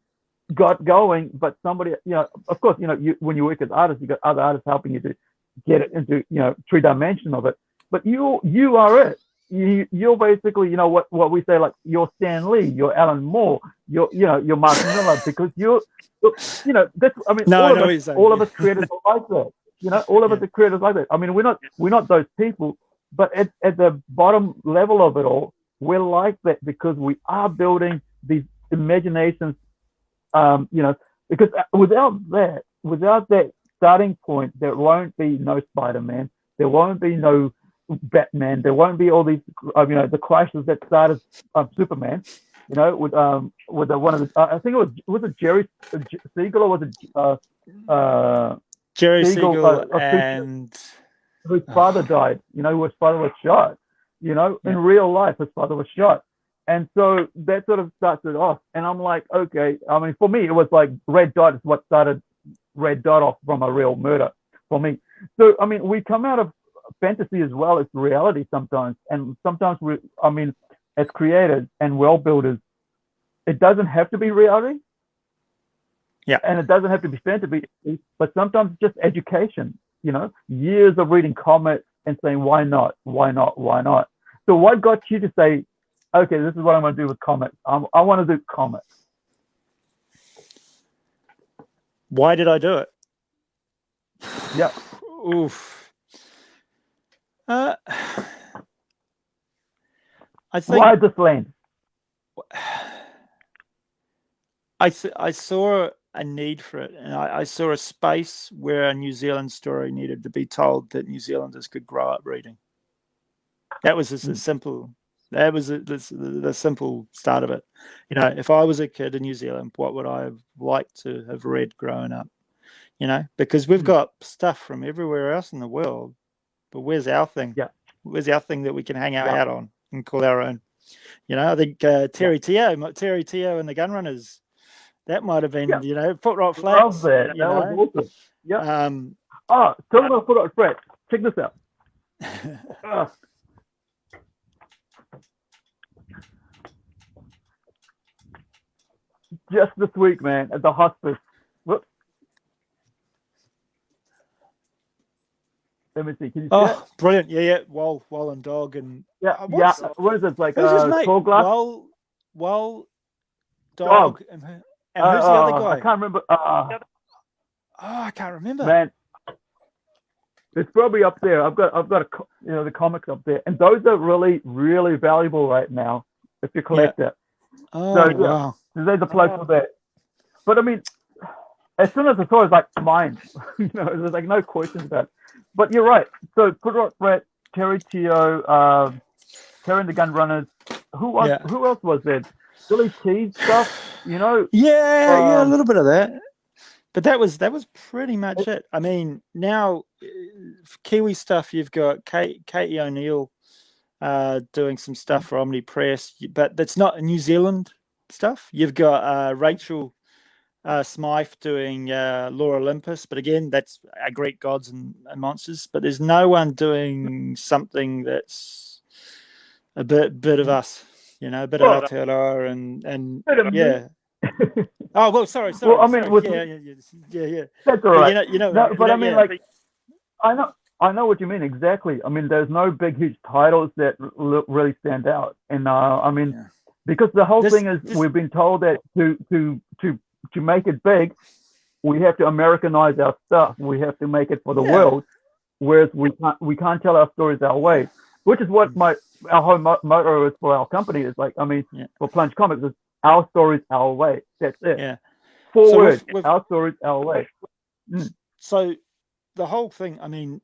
got going, but somebody, you know, of course, you know, you, when you work as artists, you got other artists helping you to get it into, you know, three dimension of it. But you, you are it. You, you're basically, you know, what, what we say, like you're Stan Lee, you're Alan Moore, you're, you know, you're Mark Millar, because you're, you know, that's, I mean, No, all, I of us, all of us creators [LAUGHS] are like that. You know, all of us are creators like that. I mean, we're not, we're not those people, but at, at the bottom level of it all, we're like that because we are building these imaginations um, you know, because uh, without that, without that starting point, there won't be no Spider-Man, there won't be no Batman, there won't be all these, uh, you know, the crisis that started um, Superman, you know, with um, with the, one of the, uh, I think it was was it Jerry uh, Siegel or was it uh, uh, Jerry Siegel, Siegel uh, and whose father died, you know, whose father was shot, you know, in real life, his father was shot. And so that sort of starts it off. And I'm like, okay, I mean, for me, it was like Red Dot is what started Red Dot off from a real murder for me. So, I mean, we come out of fantasy as well as reality sometimes. And sometimes we, I mean, as creators and world builders, it doesn't have to be reality. Yeah. And it doesn't have to be fantasy, but sometimes just education, you know, years of reading comics and saying, why not? Why not? Why not? So what got you to say, okay, this is what I'm going to do with comics. I'm, I want to do comics. why did I do it? Yeah. Oof. Uh, [SIGHS] I think Why this [SIGHS] lane? I I saw a need for it, and I, I saw a space where a New Zealand story needed to be told that New Zealanders could grow up reading. That was just a Mm. simple. That was a, the, the the simple start of it. You know, if I was a kid in New Zealand, what would I have liked to have read growing up? You know, because we've Mm. got stuff from everywhere else in the world, but where's our thing? Yeah. Where's our thing that we can hang our Yeah. hat on and call our own? You know, I think uh, Terry Teo, Terry Teo and the Gunrunners, that might have been, Yeah. you know, Footrot Love flats. that. That know? was awesome. Yeah. Um, Oh, talking about foot on Fred. Check this out. [LAUGHS] Ah. Just this week, man, at the hospice. Let me see. Can you see oh, brilliant! Yeah, yeah. Wal, Wal, and dog, and Yeah, uh, yeah. What is it? Like who's his uh, mate? glass? Wal, Wal, Dog. dog, and, and who's the Uh, other uh, guy? I can't remember. Uh, Oh, I can't remember. man, it's probably up there. I've got, I've got a, you know, the comics up there, and those are really, really valuable right now if you collect it. oh, so, yeah. wow. So there's a place for that. But I mean, as soon as I saw it, it's like mine. [LAUGHS] you know, there's like no questions about it. But you're right. So put it Brett, Terry Teo, um, Terry and the Gun Runners. Who else, Yeah. who else was there? Billy T stuff, you know? Yeah, yeah, a Um, little bit of that. But that was that was pretty much it. I mean, now uh, Kiwi stuff, you've got Kate, Katie O'Neill uh, doing some stuff for Oni Press, but that's not New Zealand stuff. You've got uh, Rachel uh, Smythe doing uh, Lore Olympus, but again, that's our Greek gods and, and monsters. But there's no one doing something that's a bit bit of us, you know, a bit Well, of Aotearoa and and Bit of me. yeah. [LAUGHS] Oh well, sorry, sorry. Well, I mean, with- yeah, yeah, yeah, yeah. That's all But. You know, you know, No, you but know, I mean, yeah. like, I know, I know what you mean exactly. I mean, there's no big, huge titles that r- really stand out, and uh, I mean, Yeah. because the whole This- thing is this- we've been told that to to to to make it big, we have to Americanize our stuff. We have to make it for the Yeah. world, whereas we can't we can't tell our stories our way. Which is what my our whole mo- motto is for our company. Is like, I mean, Yeah. for Plunge Comics, is our stories our way. That's it. Yeah. Four So words. with- with- our stories our way. so the whole thing i mean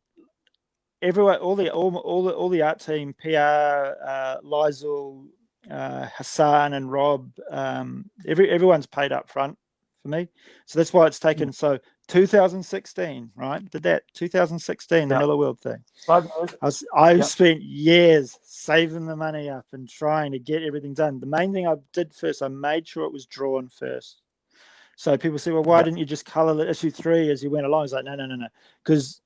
everyone all the all, all the all the art team pr uh Lizel, uh hassan and rob um every everyone's paid up front for me so that's why it's taken so 2016, right? Did that 2016, the Yeah. Millarworld thing. Five years. I, was, I Yeah. spent years saving the money up and trying to get everything done. The main thing I did first, I made sure it was drawn first. So people say, well, why Yeah. didn't you just color the issue three as you went along? I was like, no, no, no, no. Because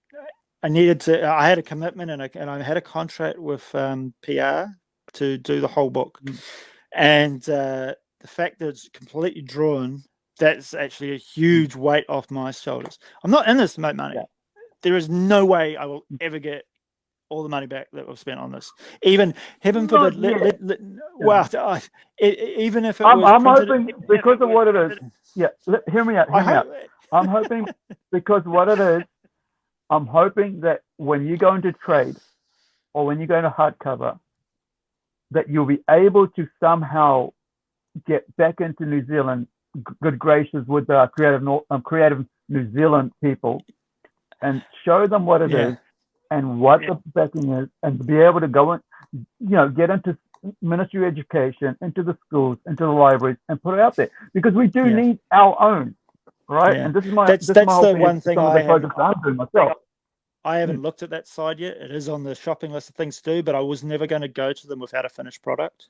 I needed to, I had a commitment and I, and I had a contract with um, PR to do the whole book. Mm. And uh, the fact that it's completely drawn, that's actually a huge weight off my shoulders. I'm not in this to make money. Yeah. There is no way I will Mm. ever get all the money back that I've spent on this. Even heaven forbid. Let, let, let, well, I, e- even if it I'm, I'm printed- hoping because it of what it is. Yeah, let- hear me out. I Hear me out. I'm hoping [LAUGHS] because what it is, I'm hoping that when you go into trade or when you go into hardcover, that you'll be able to somehow get back into New Zealand, good gracious with the creative, um, creative New Zealand people, and show them what it is Yeah. and what Yeah. the backing is, and be able to go and you know get into ministry education, into the schools, into the libraries, and put it out there because we do Yeah. need our own, right? And this is my That's- this is my the one thing I projects I'm doing myself. I haven't looked at that side yet. It is on the shopping list of things to do, but I was never going to go to them without a finished product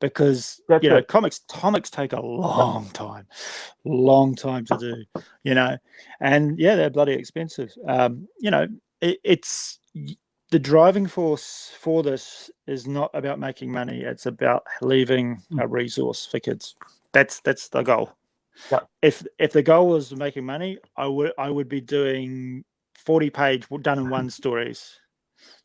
because That's you know it. comics comics take a long time, long time to do. You know, and yeah, they're bloody expensive. Um, you know, it, it's the driving force for this is not about making money. It's about leaving a resource for kids. That's that's the goal. Yeah. If if the goal was making money, I would I would be doing 40 page done in one [LAUGHS] stories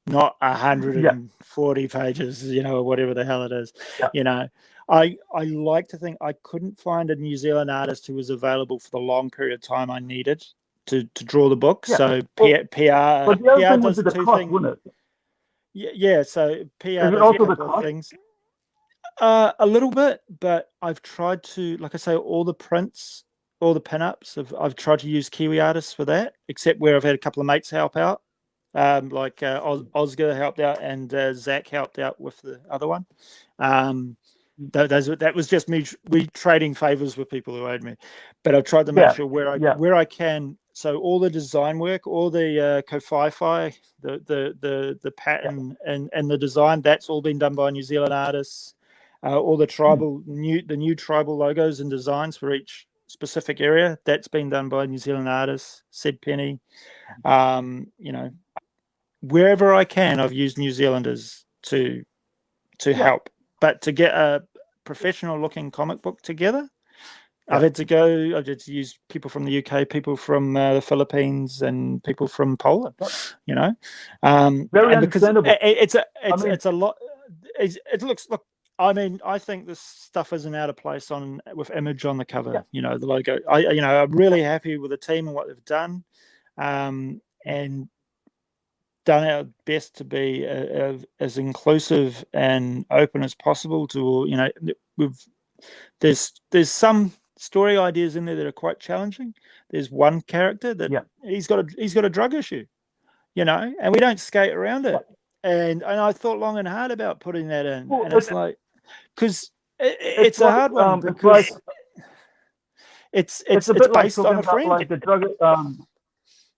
not 140 pages you know or whatever the hell it is Yeah. you know i i like to think i couldn't find a new zealand artist who was available for the long period of time i needed to to draw the book Yeah. so Well, P- pr pr does the two cost, things yeah, yeah so pr does a also the cost? things uh, a little bit, but I've tried to, like I say, all the prints, all the pinups. I've I've tried to use Kiwi artists for that, except where I've had a couple of mates help out, um, like uh, Os- Oscar helped out and uh, Zach helped out with the other one. Um, that, those, were- that was just me we trading favors with people who owed me, but I've tried to make Yeah, sure where I yeah. where I can. So all the design work, all the uh, kowhaiwhai, the the the the pattern and and the design, that's all been done by New Zealand artists uh, all the tribal new the new tribal logos and designs for each specific area that's been done by new zealand artists sid penny um, you know wherever i can i've used new zealanders to to Yeah. help but to get a professional looking comic book together i've had to go i've had to use people from the uk people from uh, the philippines and people from poland you know um Very understandable. it- it- it's a it's, mean- it's a lot it's, it looks look I mean, I think this stuff isn't out of place on with image on the cover. Yeah. You know, the logo. I, you know, I'm really happy with the team and what they've done, um, and done our best to be uh, as inclusive and open as possible. To you know, we've there's there's some story ideas in there that are quite challenging. There's one character that Yeah. he's got a he's got a drug issue, you know, and we don't skate around it. And and I thought long and hard about putting that in, Well, and it's it- like because it, it's, a like, hard one um, it's because like- it's It's, it's a bit like based on a friend. like the drug. Um,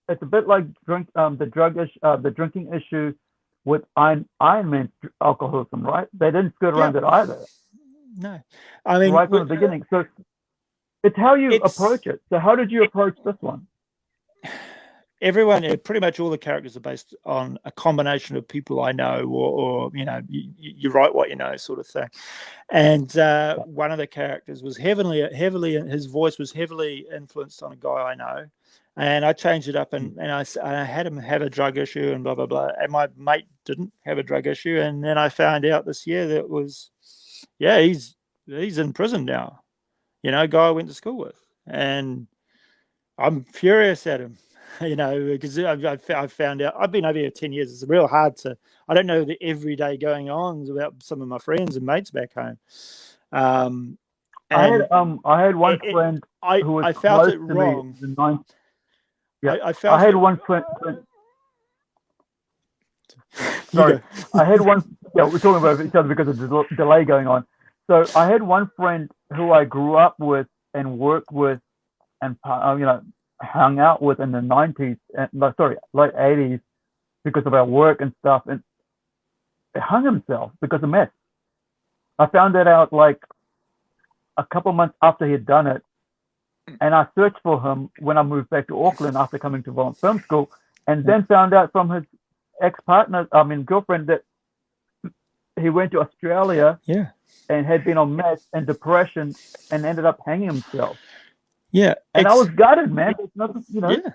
it's a bit like drink um, the drug issue, uh, the drinking issue with Iron Iron Man alcoholism, right? They didn't skirt around it either, no, I mean, right from the beginning. So it's how you It's- approach it. So how did you approach this one? everyone, eh, pretty much all the characters are based on a combination of people I know, or, or you know, you, you write what you know, sort of thing. And uh, one of the characters was heavily, heavily, his voice was heavily influenced on a guy I know. And I changed it up, and, and I, I had him have a drug issue, and blah blah blah. And my mate didn't have a drug issue, and then I found out this year that it was, yeah, he's he's in prison now. You know, guy I went to school with, and I'm furious at him [LAUGHS] you know, because I've, I've, found out I've been over here 10 years. It's real hard to, I don't know the everyday going ons about some of my friends and mates back home. Um, I had um I had one it- it- friend I, who was I felt close it wrong. The ninth, yeah, I, I I had one friend. [LAUGHS] sorry. I had one. Yeah, we're talking about each other because of the delay going on. So I had one friend who I grew up with and worked with, and uh, you know, hung out with in the 90s, and, no, sorry, late 80s, because of our work and stuff, and he hung himself because of meth. I found that out like a couple months after he had done it, and I searched for him when I moved back to Auckland after coming to Vaughan Film School, and then found out from his ex-partner, I mean girlfriend, that he went to Australia Yeah. and had been on meth and depression and ended up hanging himself. Yeah. And I was gutted, man. It's nothing, you know. yeah.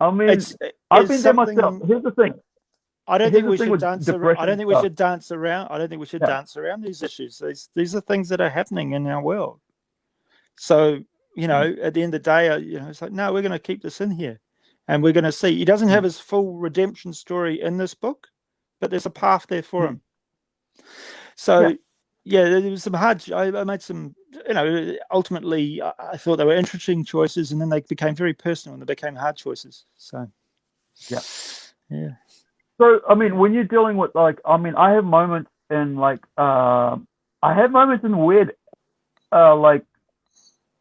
I mean, It's, I've been there myself. Here's the thing. I don't Here's think we should dance. Around, I don't think we should dance around. I don't think we should Yeah. dance around these issues. These these are things that are happening in our world. So you know, Mm. at the end of the day, uh, you know, it's like no, we're going to keep this in here, and we're going to see. He doesn't Mm. have his full redemption story in this book, but there's a path there for Mm. him. So. Yeah. Yeah. there was some hard. I, I made some. You know, ultimately, I, I thought they were interesting choices, and then they became very personal, and they became hard choices. So, Yeah. yeah, So, I mean, when you're dealing with like, I mean, I have moments in like, uh, I have moments in weird, uh, like,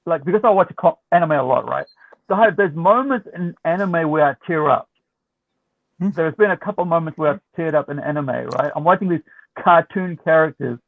like because I watch anime a lot, right? So I there's moments in anime where I tear up. Hmm. There's been a couple moments where I've teared up in anime, right? I'm watching these cartoon characters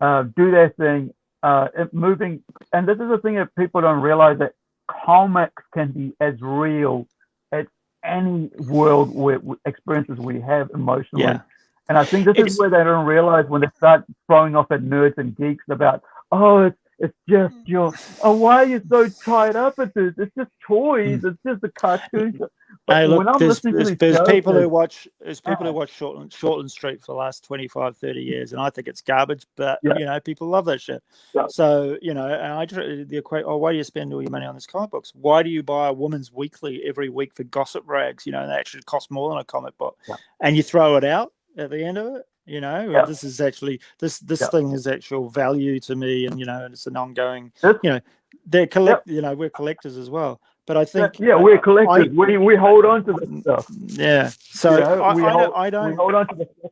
uh, do their thing, uh, moving, and this is the thing that people don't realize that comics can be as real as any world where, experiences we have emotionally. yeah. And I think this It's- is where they don't realize when they start throwing off at nerds and geeks about, oh, it's, it's just mm. your, oh, why are you so tied up at this? It's just toys. Mm. It's just a cartoon. show." But. Hey, look, when I'm there's, listening to there's, these people who watch there's people who uh, watch Shortland, Shortland Street for the last 25, 30 years, and I think it's garbage. But Yeah. you know, people love that shit. Yeah. So you know, and I try the equate. Oh, why do you spend all your money on these comic books? Why do you buy a Woman's Weekly every week for gossip rags? You know, that they actually cost more than a comic book, Yeah. and you throw it out at the end of it. You know, Yeah. this is actually this this Yeah. thing is actual value to me, and you know, and it's an ongoing. You know, they're collect. You know, we're collectors as well. But I think yeah, I- we're I- collectors. we, we hold on to this stuff. yeah. So you know? I, I, hold, don't, I don't. hold on to this stuff.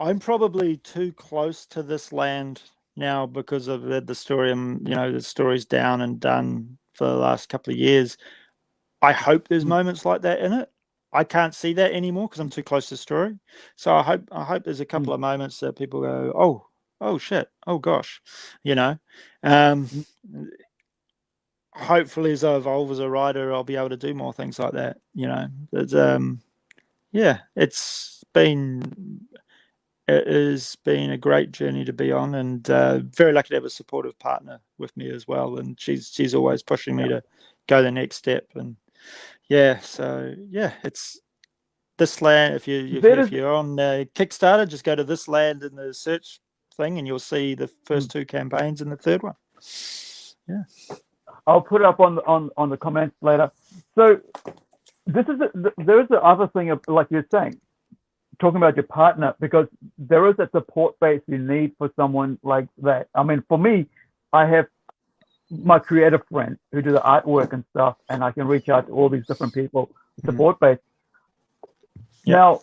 I'm probably too close to this land now because of the, the story. I'm, you know, the story's down and done for the last couple of years. I hope there's Mm. moments like that in it. I can't see that anymore because I'm too close to the story. So I hope I hope there's a couple Mm. of moments that people go, oh, oh shit, oh gosh, you know. Um, Mm. hopefully, as I evolve as a writer, I'll be able to do more things like that. You know, it's, um, yeah, it's been it has been a great journey to be on, and uh, very lucky to have a supportive partner with me as well. And she's she's always pushing me to go the next step. And yeah, so yeah, it's this land. If you if, if you're on uh, Kickstarter, just go to this land in the search thing, and you'll see the first two campaigns and the third one. Yeah, I'll put it up on the, on on the comments later. So this is the, there is the other thing of like you're saying, talking about your partner because there is a support base you need for someone like that. I mean, for me, I have my creative friends who do the artwork and stuff, and I can reach out to all these different people, support base. Yeah. Now,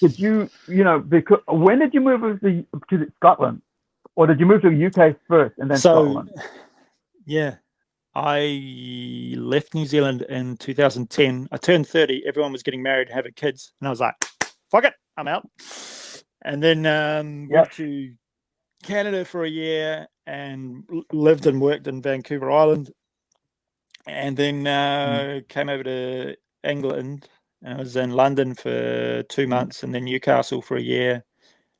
did you, you know, because when did you move to, to Scotland, or did you move to the UK first and then so Scotland? yeah i left new zealand in 2010 i turned 30 everyone was getting married having kids and i was like fuck it i'm out and then um Yeah. went to canada for a year and lived and worked in vancouver island and then uh came over to england and i was in london for two months and then newcastle for a year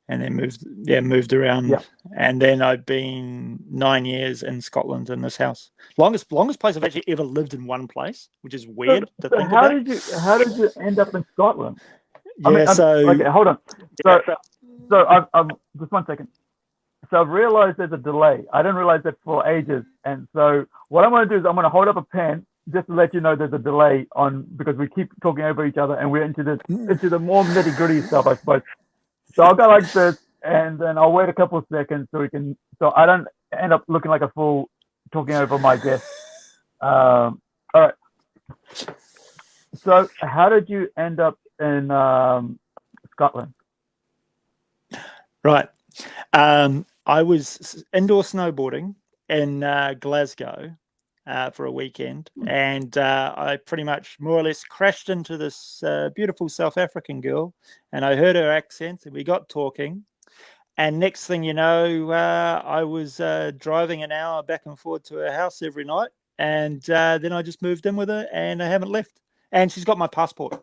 and then moved yeah moved around Yeah. and then I've been nine years in Scotland in this house. Longest longest place I've actually ever lived in one place, which is weird to So think how about. did you how did you end up in Scotland? yeah, I mean, so okay, hold on. So so I've, I've just one second. So I've realized there's a delay. I didn't realize that for ages, and so what I'm going to do is I'm going to hold up a pen just to let you know there's a delay on because we keep talking over each other and we're into this into the more nitty gritty stuff, I suppose. So I'll go like this, and then I'll wait a couple of seconds so we can so I don't end up looking like a fool talking over my guest. Um, all right. So how did you end up in um, Scotland? right. Um, I was indoor snowboarding in uh, Glasgow uh, for a weekend, hmm. and uh, I pretty much more or less crashed into this uh, beautiful South African girl, and I heard her accent, and we got talking. And next thing you know, uh, I was uh, driving an hour back and forth to her house every night, and uh, then I just moved in with her, and I haven't left. And she's got my passport.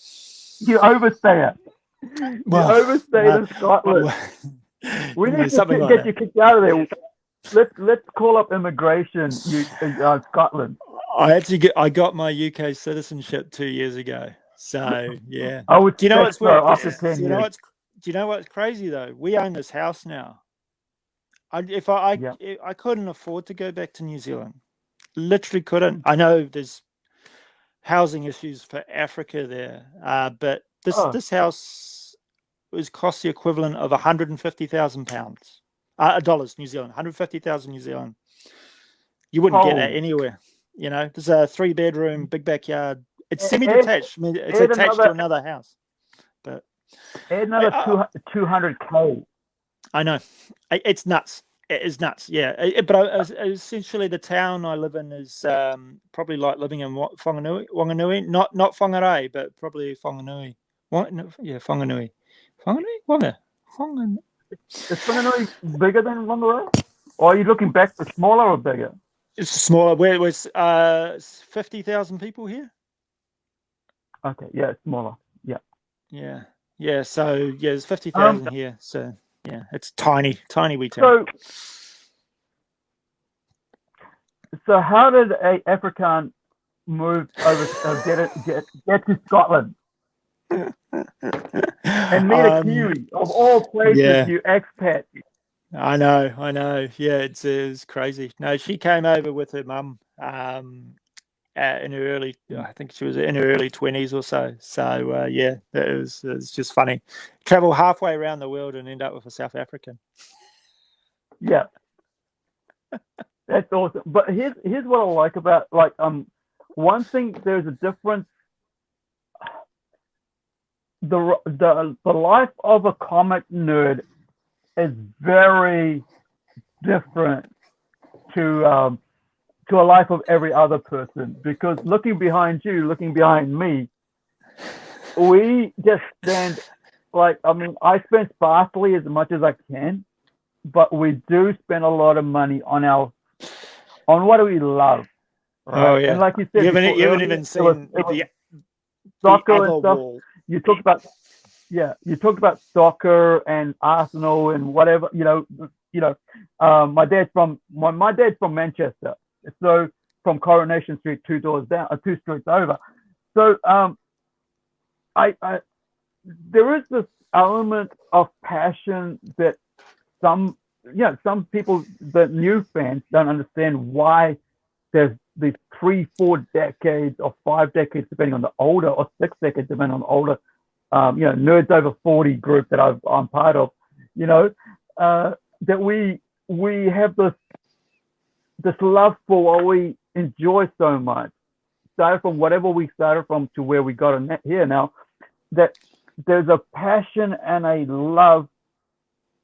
[LAUGHS] you overstay it. Well, you overstay in Scotland. Well, we need to get, like you kicked out of there let's let's call up immigration, you, uh, Scotland. I actually get I got my UK citizenship two years ago. So yeah. I would. Do you know what's weird? After ten you know what's Do you know what's crazy though? We own this house now. I, if I I, yeah. I couldn't afford to go back to New Zealand, literally couldn't. I know there's housing issues for Africa there, uh, but this oh. this house was cost the equivalent of 150,000 pounds uh, dollars New Zealand, 150,000 New Zealand. You wouldn't oh. get that anywhere. You know, there's a three bedroom, big backyard. It's semi detached. I mean, it's attached another, to another house. But add another uh, 200k. I know. It's nuts. It is nuts. Yeah. but I, essentially, the town I live in is um, probably like living in Whanganui, Wanganui, not not Whangarei, but probably Whanganui. no, yeah, Whanganui. Whanganui? Wanga. Whanganui. Is Whanganui bigger than Whangarei? Or are you looking back for smaller or bigger? It's smaller. Where it was uh, 50,000 people here? Okay, yeah, it's smaller. Yeah. Yeah. Yeah, so yeah, there's 50,000 um, here. So yeah, it's tiny, tiny wee town. So, so how did a African move over, uh, get, it, get, get to Scotland? And meet um, a Kiwi of all places, yeah. you expat. I know, I know. Yeah, it's it's crazy. No, she came over with her mum um, uh, in her early, I think she was in her early twenties or so. So uh, yeah, it was it was just funny. Travel halfway around the world and end up with a South African. Yeah, that's awesome. But here's here's what I like about like um one thing. There's a difference the the the life of a comic nerd is very different to um, to a life of every other person because looking behind you, looking behind me, we just stand like I mean I spend sparsely as much as I can, but we do spend a lot of money on our on what do we love. Right? Oh yeah, and like you said, you haven't, you haven't even seen was, the, soccer and stuff. Wall you talked about yeah, you talked about soccer and Arsenal and whatever, you know, you know, um, my dad's from my, my dad's from Manchester. So from Coronation Street, two doors down, uh, two streets over. So um, I, I there is this element of passion that some you know some people the new fans don't understand why there's these three, four decades or five decades, depending on the older, or six decades, depending on the older, um, you know, nerds over 40 group that i am part of, you know, uh, that we we have this this love for what we enjoy so much. Started from whatever we started from to where we got here now, that there's a passion and a love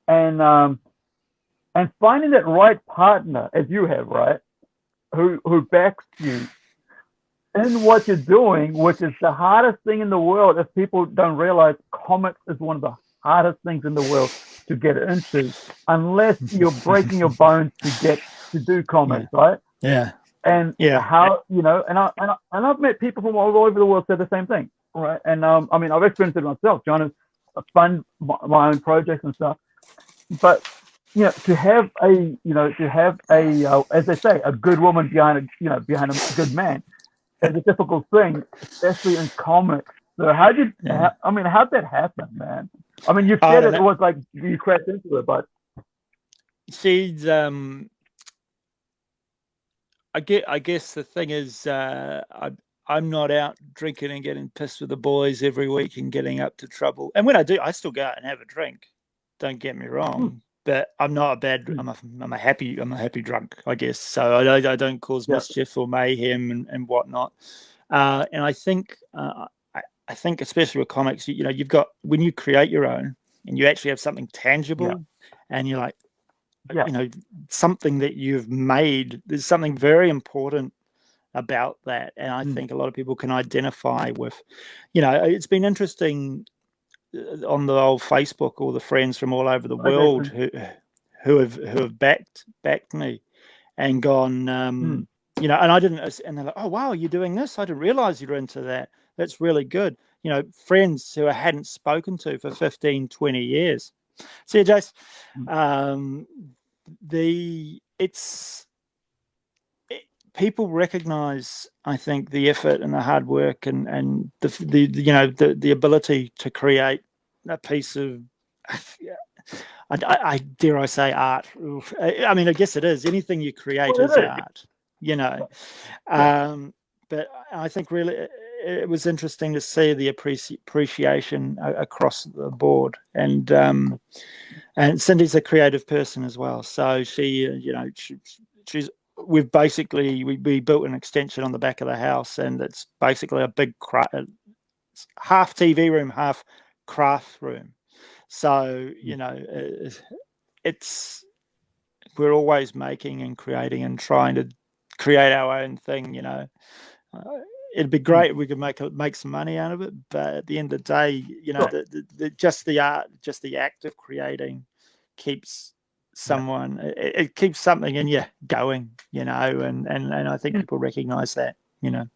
and um, and finding that right partner as you have, right? Who who backs you in what you're doing, which is the hardest thing in the world. If people don't realize, comics is one of the hardest things in the world to get into, unless you're breaking your bones to get to do comics, yeah. right? Yeah. And yeah, how you know, and I and, I, and I've met people from all over the world say the same thing, right? And um, I mean, I've experienced it myself. John has fund my, my own projects and stuff, but you know, to have a, you know, to have a, uh, as they say, a good woman behind a, you know, behind a good man is a difficult thing, especially in comics. So how did, yeah. I mean, how'd that happen, man? I mean, you said it, it was like you crashed into it, but she's, um, I get, I guess the thing is, uh, I, I'm not out drinking and getting pissed with the boys every week and getting up to trouble. And when I do, I still go out and have a drink. Don't get me wrong. But I'm not a bad. Hmm. I'm a, I'm a happy. I'm a happy drunk, I guess. So I, I don't cause yeah. mischief or mayhem and, and whatnot. Uh, and I think uh, I, I, think especially with comics, you, you, know, you've got when you create your own and you actually have something tangible, yeah. and you're like, yeah. you know something that you've made. There's something very important about that, and I mm. think a lot of people can identify with. You know, it's been interesting uh, on the old Facebook, all the friends from all over the world who who have who have backed backed me and gone. Um, mm you know, and I didn't, and they're like, oh, wow, you're doing this? I didn't realize you're into that. That's really good. You know, friends who I hadn't spoken to for 15, 20 years. See, so, Jace, mm. um, the, it's, it, people recognize, I think, the effort and the hard work and, and the, the, you know, the, the ability to create a piece of, [LAUGHS] I, I, dare I say art. I mean, I guess it is. Anything you create well, is art you know. Um, but I think really it was interesting to see the appreci- appreciation across the board, and um, and Cindy's a creative person as well. So she, uh, you know, she, she's we've basically we, we built an extension on the back of the house, and it's basically a big cra- uh, half TV room, half craft room. So you know, it's we're always making and creating and trying to create our own thing. You know, uh, it'd be hmm. great if we could make make some money out of it, but at the end of the day, you know, the, the, the, just the art, just the act of creating keeps someone yeah. it, it, keeps something in you going you know and and, and i think hmm. people recognize that you know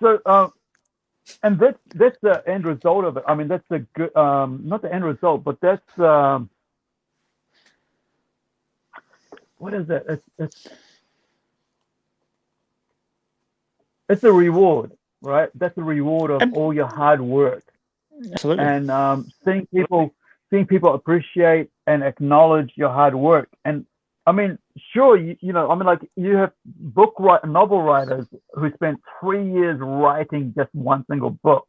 so um and that's that's the end result of it i mean that's the good um not the end result but that's um what is it? It's, it's, it's a reward, right? That's a reward of all your hard work. Absolutely. And um, seeing people, seeing people appreciate and acknowledge your hard work. And I mean, sure, you, you know, I mean, like you have book write, novel writers who spent three years writing just one single book,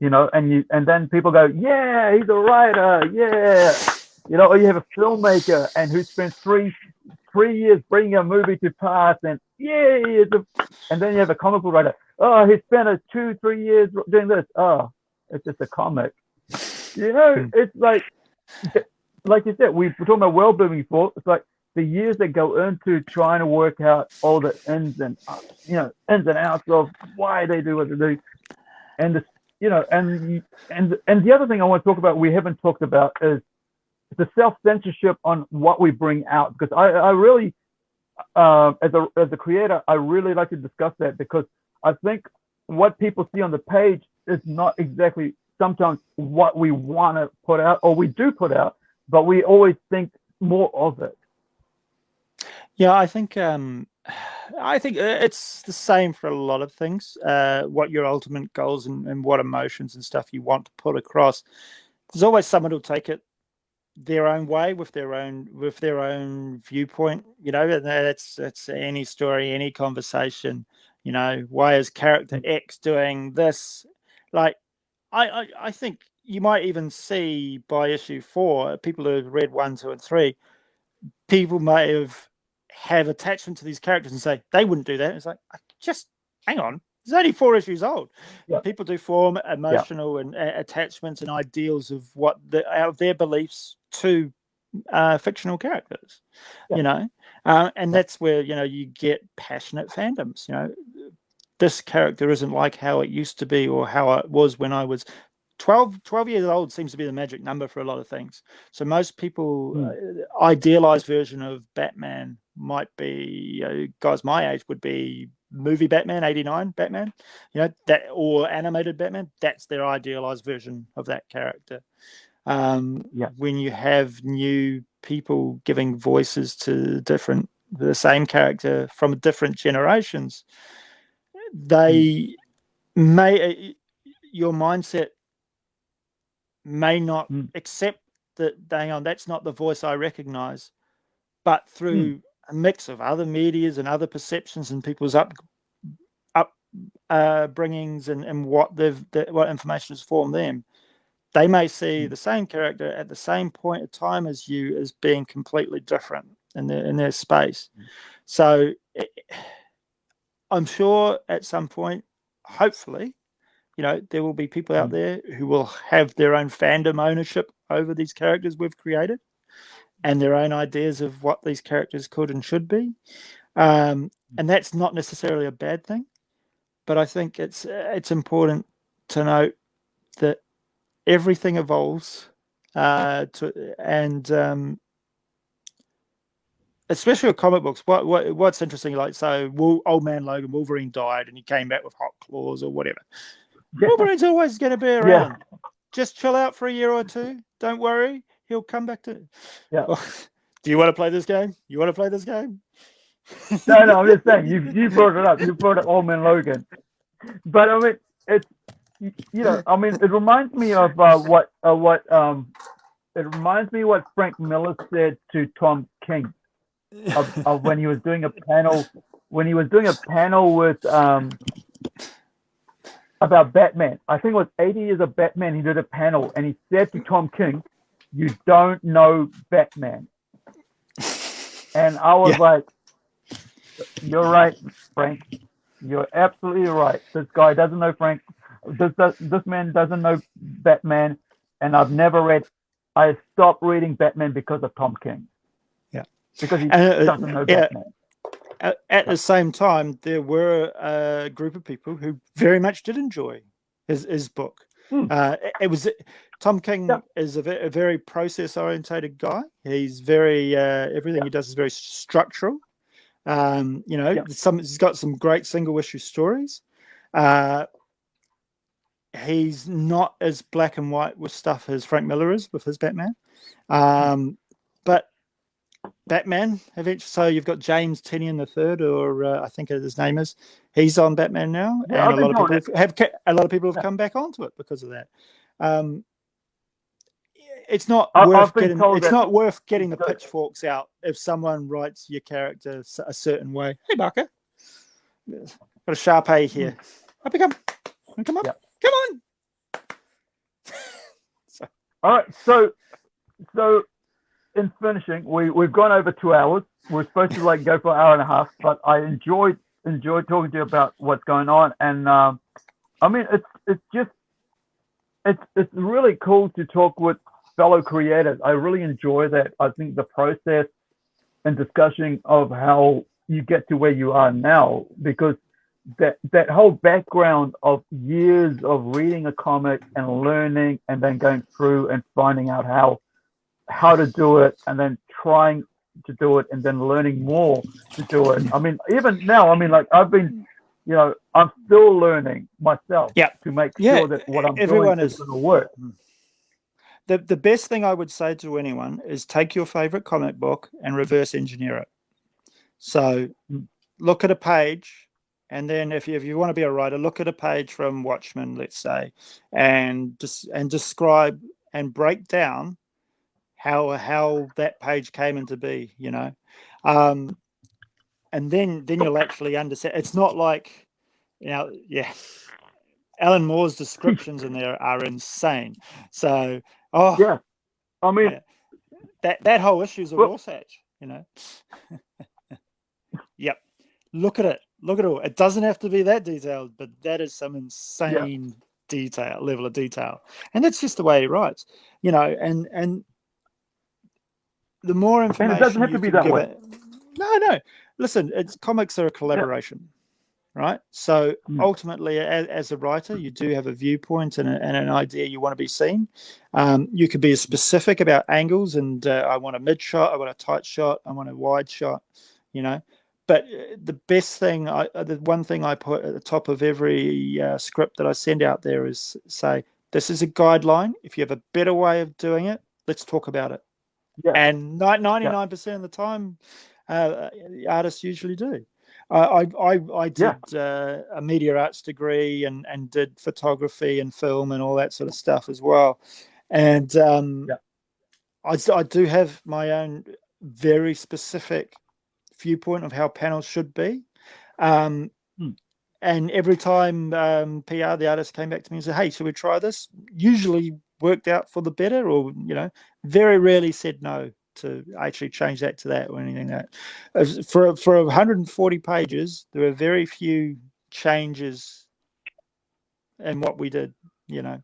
you know, and you, and then people go, yeah, he's a writer, yeah, you know, or you have a filmmaker and who spent three three years bringing a movie to pass and yay and then you have a comic book writer oh he spent a two three years doing this oh it's just a comic. You know hmm. it's like like you said we were talking about world building before it's like the years that go into trying to work out all the ins and you know ins and outs of why they do what they do. And the you know and and and the other thing i want to talk about we haven't talked about is the self censorship on what we bring out. Because I, I really uh, as a as a creator I really like to discuss that because I think what people see on the page is not exactly sometimes what we want to put out or we do put out but we always think more of it yeah I think um I think uh, it's the same for a lot of things. Uh, what your ultimate goals and, and what emotions and stuff you want to put across. There's always someone who'll take it their own way with their own with their own viewpoint you know that's that's any story any conversation you know why is character x doing this like I, I i think you might even see by issue four people who have read one two and three people may have have attachment to these characters and say they wouldn't do that it's like just hang on it's only four issues old. Yeah. People do form emotional yeah. and uh, attachments and ideals of what the, of their beliefs to uh, fictional characters, yeah. you know, uh, and that's where you know you get passionate fandoms. You know, this character isn't like how it used to be or how it was when I was 12, 12 years old. Seems to be the magic number for a lot of things. So most people mm. uh, idealized version of Batman might be uh, guys my age would be movie Batman, 89 Batman, you know, that or animated Batman, that's their idealized version of that character um, yeah. when you have new people giving voices to different the same character from different generations they mm. may uh, your mindset may not mm. accept that hang on that's not the voice i recognize but through mm. a mix of other medias and other perceptions and people's up up uh, bringings and, and what they've the, what information has formed them they may see mm. the same character at the same point of time as you as being completely different in their in their space. Mm. So it, I'm sure at some point, hopefully, You know, there will be people out Mm. there who will have their own fandom ownership over these characters we've created and their own ideas of what these characters could and should be. Um, and that's not necessarily a bad thing, but I think it's it's important to note that everything evolves uh, to and um, especially with comic books. What, what what's interesting, like so, Wol- old man Logan Wolverine died and he came back with hot claws or whatever. Yeah. Wolverine's always going to be around. Just chill out for a year or two. Don't worry, he'll come back to. Yeah. [LAUGHS] Do you want to play this game? You want to play this game? [LAUGHS] no, no, I'm just saying you you brought it up. You brought up Old Man Logan, but I mean it's you know I mean it reminds me of uh, what uh, what um it reminds me what Frank Miller said to Tom King of, of when he was doing a panel when he was doing a panel with um about Batman. I think it was 80 years of Batman. He did a panel and he said to Tom King, "You don't know Batman." And I was Yeah. like, "You're right, Frank. You're absolutely right. This guy doesn't know Frank. This this, this man doesn't know Batman." And I've never read. I stopped reading Batman because of Tom King. Yeah. Because he uh, doesn't know yeah. Batman. at, at the same time, there were a group of people who very much did enjoy his, his book. Hmm. Uh, it, it was Tom King Yeah. is a, a very process orientated guy. He's very uh, everything he does is very structural. Um, you know, Yeah. some he's got some great single issue stories. Uh, he's not as black and white with stuff as Frank Miller is with his Batman. Um, Batman eventually. So you've got James Tynion the third, or uh, I think his name is. He's on Batman now, Yeah, and a lot of people have, have a lot of people have come back onto it because of that. Um, it's not I- I've worth getting. It's that- not worth getting the pitchforks out if someone writes your character a certain way. Hey, Barker, got a sharp A here. Up you come. Come up. Yeah. Come on. [LAUGHS] All right, so so in finishing, we we've gone over two hours. We're supposed to like go for an hour and a half, but I enjoyed enjoyed talking to you about what's going on, and um, I mean it's it's just it's it's really cool to talk with fellow creators. I really enjoy that. I think the process and discussion of how you get to where you are now, because that that whole background of years of reading a comic and learning and then going through and finding out how how to do it and then trying to do it and then learning more to do it. I mean, even now, I mean, like I've been, you know, I'm still learning myself Yeah. to make Yeah, sure that what I'm everyone doing is is. going to work. the the best thing I would say to anyone is take your favorite comic book and reverse engineer it. So Mm. look at a page, and then if you, if you want to be a writer, look at a page from Watchmen, let's say, and just and describe and break down how how that page came into be. You know, um, and then then you'll actually understand. It's not like you know, yeah. Alan Moore's descriptions in there are insane. So, oh, Yeah. I mean, Yeah. that that whole issue is a Well- Rorschach, you know. [LAUGHS] yep. Look at it. Look at it all. It doesn't have to be that detailed, but that is some insane detail level of detail, and that's just the way he writes, you know. And and the more information doesn't have you to be that give way. it- no, no. Listen, it's comics are a collaboration, right? So Mm. ultimately, as, as a writer, you do have a viewpoint and, a, and an idea you want to be seen. Um, you could be specific about angles, and uh, I want a mid shot, I want a tight shot, I want a wide shot, you know. But uh, the best thing, I, uh, the one thing I put at the top of every uh, script that I send out there is say, this is a guideline. If you have a better way of doing it, let's talk about it. Yeah. And ninety nine percent of the time, uh, artists usually do. I I I, did Yeah. uh, a media arts degree and and did photography and film and all that sort of stuff as well. And um, Yeah. I I do have my own very specific viewpoint of how panels should be. Um, Hmm. And every time um, PR, the artist came back to me and said, "Hey, should we try this?" Usually worked out for the better, or you know, very rarely said no to actually change that to that or anything like that. For for 140 pages, there are very few changes in what we did, you know.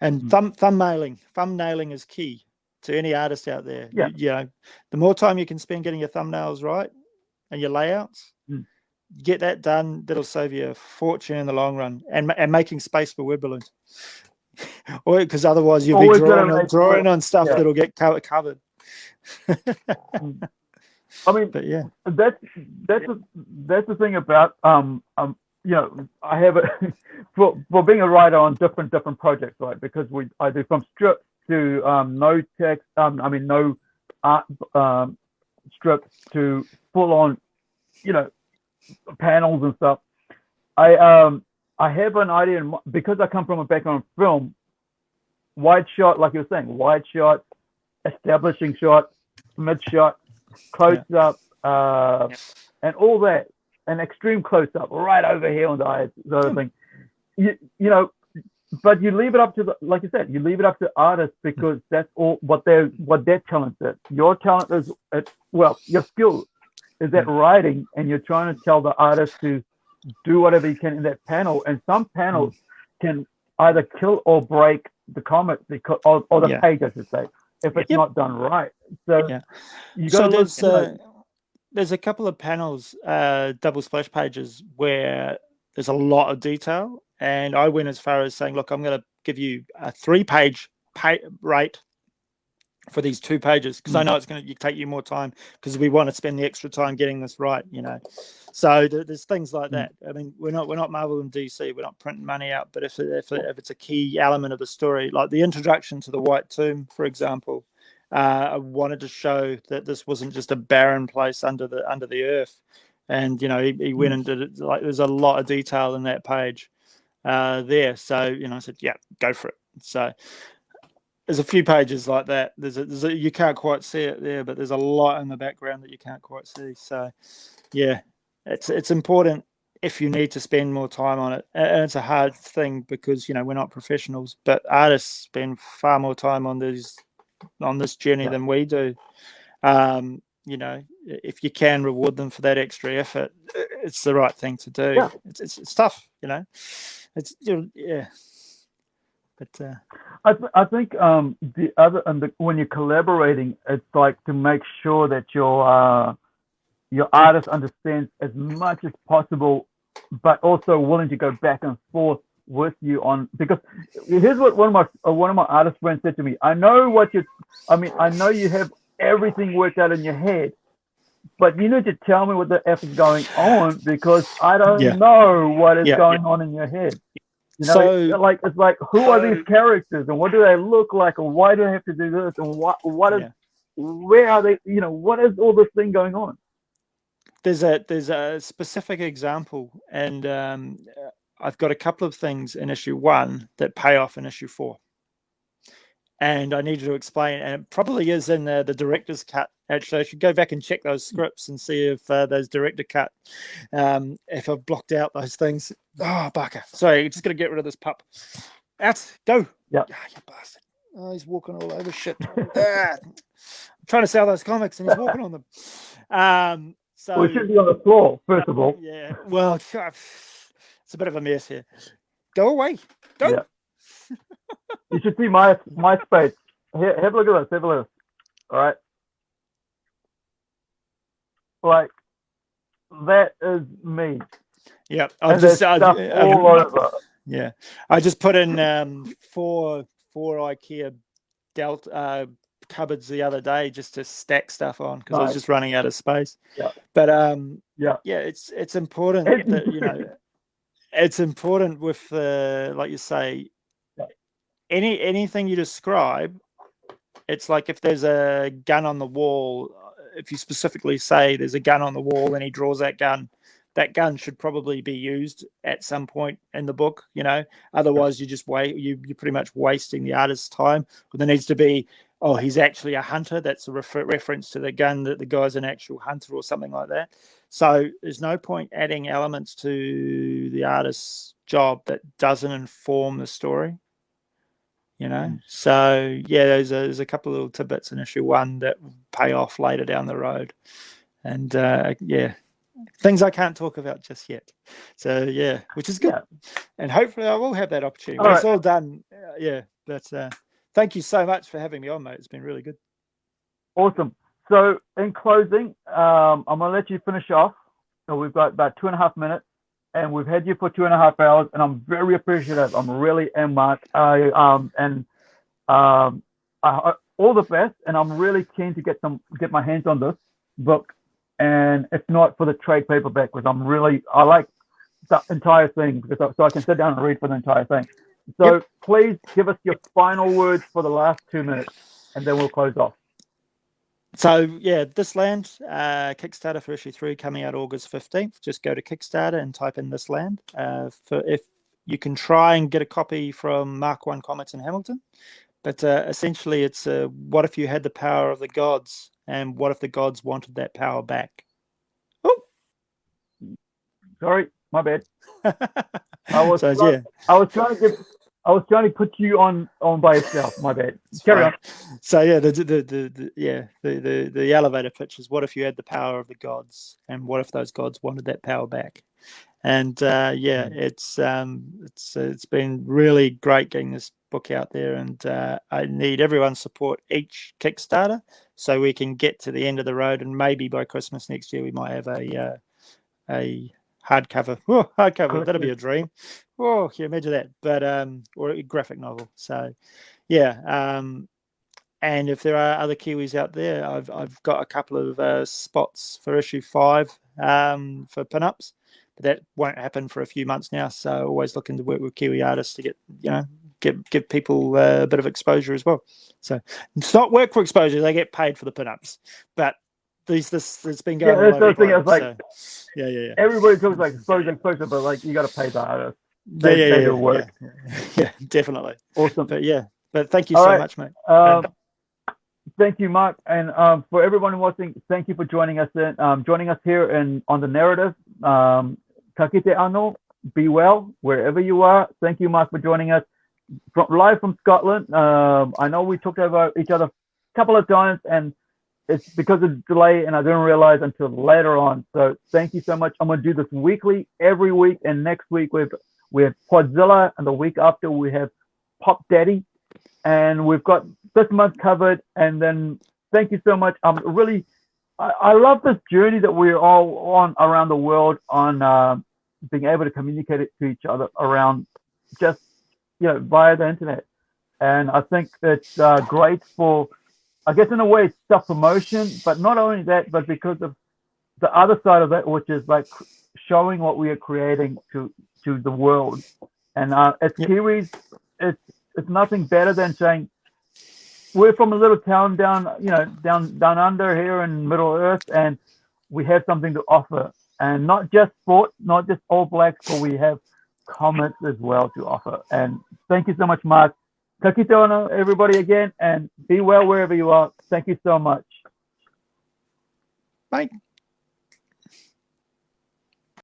And Mm. thumb thumbnailing, thumbnailing is key to any artist out there. Yeah. You, you know, the more time you can spend getting your thumbnails right and your layouts, Mm. get that done. That'll save you a fortune in the long run, and and making space for web balloons. [LAUGHS] or because otherwise you'll Always be drawing on, drawing on stuff yeah. that'll get covered. [LAUGHS] I mean, but yeah, that's that's the, that's the thing about um um you know I have a [LAUGHS] for for being a writer on different different projects right because we I do from strips to um no text um I mean no art um strips to full on you know panels and stuff I um I have an idea in, because I come from a background in film wide shot like you were saying wide shot establishing shot mid shot close up uh Yeah. and all that an extreme close up right over here on the eyes sort of hmm. thing. You, you know but you leave it up to the like you said you leave it up to artists hmm. because that's all what their what their talent is. Your talent is it, well your skill is at hmm. writing and you're trying to tell the artist to do whatever you can in that panel and some panels can either kill or break the comic because or, or the Yeah. page i should say if it's Yep. not done right so Yeah. you so got to there's uh, there's a couple of panels, uh, double splash pages where there's a lot of detail, and I went as far as saying, look, I'm going to give you a three page pay rate for these two pages because I Mm. know it's going to take you more time because we want to spend the extra time getting this right, you know. So th- there's things like Mm. that. I mean, we're not we're not Marvel and DC. We're not printing money out, but if it, if, it, if it's a key element of the story, like the introduction to the White Tomb, for example, uh, I wanted to show that this wasn't just a barren place under the under the earth. And you know, he, he went and did it. Like, there's a lot of detail in that page uh, there. So you know, I said, yeah, go for it. So there's a few pages like that. There's a, there's a you can't quite see it there, but there's a lot in the background that you can't quite see. So yeah, it's it's important if you need to spend more time on it. And it's a hard thing because you know we're not professionals, but artists spend far more time on these on this journey than we do. Um, you know, if you can reward them for that extra effort, it's the right thing to do. Yeah. It's, it's it's tough, you know. It's you know, yeah, but uh, I, th- I think um, the other and the, when you're collaborating, it's like to make sure that your uh, your artist understands as much as possible, but also willing to go back and forth with you on because here's what one of my uh, one of my artist friends said to me. I know what you, I mean, I know you have everything worked out in your head, but you need to tell me what the f is going on because I don't Yeah. know what is Yeah, going on in your head. You know, So- it's like it's like who are these characters and what do they look like and why do they have to do this and what what is Yeah. where are they? You know, what is all this thing going on? there's a there's a specific example, and um, uh, I've got a couple of things in issue one that pay off in issue four, and I needed to explain, and it probably is in the, the director's cut. Actually, I should go back and check those scripts and see if uh, those director cut, um, if I've blocked out those things. Oh, Barker, sorry, just gonna get rid of this pup. Out, go. Yeah. Ah, you bastard. Oh, he's walking all over shit. ah, I'm trying to sell those comics and he's walking on them. Um, so we should be on the floor first of all. yeah. Well, it's a bit of a mess here. Go away. Go. Yeah. You should see my my space. Here, have a look at this. Have a look. All right. Like that is me. Yeah. I'll just, I, stuff I- all over. yeah. I just put in um, four four IKEA Delta uh, cupboards the other day just to stack stuff on because I was just running out of space. Yeah. But um, Yeah. yeah, it's it's important It's that you know, [LAUGHS] it's important with uh, like you say, Yeah. any anything you describe, it's like if there's a gun on the wall. If you specifically say there's a gun on the wall and he draws that gun, that gun should probably be used at some point in the book. You know, otherwise you just wait. You you're pretty much wasting the artist's time. But there needs to be. Oh, he's actually a hunter. That's a refer- reference to the gun that the guy's an actual hunter or something like that. So there's no point adding elements to the artist's job that doesn't inform the story. You know, Mm. so yeah, there's a, there's a couple of little tidbits in issue one that pay off later down the road, and uh, yeah, things I can't talk about just yet. So yeah, which is good, yeah. and hopefully I will have that opportunity. All right. It's all done, uh, yeah. But uh, thank you so much for having me on, mate. It's been really good. Awesome. So in closing, um, I'm gonna let you finish off. So we've got about two and a half minutes, and we've had you for two and a half hours, and I'm very appreciative. I'm really am, Mark. I um and um I, all the best, and I'm really keen to get some get my hands on this book, and if not for the trade paperback, because I'm really I like the entire thing because I, so I can sit down and read for the entire thing. So yep. please give us your final words for the last two minutes, and then we'll close off. So yeah, this land uh, Kickstarter for issue three coming out August fifteenth. Just go to Kickstarter and type in this land. Uh, for if you can try and get a copy from Mark One Comics in Hamilton, but uh, essentially it's uh, what if you had the power of the gods, and what if the gods wanted that power back? Oh, sorry, my bad. [LAUGHS] I was so, trying, yeah. I was trying to give I was trying to put you on on by yourself. My bad. Carry on. So yeah, the, the the, the yeah the, the the elevator pitch is what if you had the power of the gods, and what if those gods wanted that power back? And uh, yeah, mm. it's um it's it's been really great getting this book out there, and uh, I need everyone's support each Kickstarter so we can get to the end of the road, and maybe by Christmas next year we might have a uh, a hardcover. [LAUGHS] Oh, hardcover, that'll be a dream. Oh, can you imagine that? But um, or a graphic novel. So, yeah. Um, and if there are other Kiwis out there, I've I've got a couple of uh, spots for issue five um, for pinups, but that won't happen for a few months now. So always looking to work with Kiwi artists to get you know give give people uh, a bit of exposure as well. So it's not work for exposure; they get paid for the pinups. But these this it's been going. Yeah, that's the thing. It's like so, yeah, yeah, yeah. Everybody talks like exposure, exposure, but like you got to pay the artist. They, yeah, yeah, yeah, work. Yeah, [LAUGHS] yeah, definitely. Awesome. But yeah, but thank you All so right. much, mate. Um, thank you, Mark, and um, for everyone watching, thank you for joining us in, um, joining us here and on the narrative. Um, Kakite ano, be well wherever you are. Thank you, Mark, for joining us from, live from Scotland. Um, I know we talked about each other a couple of times, and it's because of delay and I didn't realize until later on. So thank you so much. I'm gonna do this weekly, every week, and next week we have we have Quadzilla, and the week after we have Pop Daddy, and we've got this month covered. And then thank you so much. I'm really I, I love this journey that we're all on around the world on uh, being able to communicate it to each other around just you know via the internet. And I think it's uh, great for I guess in a way it's self promotion, but not only that, but because of the other side of it, which is like showing what we are creating to to the world. And uh, as yep. Kiwis, it's it's nothing better than saying we're from a little town down, you know, down down under here in Middle Earth, and we have something to offer, and not just sport, not just All Blacks, but we have comments as well to offer. And thank you so much, Mark. Ka kite ano, everybody again, and be well wherever you are. Thank you so much. Bye.